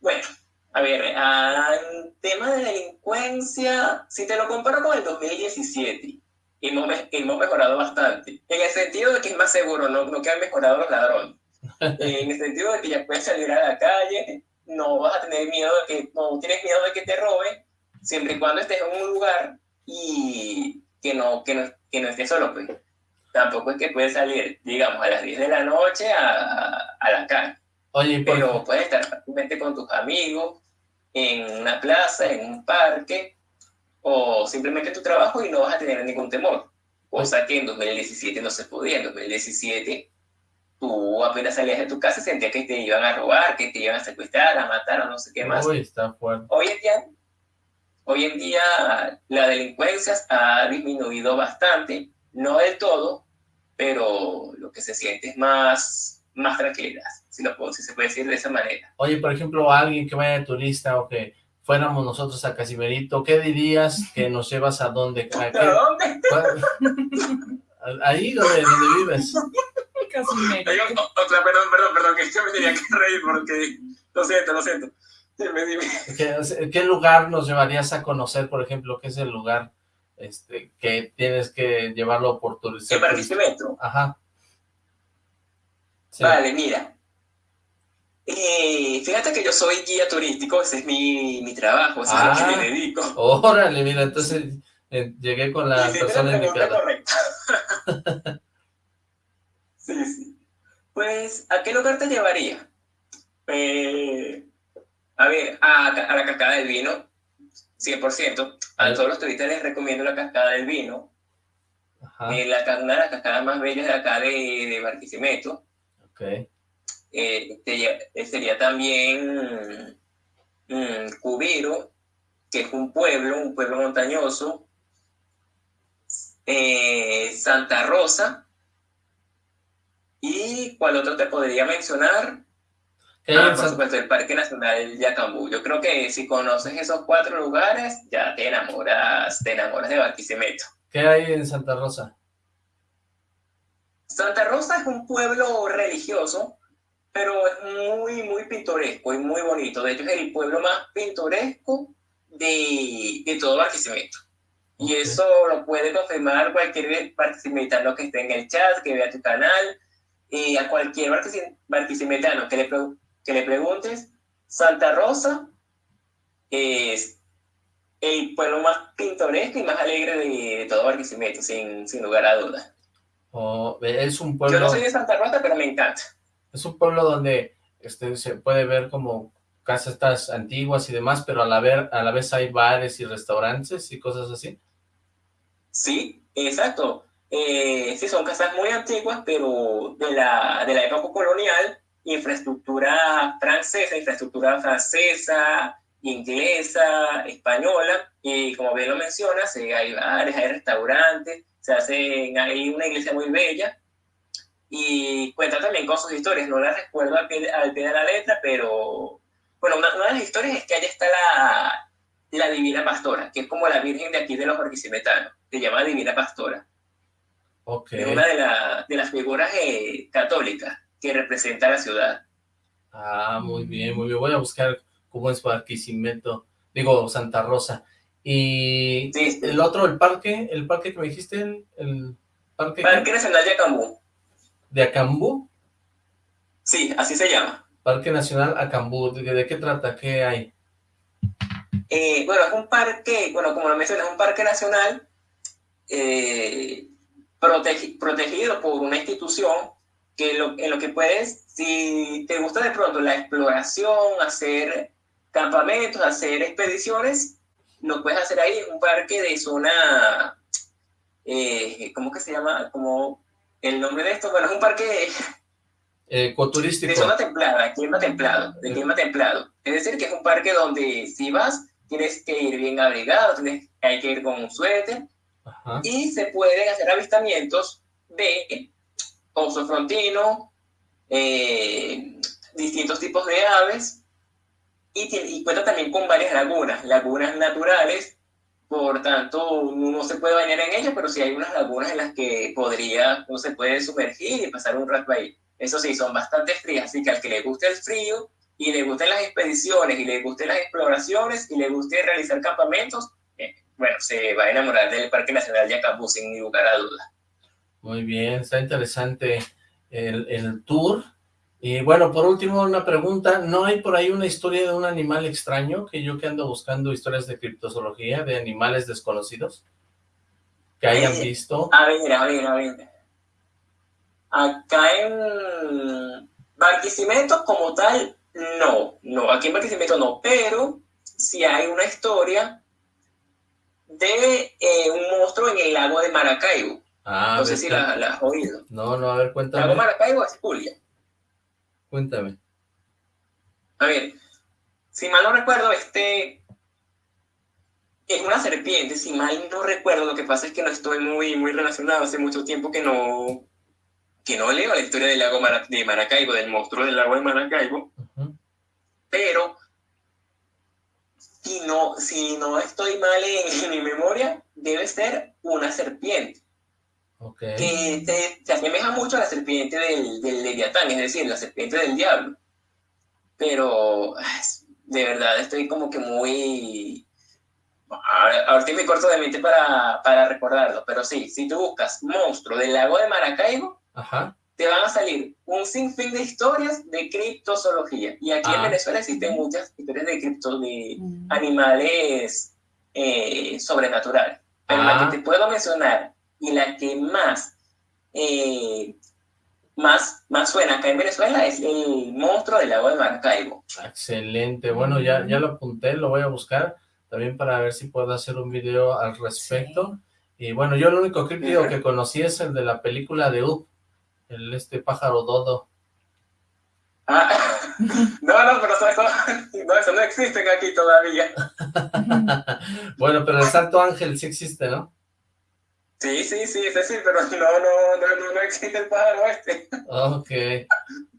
bueno, a ver, en tema de delincuencia, si te lo comparo con el 2017, hemos, hemos mejorado bastante. En el sentido de que es más seguro, no, no que han mejorado los ladrones. En el sentido de que ya puedes salir a la calle, no vas a tener miedo de que, no tienes miedo de que te roben, siempre y cuando estés en un lugar y que no, que no, que no estés solo, pues. Tampoco es que puedes salir, digamos, a las 10 de la noche a, a la calle. Oye, pero puedes estar fácilmente con tus amigos, en una plaza, en un parque, o simplemente tu trabajo y no vas a tener ningún temor. Cosa que en 2017 no se podía. En 2017 tú apenas salías de tu casa sentías que te iban a robar, que te iban a secuestrar, a matar o no sé qué más. Uy, está fuerte. Hoy en día, hoy en día la delincuencia ha disminuido bastante, no del todo, pero lo que se siente es más, más tranquilidad si, lo puedo, si se puede decir de esa manera. Oye, por ejemplo, alguien que vaya de turista o que fuéramos nosotros a Casimerito, ¿qué dirías que nos llevas a dónde? ¿A, dónde? Ahí donde, donde vives. Casimerito. O sea, perdón, perdón, perdón, que yo me tenía que reír porque... Lo siento, lo siento. ¿Qué, ¿Qué lugar nos llevarías a conocer, por ejemplo? ¿Qué es el lugar este, que tienes que llevarlo por turismo? ¿Qué Barquisimeto? Ajá. Vale, mira, eh, fíjate que yo soy guía turístico, ese es mi, mi trabajo, ese es lo que me ah, dedico. Órale, mira, entonces llegué con la persona indicada. sí, sí. Pues, ¿a qué lugar te llevaría? Eh, a ver, a, a, la cascada del vino, 100%. A todos los turistas les recomiendo la cascada del vino. Ajá. Eh, la, una de las cascadas más bellas de acá de, de Barquisimeto. Okay. Eh, eh, sería también mm, Cubero, que es un pueblo, un pueblo montañoso, eh, Santa Rosa, y cuál otro te podría mencionar, ah, por supuesto, el Parque Nacional Yacambú. Yo creo que si conoces esos cuatro lugares, ya te enamoras, te enamoras de Barquisimeto. ¿Qué hay en Santa Rosa? Santa Rosa es un pueblo religioso pero es muy, muy pintoresco y muy bonito. De hecho, es el pueblo más pintoresco de, de todo Barquisimeto. Y eso lo puede confirmar cualquier barquisimetano que esté en el chat, que vea tu canal, y a cualquier barquisimetano que le, que le preguntes, Santa Rosa es el pueblo más pintoresco y más alegre de, todo Barquisimeto, sin, sin lugar a dudas. Oh, es un pueblo... Yo no soy de Santa Rosa, pero me encanta. Es un pueblo donde este, se puede ver como casas estas antiguas y demás, pero a la, ver, a la vez hay bares y restaurantes y cosas así. Sí, exacto. Eh, sí, son casas muy antiguas, pero de la, de la época colonial, infraestructura francesa, infraestructura francesa, inglesa, española, y como bien lo mencionas, eh, hay bares, hay restaurantes, se hacen, hay una iglesia muy bella, y cuenta también con sus historias, no las recuerdo al pie, al pie de la letra, pero bueno, una, de las historias es que allá está la, la Divina Pastora, que es como la Virgen de aquí de los barquisimetanos, se llama Divina Pastora. Okay. Es una de, la, de las figuras eh, católicas que representa la ciudad. Ah, muy bien, muy bien. Voy a buscar cómo es Barquisimeto, digo, Santa Rosa. Y el otro, el parque, el parque que me dijiste, el parque... Parque Nacional de Acambú de Acambú. Sí, así se llama. Parque Nacional Acambú. ¿De, qué trata? ¿Qué hay? Eh, bueno, es un parque, bueno, como lo mencioné, es un parque nacional eh, protegido por una institución que lo, en lo que puedes, si te gusta de pronto la exploración, hacer campamentos, hacer expediciones, lo puedes hacer ahí en un parque de zona, eh, ¿cómo que se llama? Como el nombre de esto, bueno, es un parque ecoturístico. De zona templada, clima templado, de clima templado. Es decir, que es un parque donde si vas, tienes que ir bien abrigado, tienes, hay que ir con un suéter, y se pueden hacer avistamientos de oso frontino, eh, distintos tipos de aves, y, y cuenta también con varias lagunas, lagunas naturales, por tanto, uno se puede bañar en ellas, pero sí hay unas lagunas en las que podría, uno se puede sumergir y pasar un rato ahí. Eso sí, son bastante frías, así que al que le guste el frío y le gusten las expediciones y le gusten las exploraciones y le guste realizar campamentos, bueno, se va a enamorar del Parque Nacional Yacambú sin lugar a dudas. Muy bien, está interesante el, el tour. Y bueno, por último, una pregunta. ¿No hay por ahí una historia de un animal extraño? Que yo que ando buscando historias de criptozoología, de animales desconocidos, que hayan Eh, visto. A ver, a ver, a ver. Acá en Barquisimeto como tal, no, no, aquí en Barquisimeto no, pero sí hay una historia de eh, un monstruo en el lago de Maracaibo. Ah, no sé si la, la has oído. No, no, a ver, Lago cuéntame. Maracaibo es Julia. Cuéntame. A ver, si mal no recuerdo, este es una serpiente, si mal no recuerdo, lo que pasa es que no estoy muy, muy relacionado, hace mucho tiempo que no, que no leo la historia del lago Mara- de Maracaibo, del monstruo del lago de Maracaibo, pero si no, si no estoy mal en, en mi memoria, debe ser una serpiente, Ok. que se, se asemeja mucho a la serpiente del, del Leviatán, es decir, la serpiente del diablo. Pero de verdad estoy como que muy... Ahorita me corto de mente para, para recordarlo, pero sí, si tú buscas monstruo del lago de Maracaibo, Ajá. Te van a salir un sinfín de historias de criptozoología. Y aquí en Ah. Venezuela existen muchas historias de cripto, de Mm. animales eh, sobrenaturales. Pero Ah. la que te puedo mencionar y la que más, eh, más, más suena acá en Venezuela es el monstruo del lago de Maracaibo. Excelente. Bueno, ya, ya lo apunté, lo voy a buscar también para ver si puedo hacer un video al respecto. Y bueno, yo el único críptido que conocí es el de la película de Up, el este pájaro dodo. Ah, no, no, pero eso, no, eso no existe aquí todavía. bueno, pero el Santo Ángel sí existe, ¿no? Sí, sí, sí, ese sí, pero no, no, no, no, no existe el pájaro este. Ok.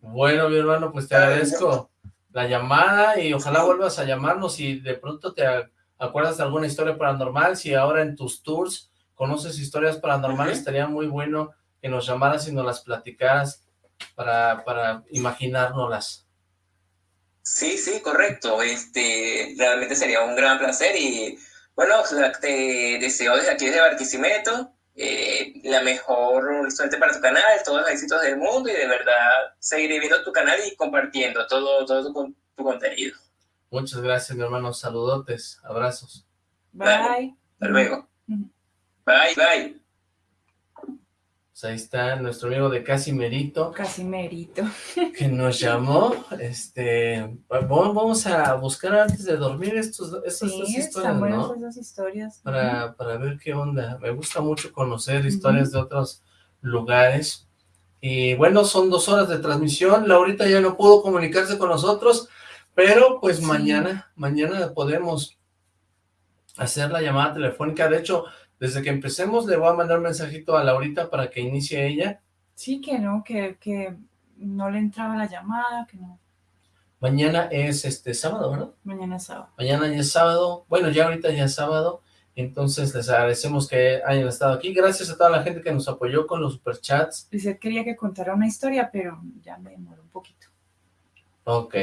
Bueno, mi hermano, pues te agradezco la llamada y ojalá vuelvas a llamarnos y de pronto te acuerdas de alguna historia paranormal. Si ahora en tus tours conoces historias paranormales, estaría muy bueno que nos llamaras y nos las platicaras para, para imaginárnoslas. Sí, sí, correcto. Este, realmente sería un gran placer y bueno, te deseo desde aquí, desde Barquisimeto, eh, la mejor suerte para tu canal, todos los éxitos del mundo y de verdad seguiré viendo tu canal y compartiendo todo, todo tu, tu contenido. Muchas gracias, mi hermano. Saludotes, abrazos. Bye. Hasta luego. Bye, bye. Pues ahí está nuestro amigo de Casimerito. Casi merito. que nos llamó, este, vamos a buscar antes de dormir estos, estas dos Sí, historias, están buenas ¿no? esas historias. Para, para ver qué onda, me gusta mucho conocer historias de otros lugares, y bueno, son dos horas de transmisión, Laurita ya no pudo comunicarse con nosotros, pero pues Sí. mañana, mañana podemos hacer la llamada telefónica, de hecho, desde que empecemos le voy a mandar un mensajito a Laurita para que inicie ella, Sí, que no, que, que no le entraba la llamada, que no. mañana es este sábado, ¿verdad? Mañana es sábado. Mañana ya es sábado, bueno, ya ahorita ya es sábado, entonces les agradecemos que hayan estado aquí. Gracias a toda la gente que nos apoyó con los superchats. Dice, quería que contara una historia, pero ya me demoró un poquito. Ok.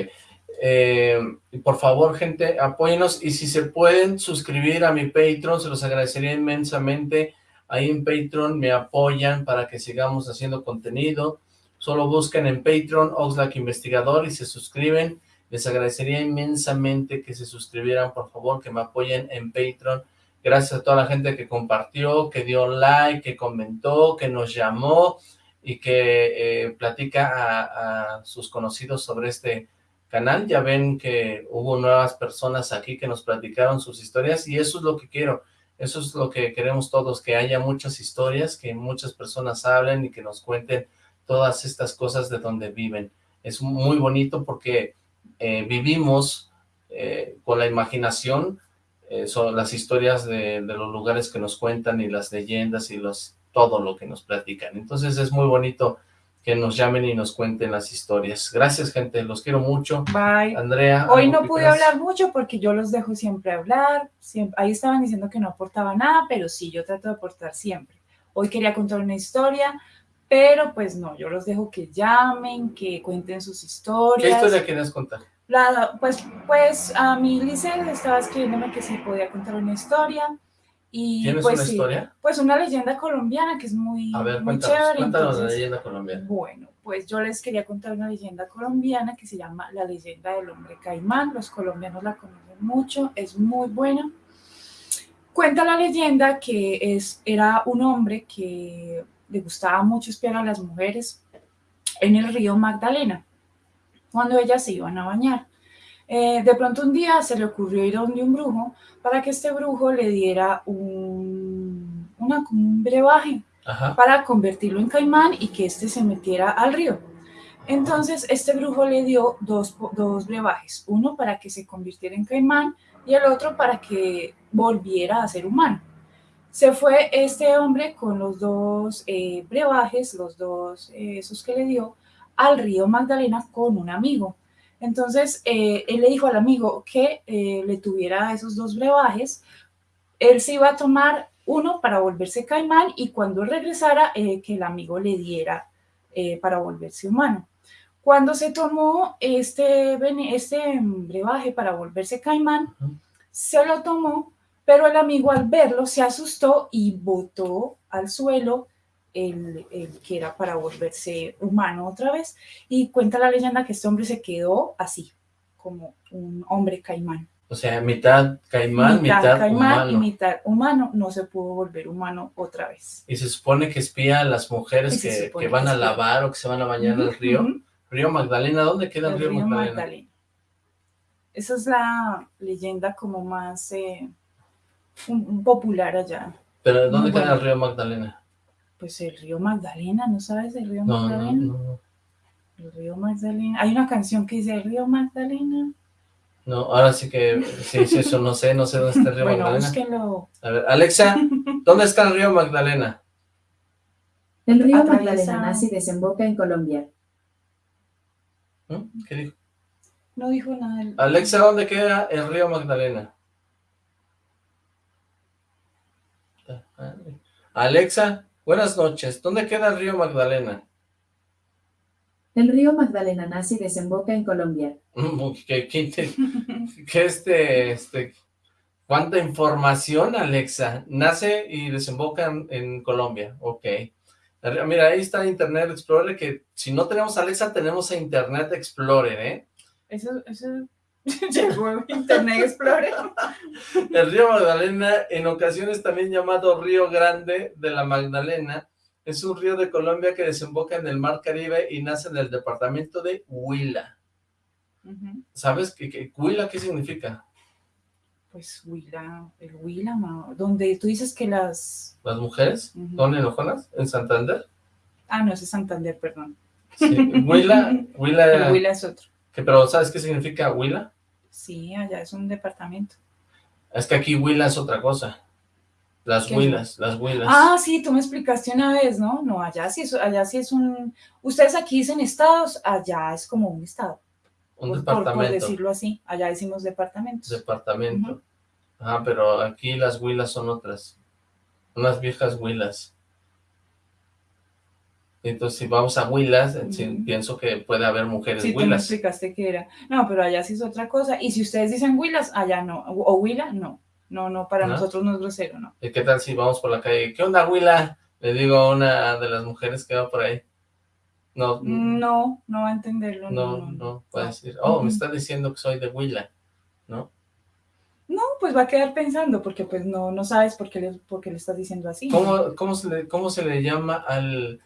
Eh, por favor, gente, apóyenos y si se pueden suscribir a mi Patreon, se los agradecería inmensamente. Ahí en Patreon me apoyan para que sigamos haciendo contenido. Solo busquen en Patreon Oxlack Investigador y se suscriben. Les agradecería inmensamente que se suscribieran, por favor, que me apoyen en Patreon. Gracias a toda la gente que compartió, que dio like, que comentó, que nos llamó. y que eh, platica a, a sus conocidos sobre este canal. Ya ven que hubo nuevas personas aquí que nos platicaron sus historias y eso es lo que quiero. Eso es lo que queremos todos, que haya muchas historias, que muchas personas hablen y que nos cuenten todas estas cosas de donde viven. Es muy bonito porque eh, vivimos eh, con la imaginación, eh, son las historias de, de, los lugares que nos cuentan y las leyendas y los todo lo que nos platican. Entonces es muy bonito que nos llamen y nos cuenten las historias. Gracias, gente, los quiero mucho. Bye. Andrea. Hoy no pude hablar mucho porque yo los dejo siempre hablar. Siempre, ahí estaban diciendo que no aportaba nada, pero sí, yo trato de aportar siempre. Hoy quería contar una historia, pero pues no, yo los dejo que llamen, que cuenten sus historias. ¿Qué historia quieres contar? La, pues, pues a mi Lice estaba escribiéndome que sí podía contar una historia. Y ¿Tienes pues, una sí, historia? Pues una leyenda colombiana que es muy, A ver, muy cuéntanos, chévere. cuéntanos la leyenda colombiana. Bueno, pues yo les quería contar una leyenda colombiana que se llama La leyenda del hombre caimán. Los colombianos la conocen mucho, es muy buena. Cuenta la leyenda que es, era un hombre que le gustaba mucho espiar a las mujeres en el río Magdalena, cuando ellas se iban a bañar. Eh, de pronto un día se le ocurrió ir a donde un brujo para que este brujo le diera un, una, un brebaje Ajá. para convertirlo en caimán y que éste se metiera al río. Entonces, este brujo le dio dos, dos brebajes, uno para que se convirtiera en caimán y el otro para que volviera a ser humano. Se fue este hombre con los dos eh, brebajes, los dos, eh, esos que le dio, al río Magdalena con un amigo. Entonces, eh, él le dijo al amigo que eh, le tuviera esos dos brebajes, él se iba a tomar uno para volverse caimán y cuando regresara, eh, que el amigo le diera para volverse humano. Cuando se tomó este, este brebaje para volverse caimán, se lo tomó, pero el amigo al verlo se asustó y botó al suelo el, el que era para volverse humano otra vez. Y cuenta la leyenda que este hombre se quedó así, como un hombre caimán. O sea, mitad caimán, mitad, caimán humano. y mitad humano, no se pudo volver humano otra vez. Y se supone que espía a las mujeres que, que van que a lavar o que se van a bañar al río. Río Magdalena, ¿dónde queda el, El río, río Magdalena? Magdalena. Esa es la leyenda como más eh, un- un popular allá. Pero ¿dónde Muy queda bueno. el río Magdalena? Pues el río Magdalena, ¿no sabes el río No, no, Magdalena? no. El río Magdalena. Hay una canción que dice el río Magdalena. No, ahora sí que, sí, sí, eso no sé, no sé dónde está el río bueno, Magdalena. búsquenlo. A ver, Alexa, ¿dónde está el río Magdalena? El río Atraviesa- Magdalena nace y desemboca en Colombia. ¿Mm? ¿Qué dijo? No dijo nada. del- Alexa, ¿dónde queda el río Magdalena? Alexa, buenas noches, ¿dónde queda el río Magdalena? El río Magdalena nace y desemboca en Colombia. ¿Qué, qué, qué este, este, cuánta información, Alexa? Nace y desemboca en, en Colombia, ok. Mira, ahí está Internet Explorer, que si no tenemos Alexa, tenemos a Internet Explorer, ¿eh? Eso, eso llegó Internet Explorer. El río Magdalena, en ocasiones también llamado Río Grande de la Magdalena, es un río de Colombia que desemboca en el Mar Caribe y nace en el departamento de Huila. ¿Sabes qué, qué- Huila qué significa? Pues Huila, el Huila, ma- donde tú dices que las... ¿Las mujeres? Ujú. ¿Son enojonas? ¿En Santander? Ah, no, ese es Santander, perdón. Sí. Huila, Huila, Huila es otro. Que- pero ¿sabes qué significa Huila? Sí, allá es un departamento. Es que aquí Huila es otra cosa. Las ¿Qué? Huilas, las Huilas. Ah, sí, tú me explicaste una vez, ¿no? No, allá sí, es, allá sí es un... Ustedes aquí dicen estados, allá es como un estado. un por- por- Por, departamento. decirlo así, allá decimos departamentos. Departamento. Ujú. Ajá, pero aquí las huilas son otras. Unas viejas huilas. Entonces, si vamos a huilas, sí, Ujú. pienso que puede haber mujeres Sí, huilas. explicaste que era. No, pero allá sí es otra cosa. Y si ustedes dicen huilas, allá no. O huila, no. No, no, para ¿No? nosotros no es grosero, no. ¿Y qué tal si vamos por la calle? ¿Qué onda, huila? Le digo a una de las mujeres que va por ahí. No, No, no va a entenderlo. no, No, no, puede decir, oh, me está diciendo que soy de huila, ¿no? No, pues va a quedar pensando, porque pues no, no sabes por qué le, por qué le estás diciendo así. ¿Cómo, cómo, se le, ¿Cómo se le llama al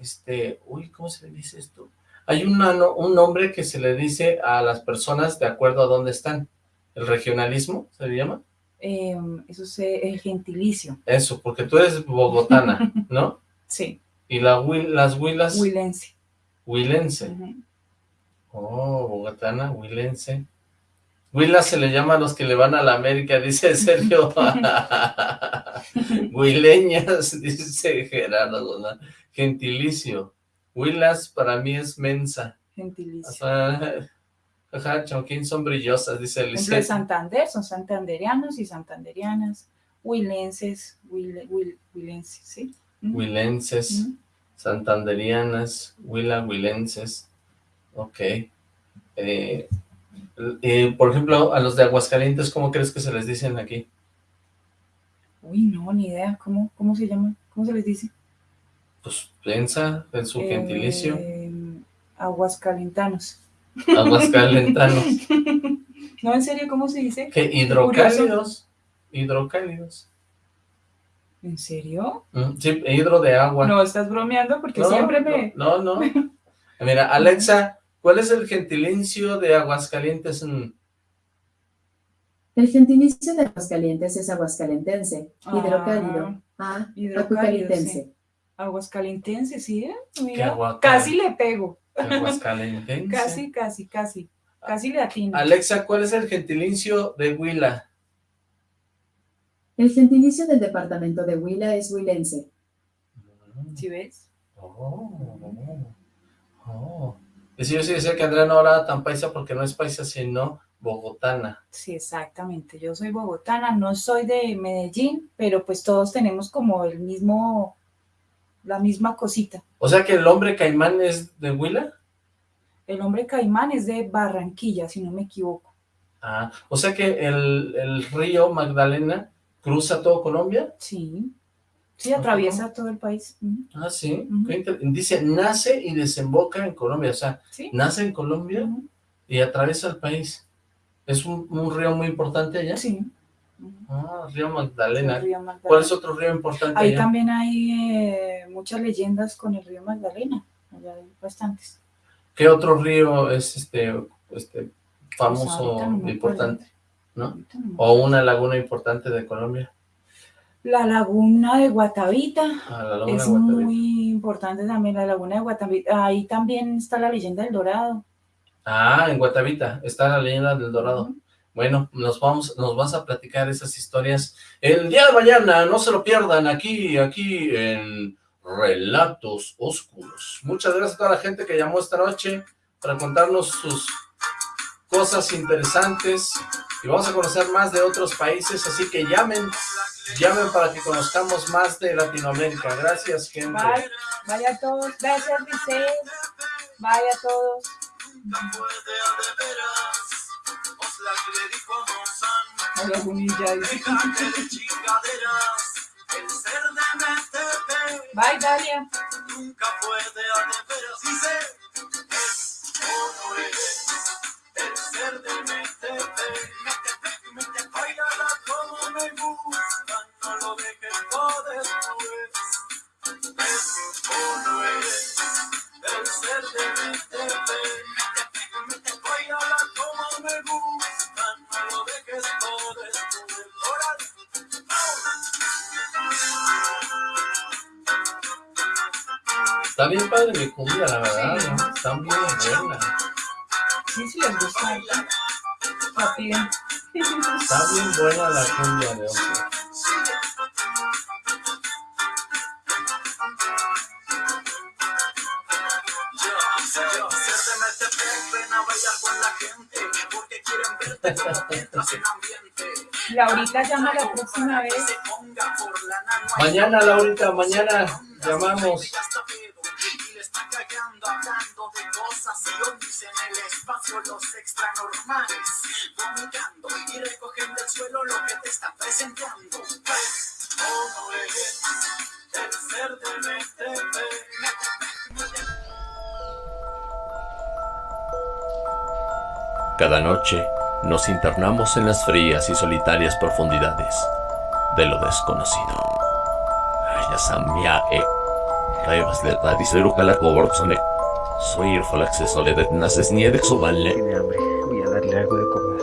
este, uy, ¿cómo se le dice esto? Hay una, un nombre que se le dice a las personas de acuerdo a dónde están. ¿El regionalismo se le llama? Em, eso es el gentilicio. Eso, porque tú eres bogotana, ¿no? sí. ¿Y la, las huilas? Huilense. Huilense. Oh, bogotana, huilense. Huila se le llama a los que le van a la América, dice Sergio. Huileñas, dice Gerardo. Gentilicio. Huilas para mí es mensa. Gentilicio. Ajá, Chonquín son brillosas, dice Eliseo. de Santander, son santanderianos y santanderianas. Huilenses, huilenses, ¿sí? Huilenses, santanderianas, huila, huilenses. Ok. Eh, eh, por ejemplo, a los de Aguascalientes, ¿cómo crees que se les dicen aquí? Uy, no, ni idea. ¿Cómo, cómo se llama? ¿Cómo se les dice? Pues piensa en su gentilicio. Eh, aguascalentanos. Aguascalentanos. no, en serio, ¿cómo se dice? Que hidrocálidos. Hidrocálidos. ¿En serio? Mm, sí, hidro de agua. No, estás bromeando porque siempre me... No, no. Mira, Alexa, ¿Cuál es el gentilicio de Aguascalientes? El gentilicio de Aguascalientes es aguascalentense, ah, hidrocálido, ah, aguascalentense. Aguascalentense, ¿sí? Mira, casi le pego. Aguascalentense. casi, casi, casi. Casi le atino. Alexa, ¿cuál es el gentilicio de Huila? El gentilicio del departamento de Huila es huilense. ¿Sí ves? Oh, oh. Y si yo sí decía que Andrea no hablaba tan paisa porque no es paisa, sino bogotana. Sí, exactamente. Yo soy bogotana, no soy de Medellín, pero pues todos tenemos como el mismo, la misma cosita. O sea que el hombre caimán es de Huila. El hombre caimán es de Barranquilla, si no me equivoco. Ah, o sea que el, el río Magdalena cruza todo Colombia. Sí. Sí, atraviesa todo el país. Ah, sí. Dice, nace y desemboca en Colombia. O sea, nace en Colombia y atraviesa el país. ¿Es un, río muy importante allá? Sí. Ah, río Magdalena. ¿Cuál es otro río importante Ahí también hay eh, muchas leyendas con el río Magdalena. Allá hay bastantes. ¿Qué otro río es este, este famoso, e importante? ¿no? o una laguna importante de Colombia. La laguna de Guatavita ah, es muy importante también, la laguna de Guatavita. Ahí también está la leyenda del Dorado. Ah, en Guatavita está la leyenda del Dorado. Bueno, nos vamos, nos vas a platicar esas historias el día de mañana, no se lo pierdan aquí, aquí en Relatos Oscuros. Muchas gracias a toda la gente que llamó esta noche para contarnos sus cosas interesantes y vamos a conocer más de otros países, así que llamen Llamen para que conozcamos más de Latinoamérica. Gracias, gente. Bye. Vaya a todos. Gracias, Liceo. Vaya a todos. Hola, Junilla. Bye, Dalia. Nunca puede el ser de MTP. Bailala como me gusta, no lo dejes todo después. Es o no es el ser de. Está bien padre mi cumbia, la verdad, ¿no? Están bien buenas. Sí, sí les gusta. Papi. Está bien buena la cumbia de hoy. Laurita llama la próxima vez. Mañana, Laurita, mañana llamamos. hablando de cosas y ovnis en el espacio, los extranormales, vomitando y recogen del suelo lo Cada noche nos internamos en las frías y solitarias profundidades de lo desconocido. De. Soy el Falaxes Soledad Naces Niede Soballe. Tiene hambre. Voy a darle algo de comer.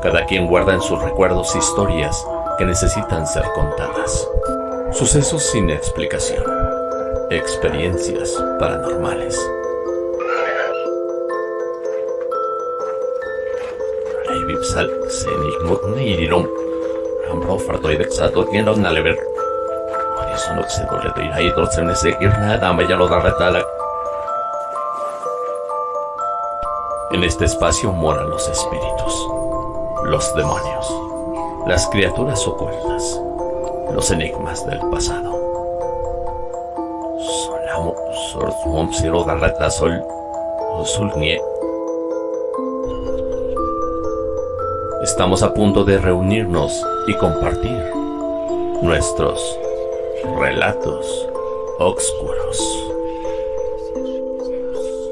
Cada quien guarda en sus recuerdos historias que necesitan ser contadas. Sucesos sin explicación. Experiencias paranormales. Reivipsal senigmut niirum. Ambro fartoidexato tiene nalever. Horizon oxidole de iraidor se nesekir nada mayalo darretala. En este espacio moran los espíritus, los demonios, las criaturas ocultas, los enigmas del pasado. Darreta sol. Estamos a punto de reunirnos y compartir nuestros relatos oscuros.